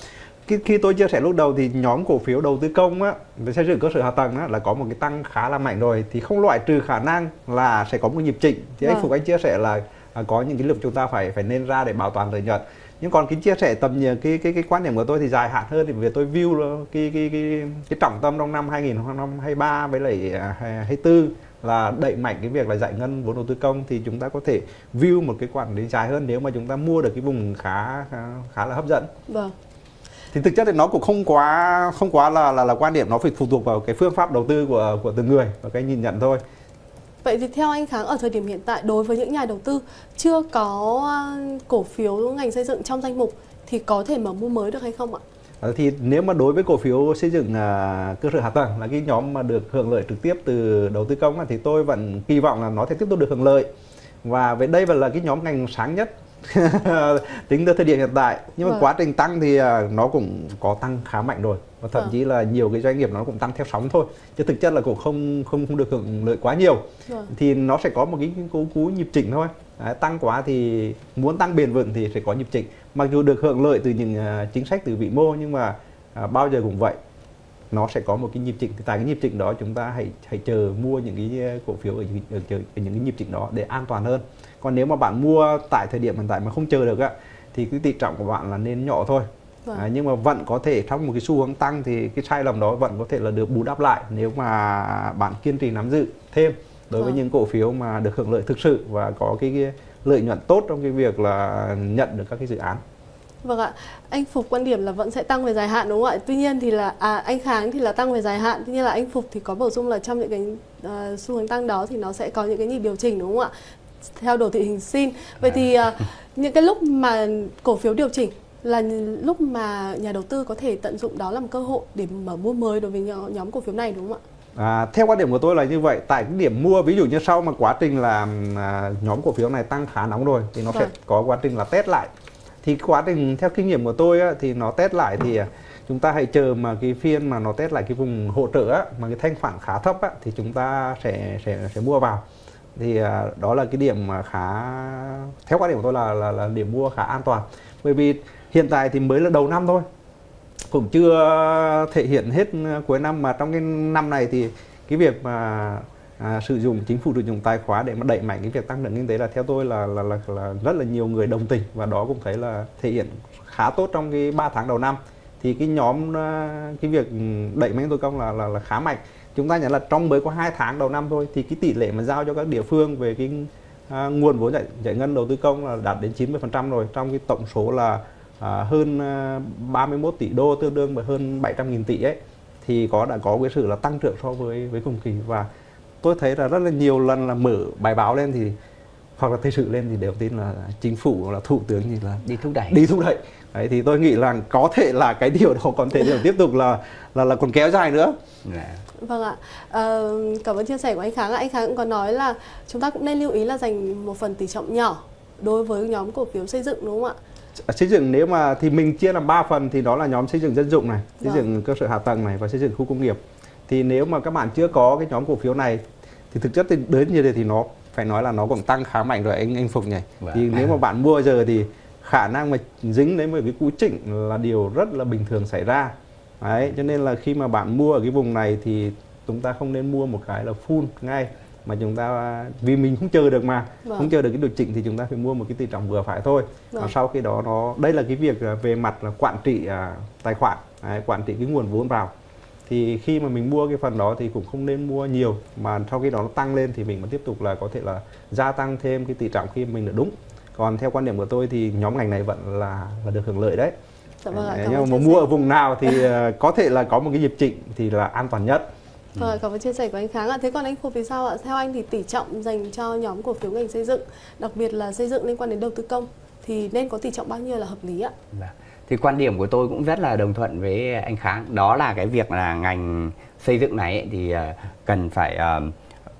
khi, khi tôi chia sẻ lúc đầu thì nhóm cổ phiếu đầu tư công á về xây dựng cơ sở hạ tầng á là có một cái tăng khá là mạnh rồi thì không loại trừ khả năng là sẽ có một nhịp chỉnh thì anh vâng. Phục anh chia sẻ là à, có những cái lúc chúng ta phải phải nên ra để bảo toàn lợi nhuận nhưng còn cái chia sẻ tầm nhìn cái cái cái quan điểm của tôi thì dài hạn hơn thì về tôi view cái cái cái cái trọng tâm trong năm 2023 với lại 24 à, là đẩy mạnh cái việc là giải ngân vốn đầu tư công thì chúng ta có thể view một cái quản lý dài hơn nếu mà chúng ta mua được cái vùng khá khá, khá là hấp dẫn. Vâng thì thực chất thì nó cũng không quá không quá là là là quan điểm nó phải phụ thuộc vào cái phương pháp đầu tư của của từng người và cái nhìn nhận thôi Vậy thì theo anh Kháng ở thời điểm hiện tại đối với những nhà đầu tư chưa có cổ phiếu ngành xây dựng trong danh mục thì có thể mở mua mới được hay không ạ? À, thì nếu mà đối với cổ phiếu xây dựng à, cơ sở hạ tầng là cái nhóm mà được hưởng lợi trực tiếp từ đầu tư công thì tôi vẫn kỳ vọng là nó sẽ tiếp tục được hưởng lợi và về đây vẫn là cái nhóm ngành sáng nhất [LAUGHS] tính tới thời điểm hiện tại. Nhưng mà vâng. quá trình tăng thì à, nó cũng có tăng khá mạnh rồi. Và thậm vâng. chí là nhiều cái doanh nghiệp nó cũng tăng theo sóng thôi. Chứ thực chất là cũng không không không được hưởng lợi quá nhiều. Vâng. thì nó sẽ có một cái cú cú nhịp chỉnh thôi. Đấy, tăng quá thì muốn tăng bền vững thì sẽ có nhịp chỉnh. Mặc dù được hưởng lợi từ những uh, chính sách từ vĩ mô nhưng mà uh, bao giờ cũng vậy nó sẽ có một cái nhịp chỉnh tại cái nhịp chỉnh đó chúng ta hãy hãy chờ mua những cái cổ phiếu ở, ở, ở, ở những cái nhịp chỉnh đó để an toàn hơn còn nếu mà bạn mua tại thời điểm hiện tại mà không chờ được á thì cái tỷ trọng của bạn là nên nhỏ thôi vâng. à, nhưng mà vẫn có thể trong một cái xu hướng tăng thì cái sai lầm đó vẫn có thể là được bù đắp lại nếu mà bạn kiên trì nắm giữ thêm đối vâng. với những cổ phiếu mà được hưởng lợi thực sự và có cái, cái lợi nhuận tốt trong cái việc là nhận được các cái dự án Vâng ạ, anh Phục quan điểm là vẫn sẽ tăng về dài hạn đúng không ạ? Tuy nhiên thì là à, anh Kháng thì là tăng về dài hạn, tuy nhiên là anh Phục thì có bổ sung là trong những cái uh, xu hướng tăng đó thì nó sẽ có những cái nhịp điều chỉnh đúng không ạ? theo đồ thị hình sin vậy thì uh, [LAUGHS] những cái lúc mà cổ phiếu điều chỉnh là lúc mà nhà đầu tư có thể tận dụng đó làm cơ hội để mở mua mới đối với nhóm cổ phiếu này đúng không ạ? À, theo quan điểm của tôi là như vậy tại cái điểm mua ví dụ như sau mà quá trình là à, nhóm cổ phiếu này tăng khá nóng rồi thì nó vâng. sẽ có quá trình là test lại thì quá trình theo kinh nghiệm của tôi á, thì nó test lại thì à, chúng ta hãy chờ mà cái phiên mà nó test lại cái vùng hỗ trợ á, mà cái thanh khoản khá thấp á, thì chúng ta sẽ sẽ sẽ mua vào. Thì à, đó là cái điểm mà khá theo quan điểm của tôi là là, là điểm mua khá an toàn. Bởi vì hiện tại thì mới là đầu năm thôi cũng chưa thể hiện hết cuối năm mà trong cái năm này thì cái việc mà à, sử dụng chính phủ sử dụng tài khoá để mà đẩy mạnh cái việc tăng trưởng kinh tế là theo tôi là là, là là rất là nhiều người đồng tình và đó cũng thấy là thể hiện khá tốt trong cái 3 tháng đầu năm. Thì cái nhóm à, cái việc đẩy mạnh tôi công là là, là khá mạnh. Chúng ta nhận là trong mới có hai tháng đầu năm thôi thì cái tỷ lệ mà giao cho các địa phương về cái à, nguồn vốn giải, giải ngân đầu tư công là đạt đến 90% rồi trong cái tổng số là à, hơn à, 31 tỷ đô tương đương với hơn 700 nghìn tỷ ấy. Thì có đã có cái sự là tăng trưởng so với với cùng kỳ. Và tôi thấy là rất là nhiều lần là mở bài báo lên thì hoặc là thời sự lên thì đều tin là chính phủ là thủ tướng thì là đi thúc đẩy đi thúc đẩy đấy thì tôi nghĩ là có thể là cái [LAUGHS] điều đó còn thể tiếp tục là là là còn kéo dài nữa yeah. Dạ. Vâng ạ, à, cảm ơn chia sẻ của anh Kháng. Anh Kháng cũng có nói là chúng ta cũng nên lưu ý là dành một phần tỷ trọng nhỏ đối với nhóm cổ phiếu xây dựng đúng không ạ? Xây dựng nếu mà thì mình chia làm 3 phần thì đó là nhóm xây dựng dân dụng này, xây vâng. dựng cơ sở hạ tầng này và xây dựng khu công nghiệp. Thì nếu mà các bạn chưa có cái nhóm cổ phiếu này thì thực chất thì đến như thế thì nó phải nói là nó cũng tăng khá mạnh rồi anh anh Phục nhỉ. Vâng. Thì nếu mà bạn mua giờ thì khả năng mà dính đến một cái cú chỉnh là điều rất là bình thường xảy ra đấy cho nên là khi mà bạn mua ở cái vùng này thì chúng ta không nên mua một cái là full ngay mà chúng ta vì mình không chờ được mà vâng. không chờ được cái điều chỉnh thì chúng ta phải mua một cái tỷ trọng vừa phải thôi vâng. và sau khi đó nó đây là cái việc à, về mặt là quản trị à, tài khoản đấy, quản trị cái nguồn vốn vào thì khi mà mình mua cái phần đó thì cũng không nên mua nhiều mà sau khi đó nó tăng lên thì mình vẫn tiếp tục là có thể là gia tăng thêm cái tỷ trọng khi mình được đúng còn theo quan điểm của tôi thì nhóm ngành này vẫn là là được hưởng lợi đấy Dạ vâng ạ, nhưng mà mua ở vùng nào thì ờ, có thể là có một cái nhịp chỉnh thì là an toàn nhất. Vâng, cảm ơn chia sẻ của anh Kháng ạ. Thế còn anh Phục thì sao ạ? Theo anh thì tỷ trọng dành cho nhóm cổ phiếu ngành xây dựng, đặc biệt là xây dựng liên quan đến đầu tư công thì nên có tỷ trọng bao nhiêu là hợp lý ạ? Dạ. Thì quan điểm của tôi cũng rất là đồng thuận với anh Kháng. Đó là cái việc là ngành xây dựng này ấy, thì ờ, cần phải ờ,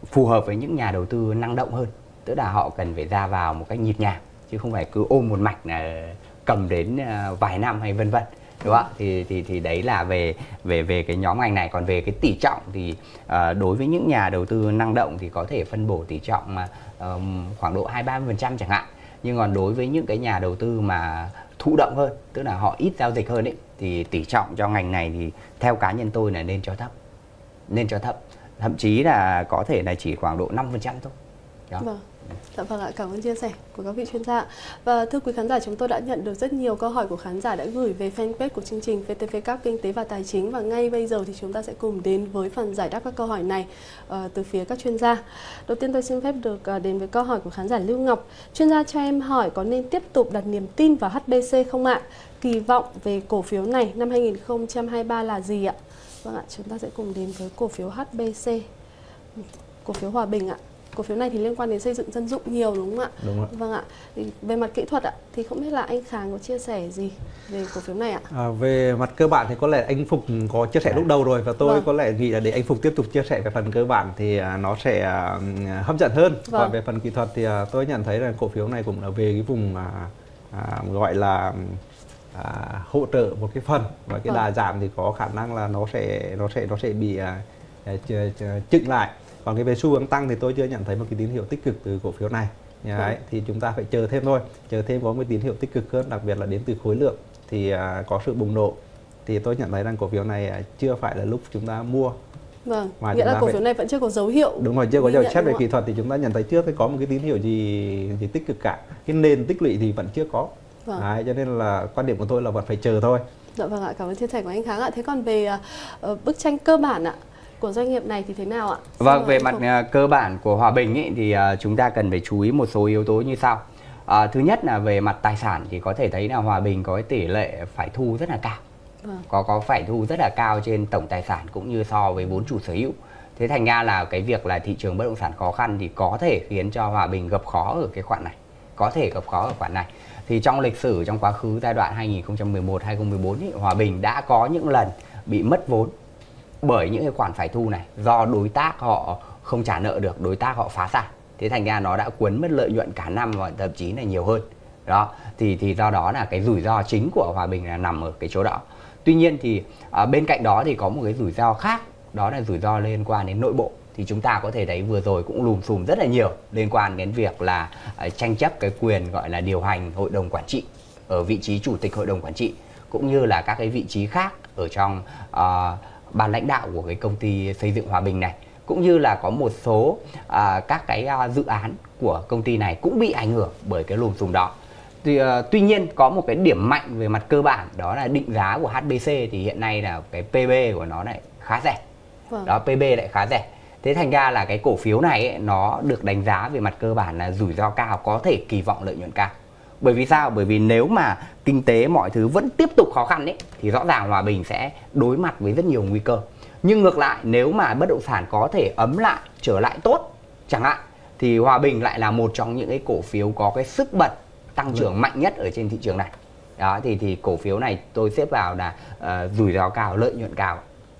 phù hợp với những nhà đầu tư năng động hơn. Tức là họ cần phải ra vào một cách nhịp nhàng chứ không phải cứ ôm một mạch là cầm đến ờ, vài năm hay vân vân đúng không ạ thì thì thì đấy là về về về cái nhóm ngành này còn về cái tỷ trọng thì uh, đối với những nhà đầu tư năng động thì có thể phân bổ tỷ trọng mà um, khoảng độ hai ba phần trăm chẳng hạn nhưng còn đối với những cái nhà đầu tư mà thụ động hơn, tức là họ ít giao dịch hơn ấy, thì tỷ trọng cho ngành này thì theo cá nhân tôi là nên cho thấp, nên cho thấp thậm chí là có thể là chỉ khoảng độ 5% thôi đó. Vâng. Dạ vâng ạ, cảm ơn chia sẻ của các vị chuyên gia. Và thưa quý khán giả, chúng tôi đã nhận được rất nhiều câu hỏi của khán giả đã gửi về fanpage của chương trình VTV Cup Kinh tế và Tài chính và ngay bây giờ thì chúng ta sẽ cùng đến với phần giải đáp các câu hỏi này uh, từ phía các chuyên gia. Đầu tiên tôi xin phép được uh, đến với câu hỏi của khán giả Lưu Ngọc. Chuyên gia cho em hỏi có nên tiếp tục đặt niềm tin vào HBC không ạ? Kỳ vọng về cổ phiếu này năm 2023 là gì ạ? Vâng ạ, chúng ta sẽ cùng đến với cổ phiếu HBC. Cổ phiếu Hòa Bình ạ cổ phiếu này thì liên quan đến xây dựng dân dụng nhiều đúng không ạ? Đúng ạ. Vâng ạ. Thì về mặt kỹ thuật ạ thì không biết là anh Khang có chia sẻ gì về cổ phiếu này ạ? À, về mặt cơ bản thì có lẽ anh Phục có chia sẻ lúc đầu rồi và tôi vâng. có lẽ nghĩ là để anh Phục tiếp tục chia sẻ về phần cơ bản thì à, nó sẽ à, hấp dẫn hơn. Vâng. Và về phần kỹ thuật thì à, tôi nhận thấy là cổ phiếu này cũng là về cái vùng à, gọi là à, hỗ trợ một cái phần và cái vâng. đà giảm thì có khả năng là nó sẽ nó sẽ nó sẽ bị à, chững lại còn cái về xu hướng tăng thì tôi chưa nhận thấy một cái tín hiệu tích cực từ cổ phiếu này Đấy, ừ. thì chúng ta phải chờ thêm thôi chờ thêm có một tín hiệu tích cực hơn đặc biệt là đến từ khối lượng thì à, có sự bùng nổ thì tôi nhận thấy rằng cổ phiếu này à, chưa phải là lúc chúng ta mua Vâng, mà nghĩa là cổ phiếu này vẫn chưa có dấu hiệu. Đúng rồi, chưa có dấu xét về kỹ thuật thì chúng ta nhận thấy chưa thấy có một cái tín hiệu gì gì tích cực cả. Cái nền tích lũy thì vẫn chưa có. Vâng. Đấy, cho nên là quan điểm của tôi là vẫn phải chờ thôi. Dạ vâng ạ, cảm ơn chia sẻ của anh Kháng ạ. Thế còn về uh, bức tranh cơ bản ạ, của doanh nghiệp này thì thế nào ạ? Vâng, về mặt uh, cơ bản của Hòa Bình ý, thì uh, chúng ta cần phải chú ý một số yếu tố như sau. À, thứ nhất là về mặt tài sản thì có thể thấy là Hòa Bình có cái tỷ lệ phải thu rất là cao. Vâng. Có có phải thu rất là cao trên tổng tài sản cũng như so với vốn chủ sở hữu. Thế thành ra là cái việc là thị trường bất động sản khó khăn thì có thể khiến cho Hòa Bình gặp khó ở cái khoản này. Có thể gặp khó ở khoản này. Thì trong lịch sử trong quá khứ giai đoạn 2011 2014 ý, Hòa Bình đã có những lần bị mất vốn bởi những cái khoản phải thu này do đối tác họ không trả nợ được đối tác họ phá sản. Thế thành ra nó đã cuốn mất lợi nhuận cả năm và thậm chí là nhiều hơn. Đó thì thì do đó là cái rủi ro chính của hòa bình là nằm ở cái chỗ đó. Tuy nhiên thì à, bên cạnh đó thì có một cái rủi ro khác đó là rủi ro liên quan đến nội bộ. Thì chúng ta có thể thấy vừa rồi cũng lùm xùm rất là nhiều liên quan đến việc là uh, tranh chấp cái quyền gọi là điều hành hội đồng quản trị ở vị trí chủ tịch hội đồng quản trị cũng như là các cái vị trí khác ở trong uh, ban lãnh đạo của cái công ty xây dựng Hòa Bình này cũng như là có một số à, các cái à, dự án của công ty này cũng bị ảnh hưởng bởi cái lùm xùm đó. Tuy, à, tuy nhiên có một cái điểm mạnh về mặt cơ bản đó là định giá của HBC thì hiện nay là cái PB của nó lại khá rẻ. Vâng. Đó PB lại khá rẻ. Thế thành ra là cái cổ phiếu này ấy, nó được đánh giá về mặt cơ bản là rủi ro cao có thể kỳ vọng lợi nhuận cao bởi vì sao? Bởi vì nếu mà kinh tế mọi thứ vẫn tiếp tục khó khăn ấy thì rõ ràng hòa bình sẽ đối mặt với rất nhiều nguy cơ. Nhưng ngược lại nếu mà bất động sản có thể ấm lại trở lại tốt chẳng hạn thì hòa bình lại là một trong những cái cổ phiếu có cái sức bật tăng trưởng ừ. mạnh nhất ở trên thị trường này. Đó thì thì cổ phiếu này tôi xếp vào là uh, rủi ro cao lợi nhuận cao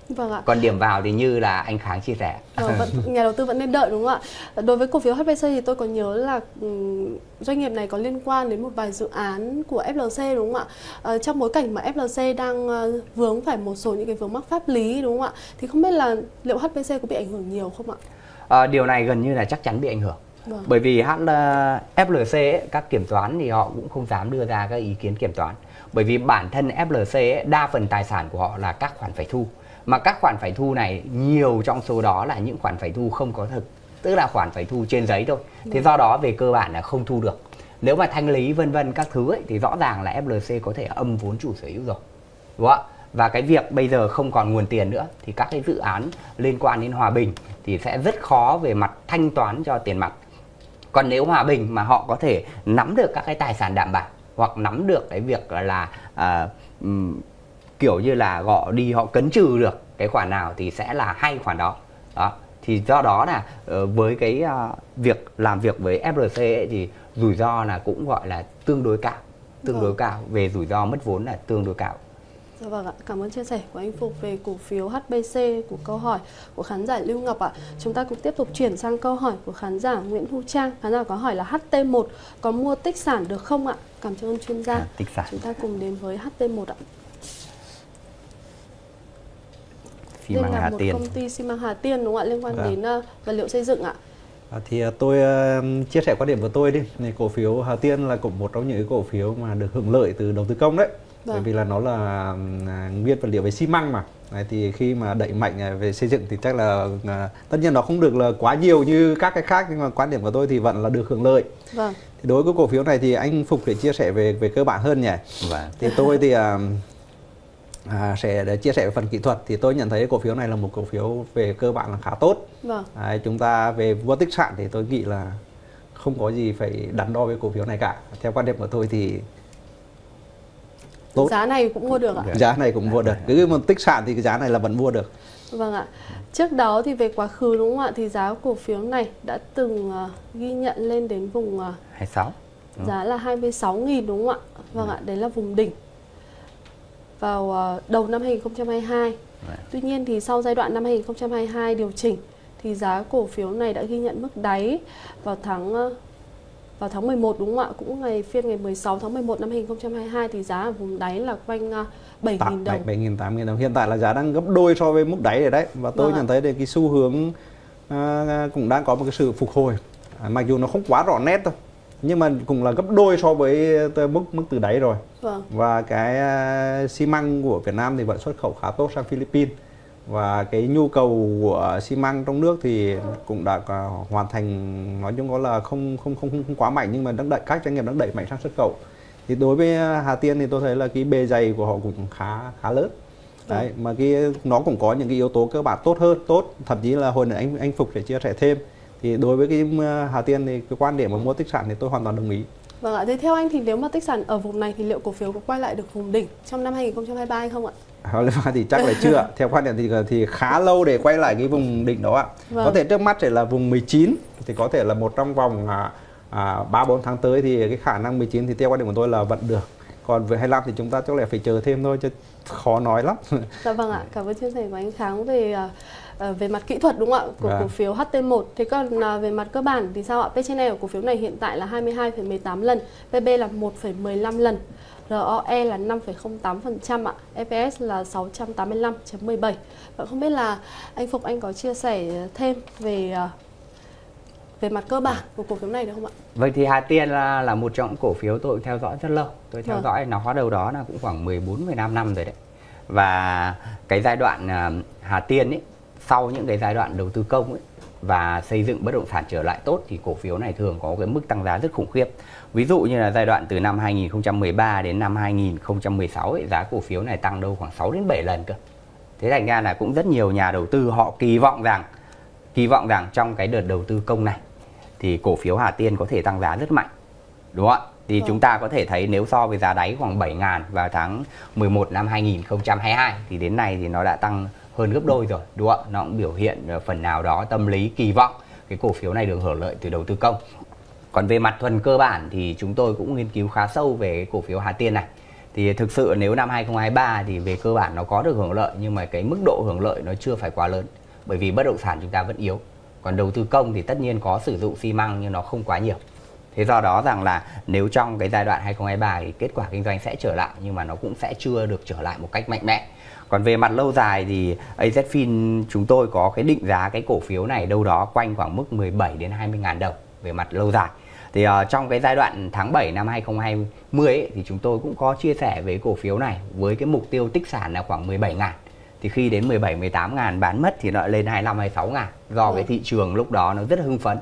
Vâng ạ. Còn điểm vào thì như là anh Kháng chia sẻ. Ờ, vẫn, nhà đầu tư vẫn nên đợi đúng không ạ? Đối với cổ phiếu HBC thì tôi có nhớ là um, doanh nghiệp này có liên quan đến một vài dự án của FLC đúng không ạ? À, trong bối cảnh mà FLC đang uh, vướng phải một số những cái vướng mắc pháp lý đúng không ạ? Thì không biết là liệu HBC có bị ảnh hưởng nhiều không ạ? À, điều này gần như là chắc chắn bị ảnh hưởng. Vâng. Bởi vì H, FLC ấy, các kiểm toán thì họ cũng không dám đưa ra các ý kiến kiểm toán. Bởi vì bản thân FLC ấy, đa phần tài sản của họ là các khoản phải thu mà các khoản phải thu này nhiều trong số đó là những khoản phải thu không có thực tức là khoản phải thu trên giấy thôi. Thế do đó về cơ bản là không thu được. Nếu mà thanh lý vân vân các thứ ấy, thì rõ ràng là FLC có thể âm vốn chủ sở hữu rồi đúng không ạ? Và cái việc bây giờ không còn nguồn tiền nữa thì các cái dự án liên quan đến hòa bình thì sẽ rất khó về mặt thanh toán cho tiền mặt. Còn nếu hòa bình mà họ có thể nắm được các cái tài sản đảm bảo hoặc nắm được cái việc là à, kiểu như là họ đi họ cấn trừ được cái khoản nào thì sẽ là hay khoản đó đó thì do đó là uh, với cái uh, việc làm việc với FLC ấy, thì rủi ro là cũng gọi là tương đối cao tương vâng. đối cao về rủi ro mất vốn là tương đối cao Dạ vâng ạ, cảm ơn chia sẻ của anh Phục về cổ phiếu HBC của câu hỏi của khán giả Lưu Ngọc ạ. Chúng ta cũng tiếp tục chuyển sang câu hỏi của khán giả Nguyễn Thu Trang. Khán giả có hỏi là HT1 có mua tích sản được không ạ? Cảm ơn chuyên gia. À, tích sản. Chúng ta cùng đến với HT1 ạ. Xi măng Hà Tiên. công ty xi măng Hà Tiên đúng không ạ liên quan vâng. đến uh, vật liệu xây dựng ạ À, thì uh, tôi uh, chia sẻ quan điểm của tôi đi. Này cổ phiếu Hà Tiên là cũng một trong những cái cổ phiếu mà được hưởng lợi từ đầu tư công đấy. Vâng. Bởi vì là nó là nguyên vật liệu về xi măng mà. Đấy, thì khi mà đẩy mạnh về xây dựng thì chắc là uh, tất nhiên nó không được là quá nhiều như các cái khác nhưng mà quan điểm của tôi thì vẫn là được hưởng lợi. Vâng. Thì đối với cổ phiếu này thì anh Phục để chia sẻ về về cơ bản hơn nhỉ. Vâng. Thì tôi thì uh, à, sẽ để chia sẻ về phần kỹ thuật thì tôi nhận thấy cổ phiếu này là một cổ phiếu về cơ bản là khá tốt. Vâng. À, chúng ta về vô tích sản thì tôi nghĩ là không có gì phải đắn đo với cổ phiếu này cả. Theo quan điểm của tôi thì tốt. Giá này cũng mua được ạ? Giá này cũng mua được. Cứ một tích sản thì cái giá này là vẫn mua được. Vâng ạ. Trước đó thì về quá khứ đúng không ạ? Thì giá cổ phiếu này đã từng uh, ghi nhận lên đến vùng uh, 26. Đúng. Giá là 26.000 đúng không ạ? Vâng ừ. ạ, đấy là vùng đỉnh vào uh, đầu năm 2022. Right. Tuy nhiên thì sau giai đoạn năm 2022 điều chỉnh thì giá cổ phiếu này đã ghi nhận mức đáy vào tháng uh, vào tháng 11 đúng không ạ? Cũng ngày phiên ngày 16 tháng 11 năm 2022 thì giá ở vùng đáy là quanh 7.000 đồng. 7.000 8.000 đồng. Hiện tại là giá đang gấp đôi so với mức đáy rồi đấy. Và tôi vâng nhận thấy cái xu hướng uh, cũng đang có một cái sự phục hồi. À, mặc dù nó không quá rõ nét đâu. Nhưng mà cũng là gấp đôi so với mức mức từ đáy rồi. Vâng. Và cái uh, xi măng của Việt Nam thì vẫn xuất khẩu khá tốt sang Philippines và cái nhu cầu của xi măng trong nước thì cũng đã hoàn thành nói chung có là không không không không quá mạnh nhưng mà đang đẩy các doanh nghiệp đang đẩy mạnh sang xuất khẩu thì đối với Hà Tiên thì tôi thấy là cái bề dày của họ cũng khá khá lớn đấy ừ. mà cái nó cũng có những cái yếu tố cơ bản tốt hơn tốt thậm chí là hồi nãy anh anh Phục để chia sẻ thêm thì đối với cái Hà Tiên thì cái quan điểm mà mua tích sản thì tôi hoàn toàn đồng ý. Vâng ạ, thế theo anh thì nếu mà tích sản ở vùng này thì liệu cổ phiếu có quay lại được vùng đỉnh trong năm 2023 hay không ạ? [LAUGHS] thì chắc là chưa. [LAUGHS] Theo quan điểm thì thì khá lâu để quay lại cái vùng đỉnh đó ạ. Vâng. có thể trước mắt sẽ là vùng 19 thì có thể là một trong vòng à, 3 4 tháng tới thì cái khả năng 19 thì theo quan điểm của tôi là vẫn được. Còn với 25 thì chúng ta chắc là phải chờ thêm thôi chứ khó nói lắm. Dạ vâng ạ [LAUGHS] cảm ơn chia sẻ của anh Kháng về uh, về mặt kỹ thuật đúng không ạ của à. cổ phiếu HT1 thế còn uh, về mặt cơ bản thì sao ạ P/E của cổ phiếu này hiện tại là 22,18 lần PB là 1,15 lần ROE là 5,08% ạ, EPS là 685.17. Và không biết là anh Phục anh có chia sẻ thêm về ờ, về mặt cơ bản của cổ phiếu này được không ạ? Vâng thì Hà Tiên là là một trong những cổ phiếu tôi theo dõi rất lâu. Tôi theo vâng. dõi nó hóa đầu đó là cũng khoảng 14 15 năm rồi đấy. Và cái giai đoạn ờ, Hà Tiên ấy sau những cái giai đoạn đầu tư công ấy và xây dựng bất động sản trở lại tốt thì cổ phiếu này thường có cái mức tăng giá rất khủng khiếp. Ví dụ như là giai đoạn từ năm 2013 đến năm 2016 ấy, giá cổ phiếu này tăng đâu khoảng 6 đến 7 lần cơ. Thế thành ra là cũng rất nhiều nhà đầu tư họ kỳ vọng rằng kỳ vọng rằng trong cái đợt đầu tư công này thì cổ phiếu Hà Tiên có thể tăng giá rất mạnh. Đúng không ạ? Thì ừ. chúng ta có thể thấy nếu so với giá đáy khoảng 7 ngàn vào tháng 11 năm 2022 thì đến nay thì nó đã tăng hơn gấp đôi rồi, đúng không ạ? Nó cũng biểu hiện ờ, phần nào đó tâm lý, kỳ vọng. Cái cổ phiếu này được hưởng lợi từ đầu tư công. Còn về mặt thuần cơ bản thì chúng tôi cũng nghiên cứu khá sâu về cái cổ phiếu Hà Tiên này. Thì thực sự nếu năm 2023 thì về cơ bản nó có được hưởng lợi, nhưng mà cái mức độ hưởng lợi nó chưa phải quá lớn, bởi vì bất động sản chúng ta vẫn yếu. Còn đầu tư công thì tất nhiên có sử dụng xi măng nhưng nó không quá nhiều. Thế do đó rằng là nếu trong cái giai đoạn 2023 thì kết quả kinh doanh sẽ trở lại, nhưng mà nó cũng sẽ chưa được trở lại một cách mạnh mẽ còn về mặt lâu dài thì AZFIN chúng tôi có cái định giá cái cổ phiếu này đâu đó quanh khoảng mức 17 đến 20 ngàn đồng về mặt lâu dài. Thì uh, trong cái giai đoạn tháng 7 năm 2020 ấy, thì chúng tôi cũng có chia sẻ về cổ phiếu này với cái mục tiêu tích sản là khoảng 17 ngàn. Thì khi đến 17 18 ngàn bán mất thì nó lên 25 26 ngàn. Do ừ. cái thị trường lúc đó nó rất hưng phấn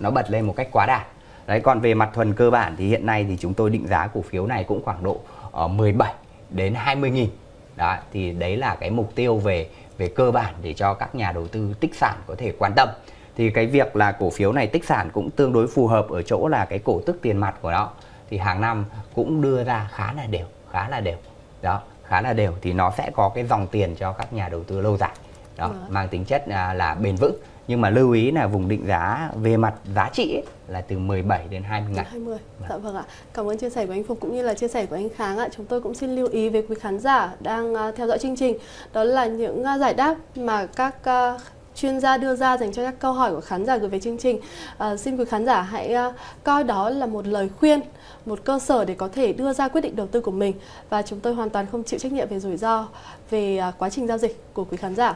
nó bật lên một cách quá đạt đấy còn về mặt thuần cơ bản thì hiện nay thì chúng tôi định giá cổ phiếu này cũng khoảng độ ờ, uh, 17 đến 20 nghìn đó thì đấy là cái mục tiêu về về cơ bản để cho các nhà đầu tư tích sản có thể quan tâm. Thì cái việc là cổ phiếu này tích sản cũng tương đối phù hợp ở chỗ là cái cổ tức tiền mặt của nó. Thì hàng năm cũng đưa ra khá là đều khá là đều. Đó khá là đều thì nó sẽ có cái dòng tiền cho các nhà đầu tư lâu dài. Đó ừ. mang tính chất là, là bền vững nhưng mà lưu ý là vùng định giá về mặt giá trị ấy, là từ 17 đến 20 ngàn. 20. Vâng. Dạ vâng ạ. Cảm ơn chia sẻ của anh Phục cũng như là chia sẻ của anh Kháng ạ. Chúng tôi cũng xin lưu ý với quý khán giả đang uh, theo dõi chương trình. Đó là những uh, giải đáp mà các uh, chuyên gia đưa ra dành cho các câu hỏi của khán giả gửi về chương trình. À, xin quý khán giả hãy uh, coi đó là một lời khuyên, một cơ sở để có thể đưa ra quyết định đầu tư của mình và chúng tôi hoàn toàn không chịu trách nhiệm về rủi ro về uh, quá trình giao dịch của quý khán giả.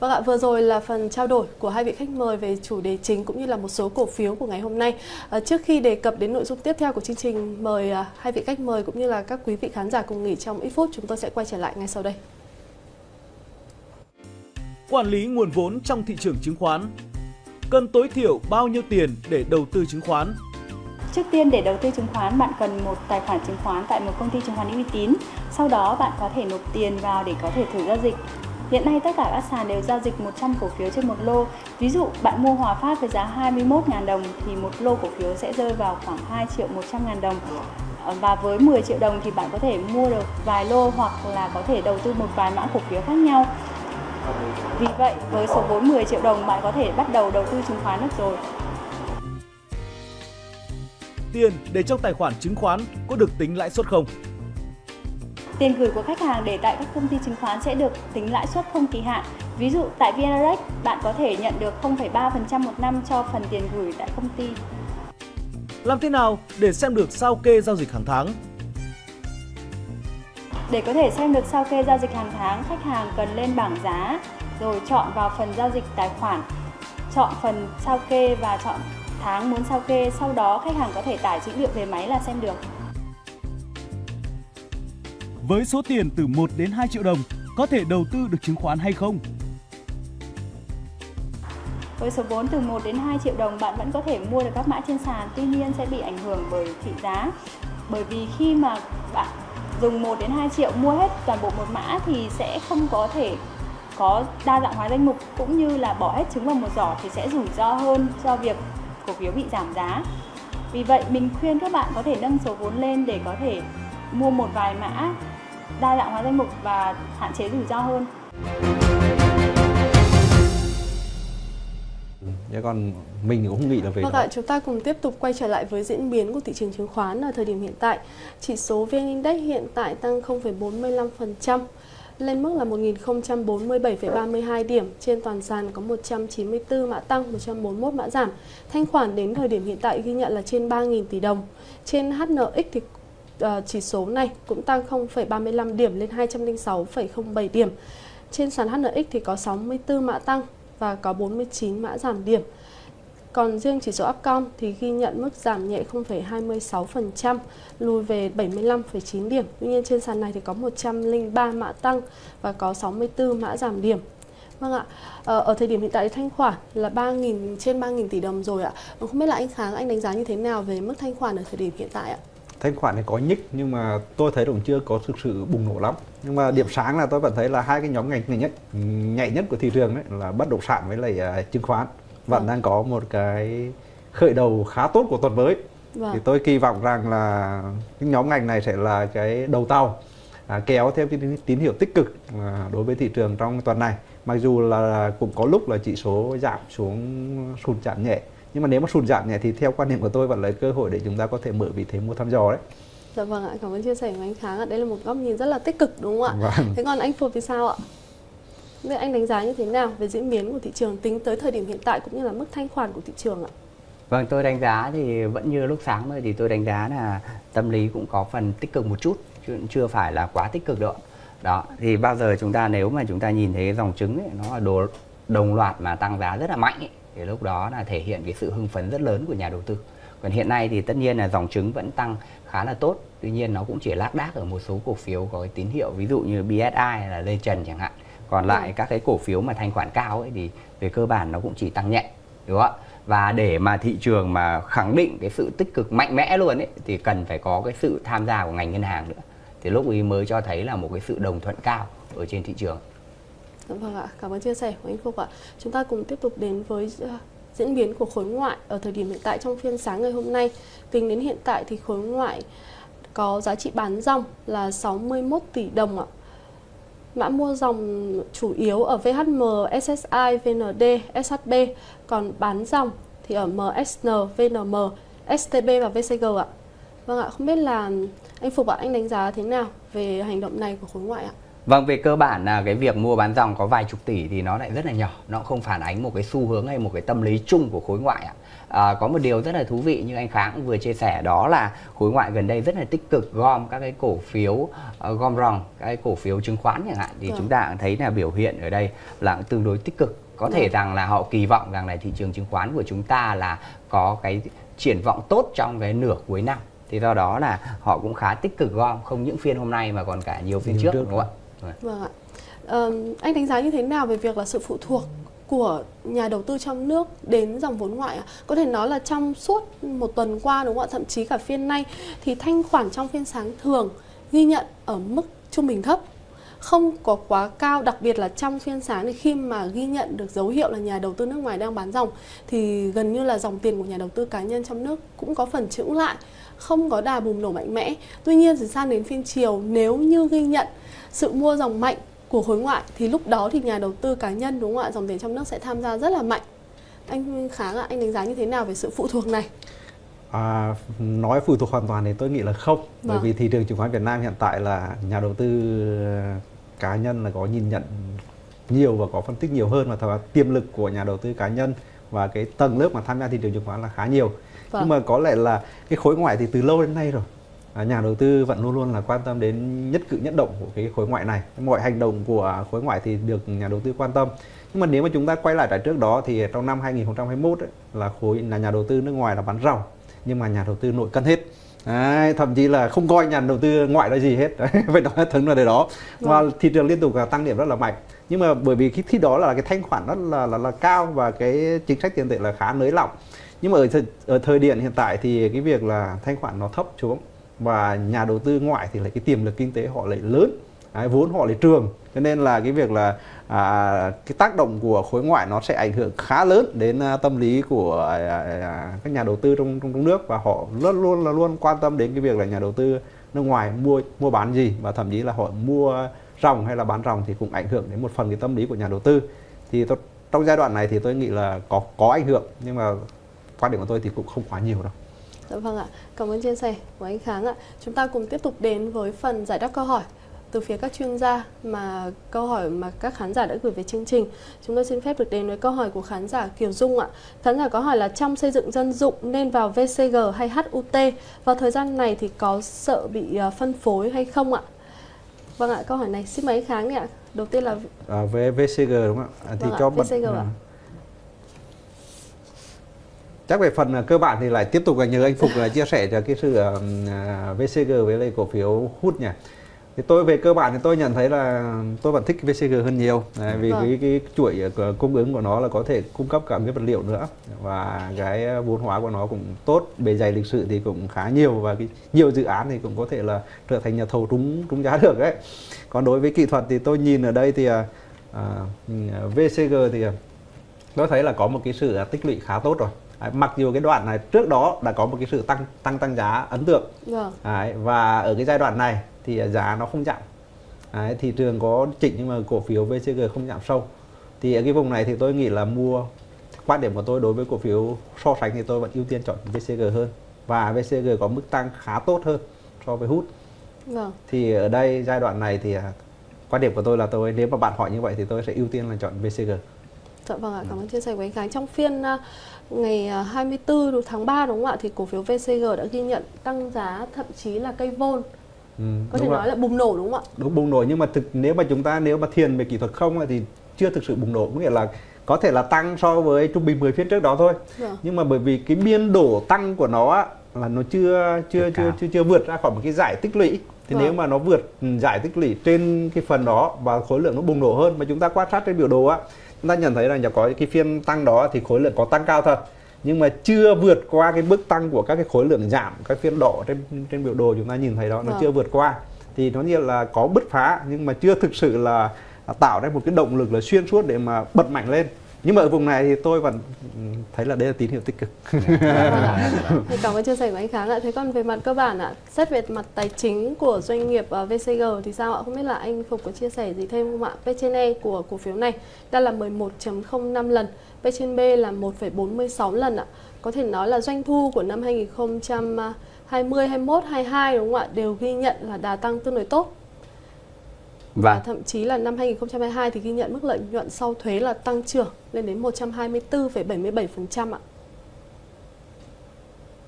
Vâng ạ, vừa rồi là phần trao đổi của hai vị khách mời về chủ đề chính cũng như là một số cổ phiếu của ngày hôm nay. À, trước khi đề cập đến nội dung tiếp theo của chương trình, mời à, hai vị khách mời cũng như là các quý vị khán giả cùng nghỉ trong ít phút, chúng tôi sẽ quay trở lại ngay sau đây. Quản lý nguồn vốn trong thị trường chứng khoán Cần tối thiểu bao nhiêu tiền để đầu tư chứng khoán? Trước tiên để đầu tư chứng khoán, bạn cần một tài khoản chứng khoán tại một công ty chứng khoán uy tín. Sau đó bạn có thể nộp tiền vào để có thể thử giao dịch. Hiện nay tất cả các sàn đều giao dịch 100 cổ phiếu trên một lô. Ví dụ bạn mua Hòa Phát với giá 21.000 đồng thì một lô cổ phiếu sẽ rơi vào khoảng 2 triệu 100 ngàn đồng. Ờ, và với 10 triệu đồng thì bạn có thể mua được vài lô hoặc là có thể đầu tư một vài mã cổ phiếu khác nhau. Vì vậy, với số vốn 10 triệu đồng bạn có thể bắt đầu đầu tư chứng khoán được rồi. Tiền để trong tài khoản chứng khoán có được tính lãi suất không? Tiền gửi của khách hàng để tại các công ty chứng khoán sẽ được tính lãi suất không kỳ hạn. Ví dụ tại VNREX, bạn có thể nhận được 0,3% một năm cho phần tiền gửi tại công ty. Làm thế nào để xem được sao kê giao dịch hàng tháng? Để có thể xem được sao kê giao dịch hàng tháng, khách hàng cần lên bảng giá, rồi chọn vào phần giao dịch tài khoản, chọn phần sao kê và chọn tháng muốn sao kê, sau đó khách hàng có thể tải dữ liệu về máy là xem được. Với số tiền từ 1 đến 2 triệu đồng, có thể đầu tư được chứng khoán hay không? Với số vốn từ 1 đến 2 triệu đồng, bạn vẫn có thể mua được các mã trên sàn, tuy nhiên sẽ bị ảnh hưởng bởi thị giá. Bởi vì khi mà bạn dùng 1 đến 2 triệu mua hết toàn bộ một mã thì sẽ không có thể có đa dạng hóa danh mục cũng như là bỏ hết trứng vào một giỏ thì sẽ rủi ro hơn cho việc cổ phiếu bị giảm giá. Vì vậy mình khuyên các bạn có thể nâng số vốn lên để có thể mua một vài mã đa dạng hóa danh mục và hạn chế rủi ro hơn. Thế còn mình cũng nghĩ là về vâng ạ, chúng ta cùng tiếp tục quay trở lại với diễn biến của thị trường chứng khoán ở thời điểm hiện tại. Chỉ số VN Index hiện tại tăng 0,45% lên mức là 1047,32 điểm. Trên toàn sàn có 194 mã tăng, 141 mã giảm. Thanh khoản đến thời điểm hiện tại ghi nhận là trên 3.000 tỷ đồng. Trên HNX thì Ờ, chỉ số này cũng tăng 0,35 điểm lên 206,07 điểm. Trên sàn HNX thì có 64 mã tăng và có 49 mã giảm điểm. Còn riêng chỉ số Upcom thì ghi nhận mức giảm nhẹ 0,26%, lùi về 75,9 điểm. Tuy nhiên trên sàn này thì có 103 mã tăng và có 64 mã giảm điểm. Vâng ạ, ờ, ở thời điểm hiện tại thanh khoản là 3.000 trên 3.000 tỷ đồng rồi ạ. Không biết là anh Kháng anh đánh giá như thế nào về mức thanh khoản ở thời điểm hiện tại ạ? Thanh khoản này có nhích nhưng mà tôi thấy cũng chưa có thực sự bùng nổ lắm. Nhưng mà điểm sáng là tôi vẫn thấy là hai cái nhóm ngành nhảy nhất nhạy nhất của thị trường đấy là bất động sản với lại uh, chứng khoán vẫn vâng. đang có một cái khởi đầu khá tốt của tuần mới vâng. thì tôi kỳ vọng rằng là cái nhóm ngành này sẽ là cái đầu tàu à, kéo theo cái tín hiệu tích cực à, đối với thị trường trong tuần này mặc dù là cũng có lúc là chỉ số giảm xuống sụt giảm nhẹ nhưng mà nếu mà sụt giảm nhẹ thì theo quan điểm của tôi vẫn là cơ hội để chúng ta có thể mở vị thế mua thăm dò đấy Dạ vâng ạ, cảm ơn chia sẻ của anh Kháng ạ. Đây là một góc nhìn rất là tích cực đúng không ạ? Vâng. Thế còn anh Phục thì sao ạ? Vậy anh đánh giá như thế nào về diễn biến của thị trường tính tới thời điểm hiện tại cũng như là mức thanh khoản của thị trường ạ? Vâng, tôi đánh giá thì vẫn như lúc sáng thôi thì tôi đánh giá là tâm lý cũng có phần tích cực một chút chứ chưa phải là quá tích cực đâu. Đó, thì bao giờ chúng ta nếu mà chúng ta nhìn thấy dòng trứng ấy, nó là đồ đồng loạt mà tăng giá rất là mạnh ấy, thì lúc đó là thể hiện cái sự hưng phấn rất lớn của nhà đầu tư. Còn hiện nay thì tất nhiên là dòng trứng vẫn tăng khá là tốt, tuy nhiên nó cũng chỉ lác đác ở một số cổ phiếu có cái tín hiệu ví dụ như BSI là Lê Trần chẳng hạn. Còn lại ừ. các cái cổ phiếu mà thanh khoản cao ấy thì về cơ bản nó cũng chỉ tăng nhẹ đúng không ạ? Và để mà thị trường mà khẳng định cái sự tích cực mạnh mẽ luôn ấy thì cần phải có cái sự tham gia của ngành ngân hàng nữa. Thì lúc ấy mới cho thấy là một cái sự đồng thuận cao ở trên thị trường Vâng ạ, cảm ơn chia sẻ của anh Phúc ạ. Chúng ta cùng tiếp tục đến với ờ, diễn biến của khối ngoại ở thời điểm hiện tại trong phiên sáng ngày hôm nay. Tính đến hiện tại thì khối ngoại có giá trị bán dòng là 61 tỷ đồng ạ. Mã mua dòng chủ yếu ở VHM, SSI, VND, SHB, còn bán dòng thì ở MSN, VNM, STB và VCG ạ. Vâng ạ, không biết là anh Phục ạ, anh đánh giá thế nào về hành động này của khối ngoại ạ? Vâng, về cơ bản là cái việc mua bán dòng có vài chục tỷ thì nó lại rất là nhỏ, nó không phản ánh một cái xu hướng hay một cái tâm lý chung của khối ngoại ạ. À, có một điều rất là thú vị như anh Kháng cũng vừa chia sẻ đó là khối ngoại gần đây rất là tích cực gom các cái cổ phiếu uh, gom ròng, các cái cổ phiếu chứng khoán chẳng hạn thì ừ. chúng ta thấy là biểu hiện ở đây là tương đối tích cực. Có ừ. thể rằng là họ kỳ vọng rằng là thị trường chứng khoán của chúng ta là có cái triển vọng tốt trong cái nửa cuối năm thì do đó là họ cũng khá tích cực gom không những phiên hôm nay mà còn cả nhiều phiên trước, trước đúng không ạ? Vâng. ạ. Um, anh đánh giá như thế nào về việc là sự phụ thuộc của nhà đầu tư trong nước đến dòng vốn ngoại ạ? Có thể nói là trong suốt một tuần qua đúng không ạ? Thậm chí cả phiên nay thì thanh khoản trong phiên sáng thường ghi nhận ở mức trung bình thấp không có quá cao đặc biệt là trong phiên sáng thì khi mà ghi nhận được dấu hiệu là nhà đầu tư nước ngoài đang bán dòng thì gần như là dòng tiền của nhà đầu tư cá nhân trong nước cũng có phần chững lại không có đà bùng nổ mạnh mẽ tuy nhiên thì sang đến phiên chiều nếu như ghi nhận sự mua dòng mạnh của khối ngoại thì lúc đó thì nhà đầu tư cá nhân đúng không ạ? Dòng tiền trong nước sẽ tham gia rất là mạnh. Anh kháng ạ anh đánh giá như thế nào về sự phụ thuộc này? À, nói phụ thuộc hoàn toàn thì tôi nghĩ là không. Vâng. bởi vì thị trường chứng khoán Việt Nam hiện tại là nhà đầu tư cá nhân là có nhìn nhận nhiều và có phân tích nhiều hơn và tiềm lực của nhà đầu tư cá nhân và cái tầng lớp mà tham gia thị trường chứng khoán là khá nhiều. Vâng. nhưng mà có lẽ là cái khối ngoại thì từ lâu đến nay rồi nhà đầu tư vẫn luôn luôn là quan tâm đến nhất cử nhất động của cái khối ngoại này. Mọi hành động của khối ngoại thì được nhà đầu tư quan tâm. Nhưng mà nếu mà chúng ta quay lại tại trước đó thì trong năm 2021 ấy, là khối là nhà đầu tư nước ngoài là bán ròng nhưng mà nhà đầu tư nội cân hết. Đấy, thậm chí là không coi nhà đầu tư ngoại là gì hết. Đấy, [LAUGHS] phải nói thật là để đó. Và vâng. thị trường liên tục tăng điểm rất là mạnh. Nhưng mà bởi vì cái khi đó là cái thanh khoản rất là, là là cao và cái chính sách tiền tệ là khá nới lỏng. Nhưng mà ở thời, ở thời điểm hiện tại thì cái việc là thanh khoản nó thấp xuống và nhà đầu tư ngoại thì lại cái tiềm lực kinh tế họ lại lớn. Đấy, vốn họ lại trường. Cho nên là cái việc là à, cái tác động của khối ngoại nó sẽ ảnh hưởng khá lớn đến à, tâm lý của à, à, à, các nhà đầu tư trong, trong trong nước. Và họ luôn luôn là luôn quan tâm đến cái việc là nhà đầu tư nước ngoài mua mua bán gì. Và thậm chí là họ mua ròng hay là bán ròng thì cũng ảnh hưởng đến một phần cái tâm lý của nhà đầu tư. Thì tôi, trong giai đoạn này thì tôi nghĩ là có có ảnh hưởng. Nhưng mà quan điểm của tôi thì cũng không quá nhiều đâu. Dạ vâng ạ, cảm ơn chia sẻ của anh Kháng ạ. Chúng ta cùng tiếp tục đến với phần giải đáp câu hỏi từ phía các chuyên gia mà câu hỏi mà các khán giả đã gửi về chương trình. Chúng tôi xin phép được đến với câu hỏi của khán giả Kiều Dung ạ. Khán giả có hỏi là trong xây dựng dân dụng nên vào VCG hay HUT? Vào thời gian này thì có sợ bị ờ, phân phối hay không ạ? Vâng ạ, câu hỏi này xin mấy kháng ạ. Đầu tiên là à, về VCG đúng không ạ? Thì vâng cho ạ, VCG bật... ạ. Ừ chắc về phần cơ bản thì lại tiếp tục là nhờ anh Phục là chia sẻ cho cái sự uh, VCG với lại cổ phiếu hút nhỉ. Thì tôi về cơ bản thì tôi nhận thấy là tôi vẫn thích VCG hơn nhiều. Đấy, vì vâng. cái, cái chuỗi cung ứng của nó là có thể cung cấp cả cái vật liệu nữa và cái vốn hóa của nó cũng tốt bề dày lịch sử thì cũng khá nhiều và cái nhiều dự án thì cũng có thể là trở thành nhà thầu trúng trúng giá [LAUGHS] được đấy còn đối với kỹ thuật thì tôi nhìn ở đây thì à, VCG thì tôi thấy là có một cái sự tích lũy khá tốt rồi Đấy, mặc dù cái đoạn này trước đó đã có một cái sự tăng tăng tăng giá ấn tượng vâng. Đấy, và ở cái giai đoạn này thì giá nó không chạm Đấy, thị trường có chỉnh nhưng mà cổ phiếu VCG không giảm sâu thì ở cái vùng này thì tôi nghĩ là mua quan điểm của tôi đối với cổ phiếu so sánh thì tôi vẫn ưu tiên chọn VCG hơn và VCG có mức tăng khá tốt hơn so với hút vâng. thì ở đây giai đoạn này thì à, quan điểm của tôi là tôi nếu mà bạn hỏi như vậy thì tôi sẽ ưu tiên là chọn VCG Dạ vâng ạ, cảm ơn chia sẻ của anh Khánh. Trong phiên uh, ngày 24 à, tháng 3 đúng không ạ thì cổ phiếu VCG đã ghi nhận tăng giá thậm chí là cây vôn Ừ, có thể nói là bùng nổ đúng không ạ? Đúng bùng nổ nhưng mà thực nếu mà chúng ta nếu mà thiền về kỹ thuật không thì chưa thực sự bùng nổ có nghĩa là có thể là tăng so với trung bình 10 phiên trước đó thôi. Dạ. Nhưng mà bởi vì cái biên độ tăng của nó là nó chưa chưa chưa chưa chưa vượt ra khỏi một cái giải tích lũy thì vâng. nếu mà nó vượt giải tích lũy trên cái phần đó và khối lượng nó bùng nổ hơn mà chúng ta quan sát trên biểu đồ á chúng ta nhận thấy là có cái phiên tăng đó thì khối lượng có tăng cao thật nhưng mà chưa vượt qua cái mức tăng của các cái khối lượng giảm các phiên đỏ trên trên biểu đồ chúng ta nhìn thấy đó nó vâng. chưa vượt qua. Thì nó như là có bứt phá nhưng mà chưa thực sự là tạo ra một cái động lực là xuyên suốt để mà bật mạnh lên nhưng mà ở vùng này thì tôi vẫn thấy là đây là tín hiệu tích cực. thì cảm ơn chia sẻ của anh Kháng ạ. Thế còn về mặt cơ bản ạ, xét về mặt tài chính của doanh nghiệp uh, VCG thì sao ạ? Không biết là anh Phục có chia sẻ gì thêm không ạ? P trên E của cổ phiếu này đang là 11.05 lần, P trên B là 1,46 lần ạ. Có thể nói là doanh thu của năm 2020, 21, 22 đúng không ạ? Đều ghi nhận là đà tăng tương đối tốt vâng. và thậm chí là năm 2022 thì ghi nhận mức lợi nhuận sau thuế là tăng trưởng lên đến 124,77% ạ.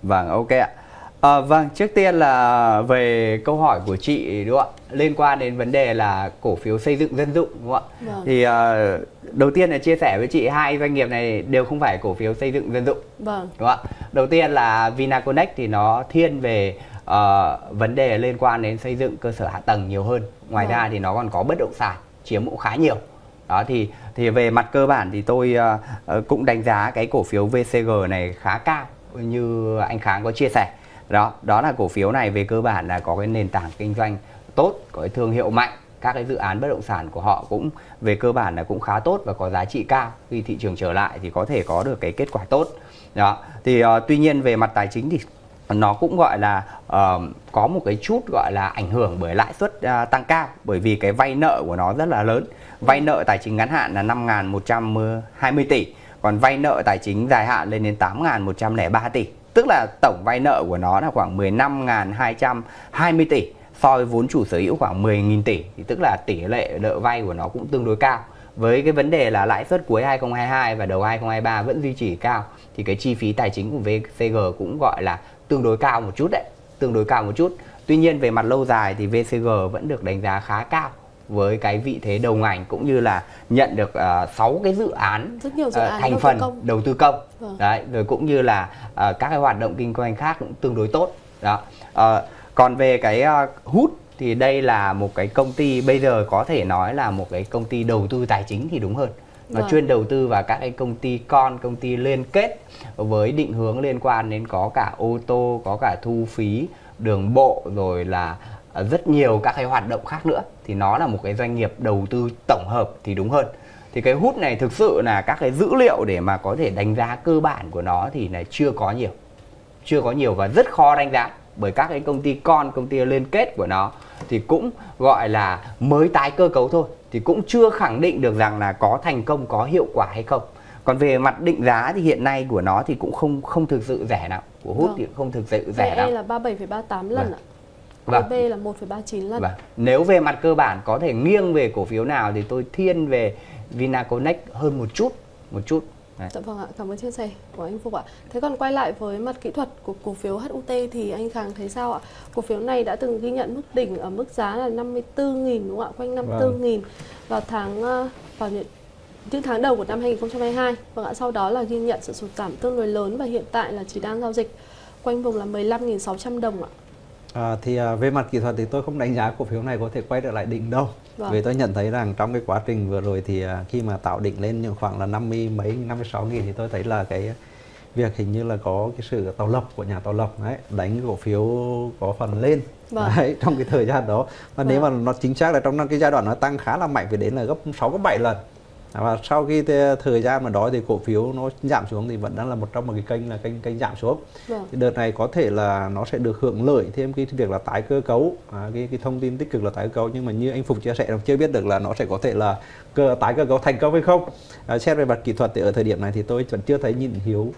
Vâng, ok ạ. À, vâng, trước tiên là về câu hỏi của chị đúng không ạ? Liên quan đến vấn đề là cổ phiếu xây dựng dân dụng đúng không ạ? Vâng. Thì uh, đầu tiên là chia sẻ với chị hai doanh nghiệp này đều không phải cổ phiếu xây dựng dân dụng. Vâng. Đúng không ạ? Đầu tiên là Vinaconex thì nó thiên về uh, vấn đề liên quan đến xây dựng cơ sở hạ tầng nhiều hơn. Ngoài vâng. ra thì nó còn có bất động sản chiếm cũng khá nhiều. Đó thì thì về mặt cơ bản thì tôi uh, cũng đánh giá cái cổ phiếu VCG này khá cao như anh Kháng có chia sẻ đó đó là cổ phiếu này về cơ bản là có cái nền tảng kinh doanh tốt có cái thương hiệu mạnh các cái dự án bất động sản của họ cũng về cơ bản là cũng khá tốt và có giá trị cao khi thị trường trở lại thì có thể có được cái kết quả tốt đó thì uh, tuy nhiên về mặt tài chính thì nó cũng gọi là uh, có một cái chút gọi là ảnh hưởng bởi lãi suất uh, tăng cao bởi vì cái vay nợ của nó rất là lớn. Vay nợ tài chính ngắn hạn là 5.120 tỷ còn vay nợ tài chính dài hạn lên đến 8.103 tỷ. Tức là tổng vay nợ của nó là khoảng 15.220 tỷ so với vốn chủ sở hữu khoảng 10.000 tỷ. Thì tức là tỷ lệ nợ vay của nó cũng tương đối cao. Với cái vấn đề là lãi suất cuối 2022 và đầu 2023 vẫn duy trì cao thì cái chi phí tài chính của VCG cũng gọi là tương đối cao một chút đấy tương đối cao một chút. Tuy nhiên về mặt lâu dài thì VCG vẫn được đánh giá khá cao với cái vị thế đầu ngành cũng như là nhận được uh, 6 cái dự án, Rất nhiều dự án uh, thành đầu phần tư công. đầu tư công. Vâng. đấy rồi cũng như là uh, các cái hoạt động kinh doanh khác cũng tương đối tốt. Đó. Uh, còn về cái uh, hút thì đây là một cái công ty bây giờ có thể nói là một cái công ty đầu tư tài chính thì đúng hơn nó Vâng. chuyên đầu tư vào các cái công ty con công ty liên kết với định hướng liên quan đến có cả ô tô có cả thu phí đường bộ rồi là rất nhiều các cái hoạt động khác nữa. Thì nó là một cái doanh nghiệp đầu tư tổng hợp thì đúng hơn. Thì cái hút này thực sự là các cái dữ liệu để mà có thể đánh giá cơ bản của nó thì là chưa có nhiều. Chưa có nhiều và rất khó đánh giá bởi các cái công ty con công ty liên kết của nó thì cũng gọi là mới tái cơ cấu thôi thì cũng chưa khẳng định được rằng là có thành công có hiệu quả hay không còn về mặt định giá thì hiện nay của nó thì cũng không không thực sự rẻ nào của hút Vâng. thì không thực sự rẻ nào là 37,38 lần Vâng. ạ. Vâng. VB là 1,39 lần. Vâng. Nếu về mặt cơ bản có thể nghiêng về cổ phiếu nào thì tôi thiên về Vinaconex hơn một chút, một chút. Dạ vâng ạ, cảm ơn chia sẻ của anh Phục ạ. Thế còn quay lại với mặt kỹ thuật của cổ phiếu HUT thì anh Khang thấy sao ạ? Cổ phiếu này đã từng ghi nhận mức đỉnh ở mức giá là 54.000 đúng không ạ? Quanh 54.000 vào tháng ờ, vào những những tháng đầu của năm 2022. Vâng ạ, sau đó là ghi nhận sự sụt giảm tương đối lớn và hiện tại là chỉ đang giao dịch quanh vùng là 15.600 đồng ạ. À, thì à, về mặt kỹ thuật thì tôi không đánh giá cổ phiếu này có thể quay trở lại đỉnh đâu. Vâng. Vì tôi nhận thấy rằng trong cái quá trình vừa rồi thì à, khi mà tạo đỉnh lên những khoảng là 50 mấy 56 nghìn thì tôi thấy là cái việc hình như là có cái sự tạo lập của nhà tạo lập đấy đánh cổ phiếu có phần lên Vâng. đấy, trong cái thời gian đó và nếu mà Vâng. nó chính xác là trong cái giai đoạn nó tăng khá là mạnh phải đến là gấp 6 gấp 7 lần và sau khi thời gian mà đó thì cổ phiếu nó giảm xuống thì vẫn đang là một trong một cái kênh là kênh kênh giảm xuống. Vâng. thì đợt này có thể là nó sẽ được hưởng lợi thêm cái việc là tái cơ cấu à, cái cái thông tin tích cực là tái cơ cấu. Nhưng mà như anh Phục chia sẻ là chưa biết được là nó sẽ có thể là cơ tái cơ cấu thành công hay không. À, xét về mặt kỹ thuật thì ở thời điểm này thì tôi vẫn chưa thấy nhìn hiếu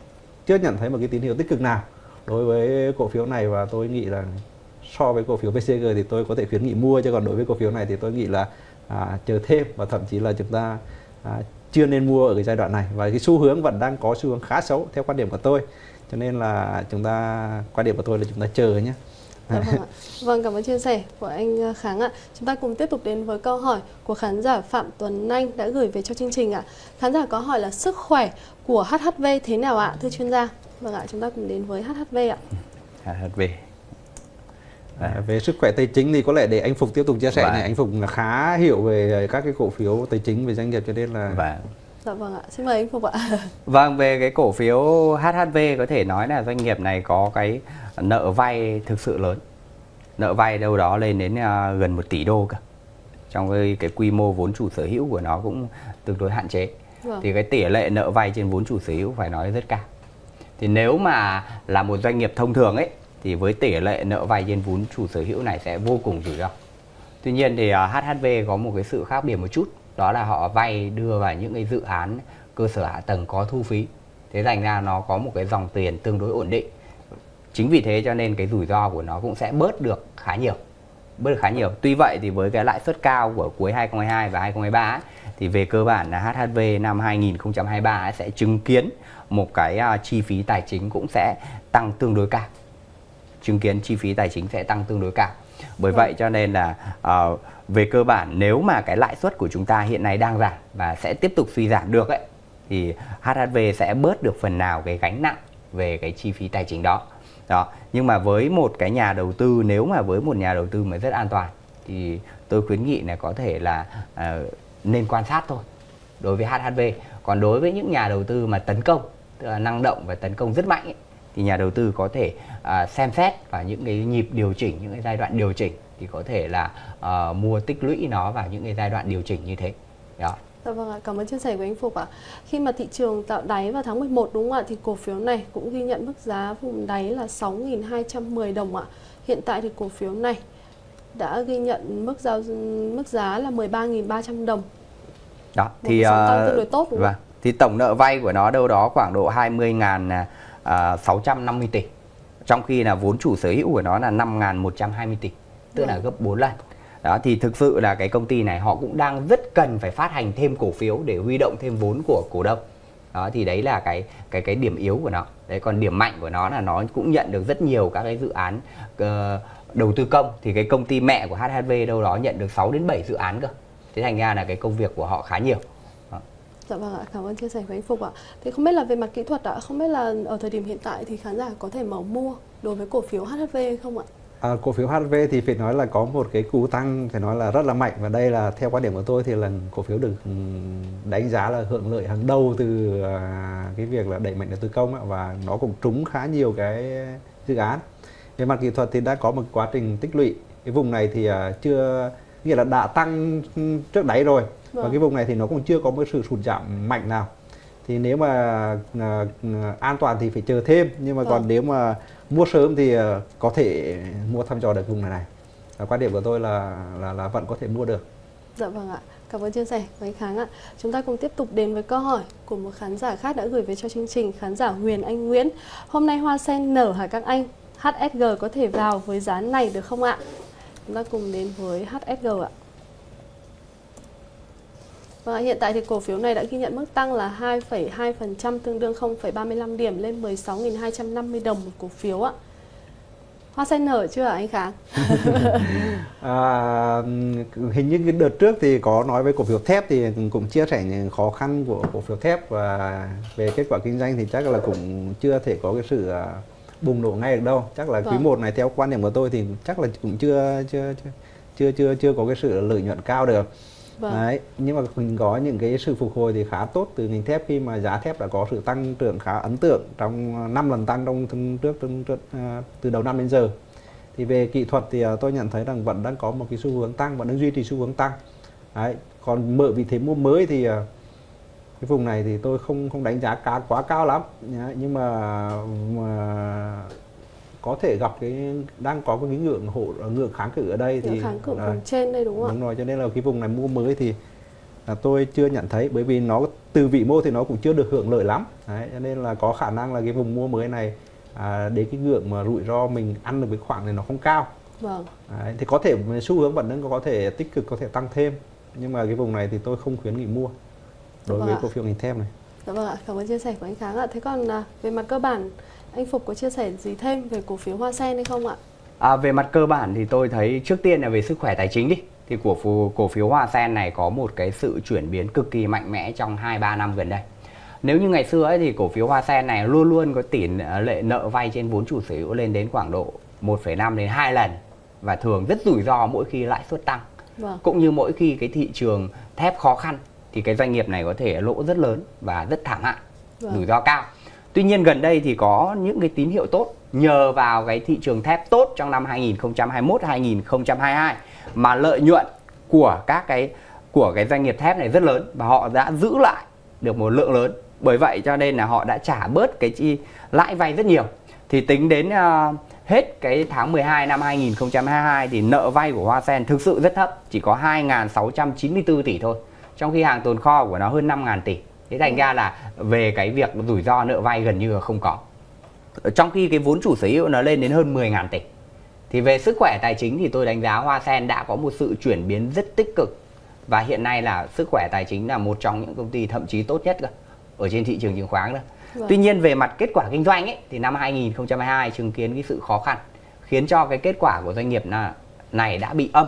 chưa nhận thấy một cái tín hiệu tích cực nào đối với cổ phiếu này. Và tôi nghĩ là so với cổ phiếu VCG thì tôi có thể khuyến nghị mua chứ còn đối với cổ phiếu này thì tôi nghĩ là à, chờ thêm và thậm chí là chúng ta à, chưa nên mua ở cái giai đoạn này và cái xu hướng vẫn đang có xu hướng khá xấu theo quan điểm của tôi cho nên là chúng ta quan điểm của tôi là chúng ta chờ nhé Dạ vâng, ạ. vâng cảm ơn chia sẻ của anh ờ, Kháng ạ. Chúng ta cùng tiếp tục đến với câu hỏi của khán giả Phạm Tuấn Anh đã gửi về cho chương trình ạ. Khán giả có hỏi là sức khỏe của HHV thế nào ạ, thưa chuyên gia? Vâng ạ, chúng ta cùng đến với HHV ạ. HHV. À, về sức khỏe tài chính thì có lẽ để anh Phục tiếp tục chia sẻ Vâng. này anh Phục là khá hiểu về các cái cổ phiếu tài chính về doanh nghiệp cho nên là Vâng. Dạ vâng ạ, xin mời anh Phục ạ. [LAUGHS] Vâng, về cái cổ phiếu HHV có thể nói là doanh nghiệp này có cái nợ vay thực sự lớn. Nợ vay đâu đó lên đến à, gần 1 tỷ đô cơ. Trong cái, cái quy mô vốn chủ sở hữu của nó cũng tương đối hạn chế. Vâng. Thì cái tỷ lệ nợ vay trên vốn chủ sở hữu phải nói rất cao. Thì nếu mà là một doanh nghiệp thông thường ấy thì với tỷ lệ nợ vay trên vốn chủ sở hữu này sẽ vô cùng rủi ro. Tuy nhiên thì à, HHV có một cái sự khác biệt một chút, đó là họ vay đưa vào những cái dự án cơ sở hạ tầng có thu phí. Thế thành ra nó có một cái dòng tiền tương đối ổn định. Chính vì thế cho nên cái rủi ro của nó cũng sẽ bớt được khá nhiều. bớt được khá nhiều. Tuy vậy thì với cái lãi suất cao của cuối 2022 và 2023 ấy, thì về cơ bản là HHV năm 2023 ấy sẽ chứng kiến một cái uh, chi phí tài chính cũng sẽ tăng tương đối cao. Chứng kiến chi phí tài chính sẽ tăng tương đối cao. Bởi vậy cho nên là uh, về cơ bản nếu mà cái lãi suất của chúng ta hiện nay đang giảm và sẽ tiếp tục suy giảm được ấy thì HHV sẽ bớt được phần nào cái gánh nặng về cái chi phí tài chính đó. Đó nhưng mà với một cái nhà đầu tư nếu mà với một nhà đầu tư mà rất an toàn thì tôi khuyến nghị là có thể là uh, nên quan sát thôi. Đối với HHV còn đối với những nhà đầu tư mà tấn công tức là năng động và tấn công rất mạnh ấy, thì nhà đầu tư có thể uh, xem xét và những cái nhịp điều chỉnh những cái giai đoạn điều chỉnh thì có thể là uh, mua tích lũy nó vào những cái giai đoạn điều chỉnh như thế đó Dạ vâng ạ, cảm ơn chia sẻ của anh Phục ạ. Khi mà thị trường tạo đáy vào tháng 11 đúng không ạ thì cổ phiếu này cũng ghi nhận mức giá vùng đáy là 6.210 đồng ạ. Hiện tại thì cổ phiếu này đã ghi nhận mức giao mức giá là 13.300 đồng. Đó, thì uh, tăng tương đối tốt đúng vâng. Thì tổng nợ vay của nó đâu đó khoảng độ 20.650 tỷ. Trong khi là vốn chủ sở hữu của nó là 5.120 tỷ, tức là gấp 4 lần. Đó thì thực sự là cái công ty này họ cũng đang rất cần phải phát hành thêm cổ phiếu để huy động thêm vốn của cổ đông. Đó thì đấy là cái cái cái điểm yếu của nó. Đấy còn điểm mạnh của nó là nó cũng nhận được rất nhiều các cái dự án uh, đầu tư công. Thì cái công ty mẹ của HHV đâu đó nhận được 6 đến 7 dự án cơ. Thế thành ra là cái công việc của họ khá nhiều. Dạ vâng ạ, cảm ơn chia sẻ của anh Phục ạ. Thì không biết là về mặt kỹ thuật ạ, không biết là ở thời điểm hiện tại thì khán giả có thể mở mua đối với cổ phiếu HHV hay không ạ? À, cổ phiếu HV thì phải nói là có một cái cú tăng phải nói là rất là mạnh. Và đây là theo quan điểm của tôi thì là cổ phiếu được ừ, đánh giá là hưởng lợi hàng đầu từ à, cái việc là đẩy mạnh đầu tư công và nó cũng trúng khá nhiều cái dự án. Về mặt kỹ thuật thì đã có một quá trình tích lũy. Cái vùng này thì à, chưa nghĩa là đã tăng trước đáy rồi vâng. và cái vùng này thì nó cũng chưa có một sự sụt giảm mạnh nào. Thì nếu mà uh, an toàn thì phải chờ thêm nhưng mà vâng. còn nếu mà mua sớm thì uh, có thể mua thăm dò được vùng này này. Và quan điểm của tôi là là là vẫn có thể mua được. Dạ vâng ạ. Cảm ơn chia sẻ của anh Kháng ạ. Chúng ta cùng tiếp tục đến với câu hỏi của một khán giả khác đã gửi về cho chương trình khán giả Huyền Anh Nguyễn. Hôm nay hoa sen nở hả các anh? HSG có thể vào với giá này được không ạ? Chúng ta cùng đến với HSG ạ và hiện tại thì cổ phiếu này đã ghi nhận mức tăng là 2,2% tương đương 0,35 điểm lên 16.250 đồng một cổ phiếu ạ. Hoa sen nở chưa anh Kháng? [LAUGHS] à, hình như cái đợt trước thì có nói với cổ phiếu thép thì cũng chia sẻ những khó khăn của cổ phiếu thép và về kết quả kinh doanh thì chắc là cũng chưa thể có cái sự à, bùng nổ ngay được đâu. Chắc là vâng. quý 1 này theo quan điểm của tôi thì chắc là cũng chưa chưa chưa chưa, chưa có cái sự lợi nhuận cao được. Vâng. Đấy, nhưng mà mình có những cái sự phục hồi thì khá tốt từ ngành thép khi mà giá thép đã có sự tăng trưởng khá ấn tượng trong à, 5 lần tăng trong trước, trước, trước từ đầu năm đến giờ. Thì về kỹ thuật thì à, tôi nhận thấy rằng vẫn đang có một cái xu hướng tăng vẫn đang duy trì xu hướng tăng. Đấy, còn mở vị thế mua mới thì cái vùng này thì tôi không không đánh giá cá quá cao lắm nhưng mà, mà có thể gặp cái đang có cái ngưỡng hộ ngưỡng kháng cự ở đây thì kháng cự à, trên đây đúng không đúng rồi cho nên là cái vùng này mua mới thì là tôi chưa nhận thấy bởi vì nó từ vị mô thì nó cũng chưa được hưởng lợi lắm. Đấy, cho nên là có khả năng là cái vùng mua mới này à, đến cái ngưỡng mà rủi ro mình ăn được cái khoảng này nó không cao. Vâng. đấy, thì có thể xu hướng vẫn đang có thể tích cực có thể tăng thêm. Nhưng mà cái vùng này thì tôi không khuyến nghị mua đối vâng với cổ phiếu ngành thép này. Dạ vâng ạ, cảm ơn chia sẻ của anh Kháng ạ. Thế còn à, về mặt cơ bản anh Phục có chia sẻ gì thêm về cổ phiếu Hoa Sen hay không ạ? À, về mặt cơ bản thì tôi thấy trước tiên là về sức khỏe tài chính đi thì cổ phiếu, cổ phiếu Hoa Sen này có một cái sự chuyển biến cực kỳ mạnh mẽ trong 2-3 năm gần đây. Nếu như ngày xưa ấy thì cổ phiếu Hoa Sen này luôn luôn có tỷ lệ nợ vay trên vốn chủ sở hữu lên đến khoảng độ 1,5 đến 2 lần và thường rất rủi ro mỗi khi lãi suất tăng. Vâng. Cũng như mỗi khi cái thị trường thép khó khăn thì cái doanh nghiệp này có thể lỗ rất lớn và rất thảm hại, vâng. rủi ro cao. Tuy nhiên gần đây thì có những cái tín hiệu tốt nhờ vào cái thị trường thép tốt trong năm 2021 2022 mà lợi nhuận của các cái của cái doanh nghiệp thép này rất lớn và họ đã giữ lại được một lượng lớn. Bởi vậy cho nên là họ đã trả bớt cái chi lãi vay rất nhiều. Thì tính đến uh, hết cái tháng 12 năm 2022 thì nợ vay của Hoa Sen thực sự rất thấp, chỉ có 2.694 tỷ thôi. Trong khi hàng tồn kho của nó hơn 5.000 tỷ thế thành ra là về cái việc rủi ro nợ vay gần như là không có. Trong khi cái vốn chủ sở hữu nó lên đến hơn 10.000 tỷ. Thì về sức khỏe tài chính thì tôi đánh giá Hoa Sen đã có một sự chuyển biến rất tích cực. Và hiện nay là sức khỏe tài chính là một trong những công ty thậm chí tốt nhất cơ ở trên thị trường chứng khoán đó. Vâng. Tuy nhiên về mặt kết quả kinh doanh ấy, thì năm 2022 chứng kiến cái sự khó khăn khiến cho cái kết quả của doanh nghiệp này đã bị âm.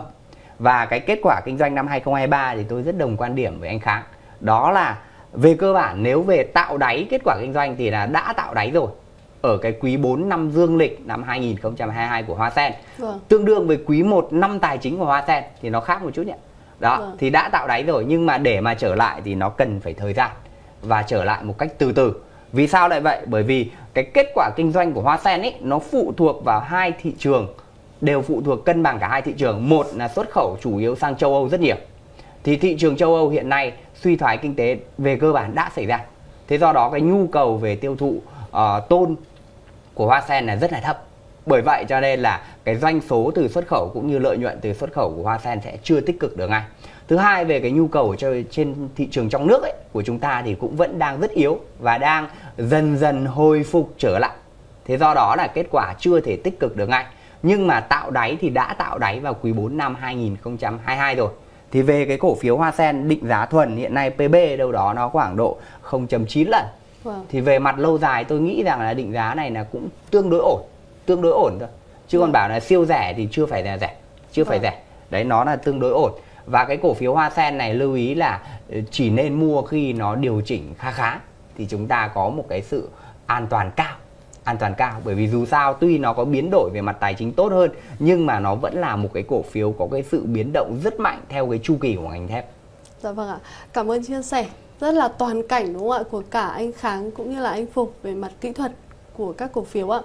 Và cái kết quả kinh doanh năm 2023 thì tôi rất đồng quan điểm với anh Kháng. Đó là về cơ bản nếu về tạo đáy kết quả kinh doanh thì là đã tạo đáy rồi. Ở cái quý 4 năm dương lịch năm 2022 của Hoa Sen. Vâng. tương đương với quý 1 năm tài chính của Hoa Sen thì nó khác một chút nhỉ? Đó vâng. thì đã tạo đáy rồi nhưng mà để mà trở lại thì nó cần phải thời gian và trở lại một cách từ từ. Vì sao lại vậy? Bởi vì cái kết quả kinh doanh của Hoa Sen ấy nó phụ thuộc vào hai thị trường đều phụ thuộc cân bằng cả hai thị trường. Một là xuất khẩu chủ yếu sang châu Âu rất nhiều. Thì thị trường châu Âu hiện nay suy thoái kinh tế về cơ bản đã xảy ra. Thế do đó cái nhu cầu về tiêu thụ ờ, uh, tôn của Hoa Sen là rất là thấp. Bởi vậy cho nên là cái doanh số từ xuất khẩu cũng như lợi nhuận từ xuất khẩu của Hoa Sen sẽ chưa tích cực được ngay. Thứ hai về cái nhu cầu cho trên thị trường trong nước ấy, của chúng ta thì cũng vẫn đang rất yếu và đang dần dần hồi phục trở lại. Thế do đó là kết quả chưa thể tích cực được ngay. Nhưng mà tạo đáy thì đã tạo đáy vào quý 4 năm 2022 rồi thì về cái cổ phiếu Hoa Sen định giá thuần hiện nay PB đâu đó nó khoảng độ 0.9 lần Wow. Thì về mặt lâu dài tôi nghĩ rằng là định giá này là cũng tương đối ổn, tương đối ổn thôi. Chứ wow. còn bảo là siêu rẻ thì chưa phải là rẻ, chưa wow. phải rẻ. Đấy nó là tương đối ổn. Và cái cổ phiếu Hoa Sen này lưu ý là ừ, chỉ nên mua khi nó điều chỉnh khá khá thì chúng ta có một cái sự an toàn cao an toàn cao bởi vì dù sao, tuy nó có biến đổi về mặt tài chính tốt hơn, nhưng mà nó vẫn là một cái cổ phiếu có cái sự biến động rất mạnh theo cái chu kỳ của ngành thép. Dạ vâng ạ. Cảm ơn chia sẻ rất là toàn cảnh đúng không ạ, của cả anh Kháng cũng như là anh Phục về mặt kỹ thuật của các cổ phiếu ạ.